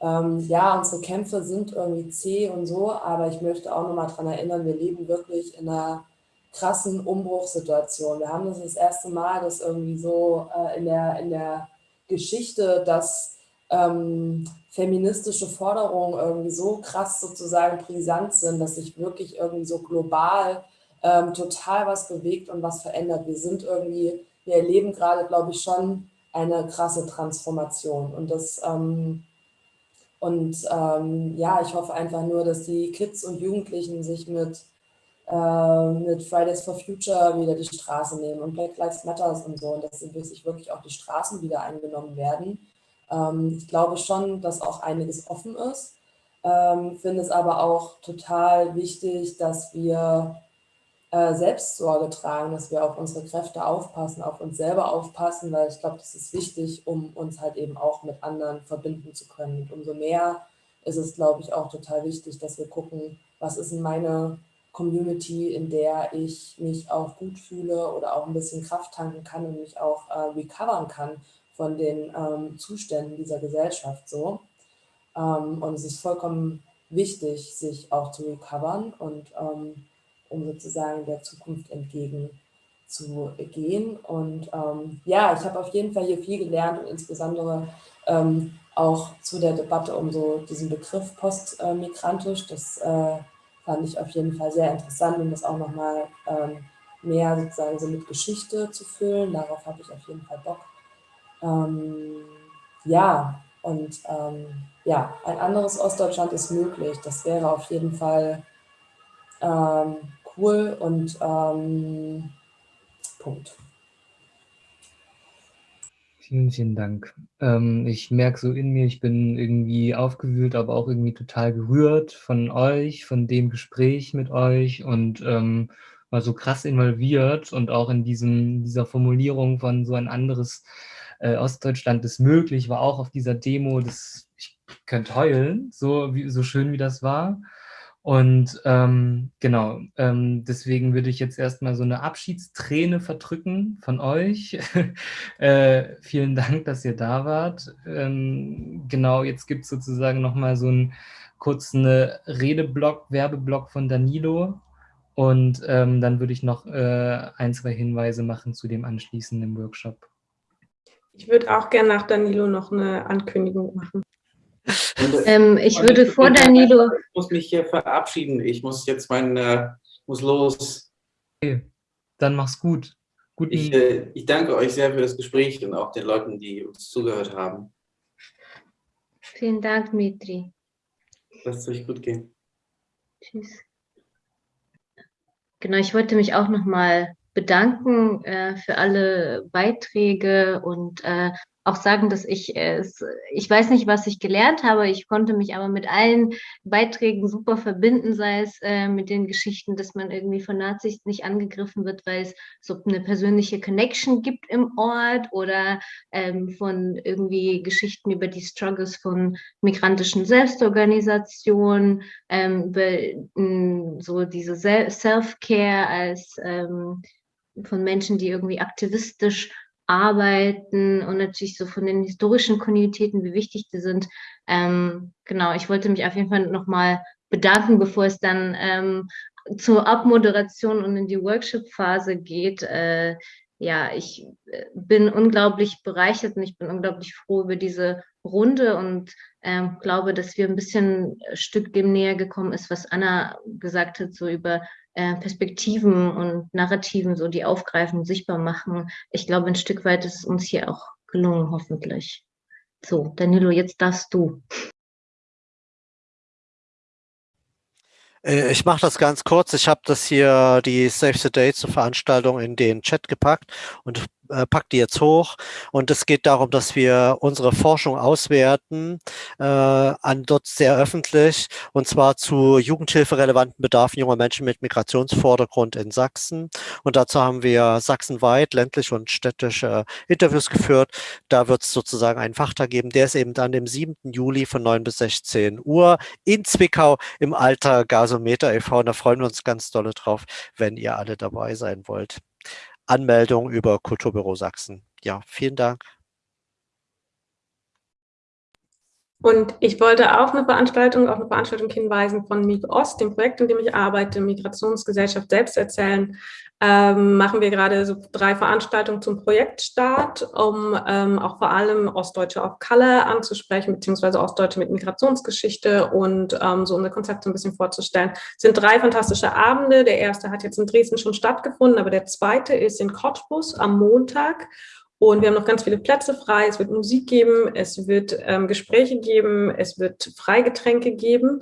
ähm, ja, unsere Kämpfe sind irgendwie zäh und so, aber ich möchte auch nochmal daran erinnern, wir leben wirklich in einer krassen Umbruchssituation. Wir haben das das erste Mal, dass irgendwie so äh, in, der, in der Geschichte, dass ähm, feministische Forderungen irgendwie so krass sozusagen brisant sind, dass sich wirklich irgendwie so global ähm, total was bewegt und was verändert. Wir sind irgendwie, wir erleben gerade, glaube ich, schon eine krasse Transformation. Und das ähm, und ähm, ja, ich hoffe einfach nur, dass die Kids und Jugendlichen sich mit, äh, mit Fridays for Future wieder die Straße nehmen und Black Lives Matter und so und dass sich wirklich auch die Straßen wieder eingenommen werden. Ähm, ich glaube schon, dass auch einiges offen ist, ähm, finde es aber auch total wichtig, dass wir äh, Selbstsorge tragen, dass wir auf unsere Kräfte aufpassen, auf uns selber aufpassen, weil ich glaube, das ist wichtig, um uns halt eben auch mit anderen verbinden zu können. Und umso mehr ist es, glaube ich, auch total wichtig, dass wir gucken, was ist in meine Community, in der ich mich auch gut fühle oder auch ein bisschen Kraft tanken kann und mich auch äh, recovern kann von den ähm, Zuständen dieser Gesellschaft so. Ähm, und es ist vollkommen wichtig, sich auch zu recovern und ähm, um sozusagen der Zukunft entgegen zu gehen. Und ähm, ja, ich habe auf jeden Fall hier viel gelernt und insbesondere ähm, auch zu der Debatte um so diesen Begriff postmigrantisch. Das äh, fand ich auf jeden Fall sehr interessant, um das auch nochmal ähm, mehr sozusagen so mit Geschichte zu füllen. Darauf habe ich auf jeden Fall Bock. Ähm, ja, und ähm, ja, ein anderes Ostdeutschland ist möglich. Das wäre auf jeden Fall ähm, cool und ähm, Punkt. Vielen, vielen Dank. Ähm, ich merke so in mir, ich bin irgendwie aufgewühlt, aber auch irgendwie total gerührt von euch, von dem Gespräch mit euch und ähm, war so krass involviert und auch in diesem, dieser Formulierung von so ein anderes äh, Ostdeutschland ist möglich, war auch auf dieser Demo, das, ich könnte heulen, so, wie, so schön wie das war. Und ähm, genau, ähm, deswegen würde ich jetzt erstmal so eine Abschiedsträne verdrücken von euch. äh, vielen Dank, dass ihr da wart. Ähm, genau, jetzt gibt es sozusagen nochmal so einen kurzen Redeblock, Werbeblock von Danilo. Und ähm, dann würde ich noch äh, ein, zwei Hinweise machen zu dem anschließenden Workshop. Ich würde auch gerne nach Danilo noch eine Ankündigung machen. Ähm, ich würde vor Danilo... Ich muss mich hier verabschieden. Ich muss jetzt mein, äh, muss los. Okay, dann mach's gut. Guten ich, äh, ich danke euch sehr für das Gespräch und auch den Leuten, die uns zugehört haben. Vielen Dank, Mitri. Lasst es euch gut gehen. Tschüss. Genau, ich wollte mich auch nochmal bedanken äh, für alle Beiträge und äh, auch sagen, dass ich es, ich weiß nicht, was ich gelernt habe, ich konnte mich aber mit allen Beiträgen super verbinden, sei es äh, mit den Geschichten, dass man irgendwie von Nazis nicht angegriffen wird, weil es so eine persönliche Connection gibt im Ort oder ähm, von irgendwie Geschichten über die Struggles von migrantischen Selbstorganisationen, ähm, über mh, so diese Self-Care als ähm, von Menschen, die irgendwie aktivistisch arbeiten und natürlich so von den historischen Kontinuitäten, wie wichtig die sind. Ähm, genau, ich wollte mich auf jeden Fall nochmal bedanken, bevor es dann ähm, zur Abmoderation und in die Workshop-Phase geht. Äh, ja, ich äh, bin unglaublich bereichert und ich bin unglaublich froh über diese Runde und ähm, glaube, dass wir ein bisschen ein Stück dem näher gekommen ist, was Anna gesagt hat, so über Perspektiven und Narrativen, so die aufgreifen, sichtbar machen. Ich glaube, ein Stück weit ist es uns hier auch gelungen, hoffentlich. So, Danilo, jetzt darfst du. Äh, ich mache das ganz kurz. Ich habe das hier, die Save the Date zur Veranstaltung in den Chat gepackt und äh, packe die jetzt hoch. Und es geht darum, dass wir unsere Forschung auswerten, äh, an dort sehr öffentlich, und zwar zu jugendhilferelevanten Bedarfen junger Menschen mit Migrationsvordergrund in Sachsen. Und dazu haben wir sachsenweit ländliche und städtische Interviews geführt. Da wird es sozusagen einen Fachtag geben. Der ist eben dann dem 7. Juli von 9 bis 16 Uhr in Zwickau im Alter Gasometer e.V. Und da freuen wir uns ganz dolle drauf, wenn ihr alle dabei sein wollt. Anmeldung über Kulturbüro Sachsen. Ja, vielen Dank. Und ich wollte auch eine Veranstaltung, auf eine Veranstaltung hinweisen von MIG Ost, dem Projekt, in dem ich arbeite, Migrationsgesellschaft selbst erzählen. Ähm, machen wir gerade so drei Veranstaltungen zum Projektstart, um ähm, auch vor allem Ostdeutsche of Color anzusprechen, beziehungsweise Ostdeutsche mit Migrationsgeschichte und ähm, so unser Konzept so ein bisschen vorzustellen. Es sind drei fantastische Abende. Der erste hat jetzt in Dresden schon stattgefunden, aber der zweite ist in Cottbus am Montag. Und wir haben noch ganz viele Plätze frei. Es wird Musik geben, es wird ähm, Gespräche geben, es wird Freigetränke geben.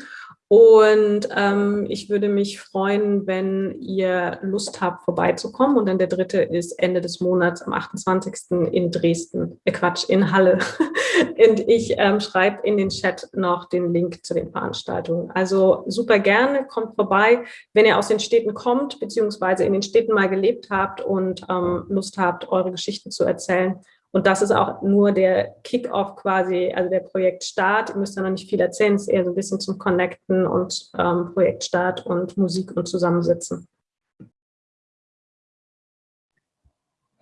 Und ähm, ich würde mich freuen, wenn ihr Lust habt, vorbeizukommen. Und dann der dritte ist Ende des Monats am 28. in Dresden, äh Quatsch, in Halle. Und ich ähm, schreibe in den Chat noch den Link zu den Veranstaltungen. Also super gerne, kommt vorbei, wenn ihr aus den Städten kommt, beziehungsweise in den Städten mal gelebt habt und ähm, Lust habt, eure Geschichten zu erzählen. Und das ist auch nur der Kick-off quasi, also der Projektstart. Ihr müsst da noch nicht viel erzählen, es ist eher so ein bisschen zum Connecten und ähm, Projektstart und Musik und Zusammensitzen.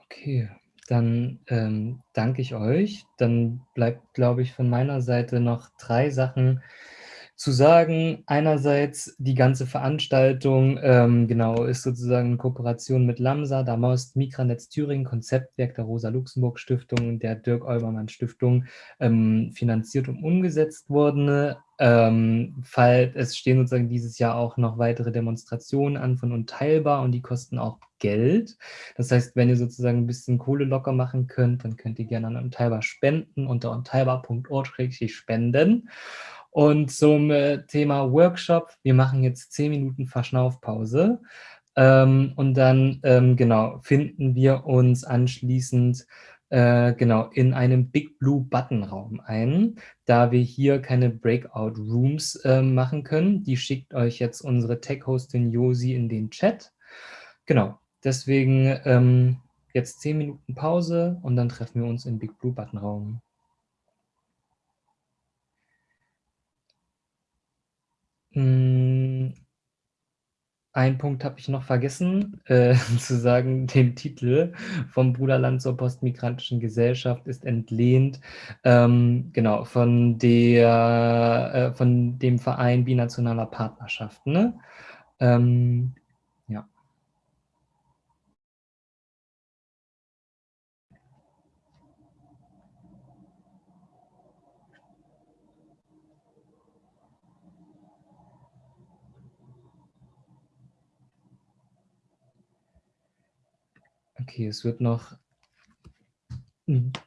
Okay, dann ähm, danke ich euch. Dann bleibt, glaube ich, von meiner Seite noch drei Sachen zu sagen, einerseits die ganze Veranstaltung, ähm, genau, ist sozusagen in Kooperation mit LAMSA, Damost, Mikranetz Thüringen, Konzeptwerk der Rosa-Luxemburg-Stiftung, der Dirk-Olbermann-Stiftung ähm, finanziert und umgesetzt worden. Ähm, Fall, es stehen sozusagen dieses Jahr auch noch weitere Demonstrationen an von Unteilbar und die kosten auch Geld. Das heißt, wenn ihr sozusagen ein bisschen Kohle locker machen könnt, dann könnt ihr gerne an Unteilbar spenden unter unteilbar.org-spenden. Und zum äh, Thema Workshop, wir machen jetzt zehn Minuten Verschnaufpause. Ähm, und dann, ähm, genau, finden wir uns anschließend äh, genau in einem Big Blue Button Raum ein, da wir hier keine Breakout Rooms äh, machen können. Die schickt euch jetzt unsere Tech-Hostin Josi in den Chat. Genau, deswegen ähm, jetzt zehn Minuten Pause und dann treffen wir uns im Big Blue Button Raum. Hm, ein Punkt habe ich noch vergessen, äh, zu sagen, den Titel vom Bruderland zur postmigrantischen Gesellschaft ist entlehnt, ähm, genau, von, der, äh, von dem Verein binationaler Partnerschaften. Ne? Ähm, Okay, es wird noch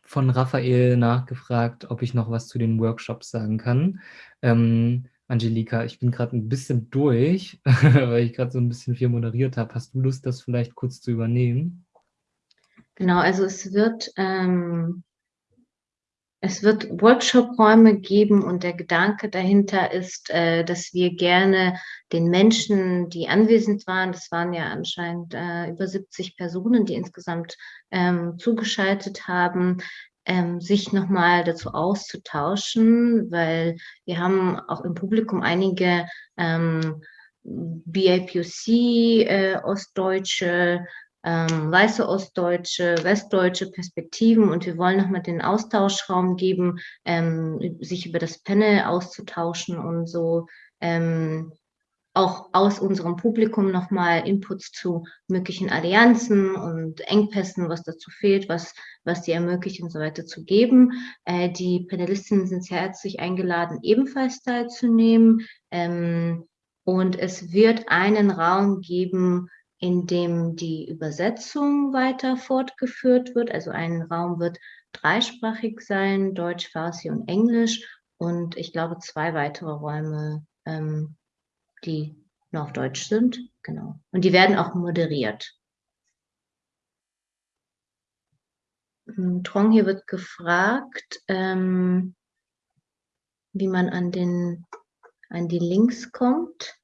von Raphael nachgefragt, ob ich noch was zu den Workshops sagen kann. Ähm, Angelika, ich bin gerade ein bisschen durch, weil ich gerade so ein bisschen viel moderiert habe. Hast du Lust, das vielleicht kurz zu übernehmen? Genau, also es wird ähm, es wird Workshop-Räume geben und der Gedanke dahinter ist, äh, dass wir gerne den Menschen, die anwesend waren, das waren ja anscheinend äh, über 70 Personen, die insgesamt ähm, zugeschaltet haben, ähm, sich nochmal dazu auszutauschen, weil wir haben auch im Publikum einige ähm, BIPOC, äh, Ostdeutsche, ähm, weiße Ostdeutsche, westdeutsche Perspektiven und wir wollen nochmal den Austauschraum geben, ähm, sich über das Panel auszutauschen und so ähm, auch aus unserem Publikum nochmal Inputs zu möglichen Allianzen und Engpässen, was dazu fehlt, was, was die ermöglicht und so weiter zu geben. Äh, die Panelistinnen sind sehr herzlich eingeladen, ebenfalls teilzunehmen. Ähm, und es wird einen Raum geben, in dem die Übersetzung weiter fortgeführt wird. Also ein Raum wird dreisprachig sein, Deutsch, Farsi und Englisch. Und ich glaube zwei weitere Räume, ähm, die nur auf Deutsch sind. Genau. Und die werden auch moderiert. hm, Trong hier wird gefragt, ähm, wie man an, den, an die Links kommt.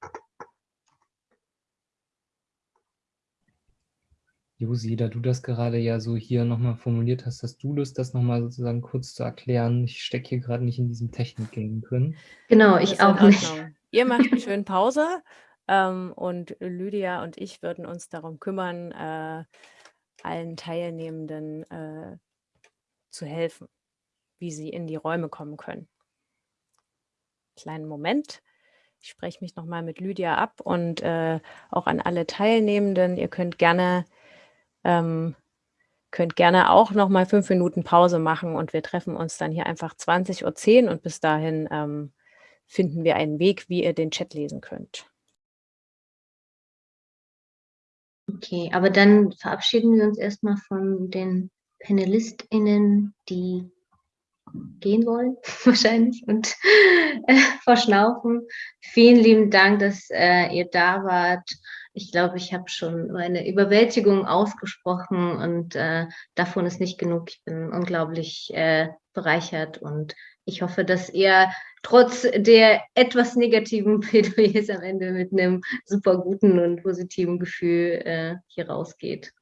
Josi, da du das gerade ja so hier nochmal formuliert hast, hast du Lust, das nochmal sozusagen kurz zu erklären? Ich stecke hier gerade nicht in diesem Technik-Game drin. Genau, ich auch nicht. Ihr macht eine schöne Pause ähm, und Lydia und ich würden uns darum kümmern, äh, allen Teilnehmenden äh, zu helfen, wie sie in die Räume kommen können. Kleinen Moment. Ich spreche mich nochmal mit Lydia ab und äh, auch an alle Teilnehmenden. Ihr könnt gerne ähm, könnt gerne auch noch mal fünf Minuten Pause machen und wir treffen uns dann hier einfach 20.10 Uhr und bis dahin ähm, finden wir einen Weg, wie ihr den Chat lesen könnt. Okay, aber dann verabschieden wir uns erstmal von den PanelistInnen, die gehen wollen, wahrscheinlich, und äh, verschnaufen. Vielen lieben Dank, dass äh, ihr da wart ich glaube, ich habe schon meine Überwältigung ausgesprochen und äh, davon ist nicht genug. Ich bin unglaublich äh, bereichert und ich hoffe, dass ihr trotz der etwas negativen Plädoyers am Ende mit einem super guten und positiven Gefühl äh, hier rausgeht.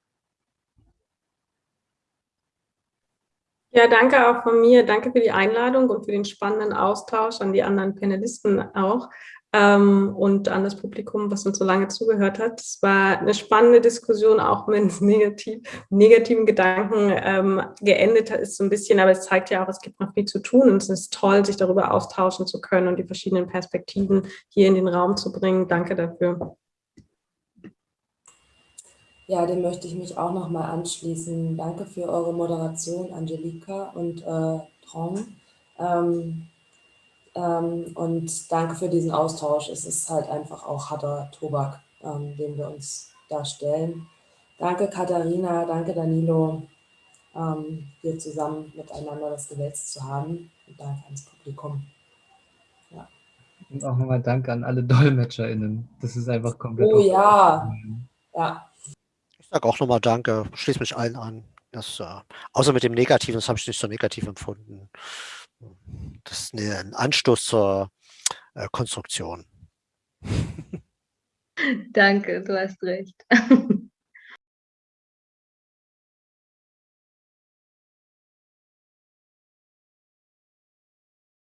Ja, danke auch von mir. Danke für die Einladung und für den spannenden Austausch an die anderen Panelisten auch ähm, und an das Publikum, was uns so lange zugehört hat. Es war eine spannende Diskussion, auch wenn es negativ, negativen Gedanken ähm, geendet ist so ein bisschen, aber es zeigt ja auch, es gibt noch viel zu tun und es ist toll, sich darüber austauschen zu können und die verschiedenen Perspektiven hier in den Raum zu bringen. Danke dafür. Ja, dem möchte ich mich auch nochmal anschließen. Danke für eure Moderation, Angelika und äh, Trong. Ähm, und danke für diesen Austausch. Es ist halt einfach auch harter Tobak, ähm, den wir uns da stellen. Danke Katharina, danke Danilo, ähm, hier zusammen miteinander das gewälzt zu haben. Und danke ans Publikum. Ja. Und auch nochmal Danke an alle DolmetscherInnen. Das ist einfach komplett... Oh ja, ja. Ich sage auch nochmal Danke, schließe mich allen an. Das, äh, außer mit dem Negativen, das habe ich nicht so negativ empfunden. Das ist ein Anstoß zur äh, Konstruktion. Danke, du hast recht.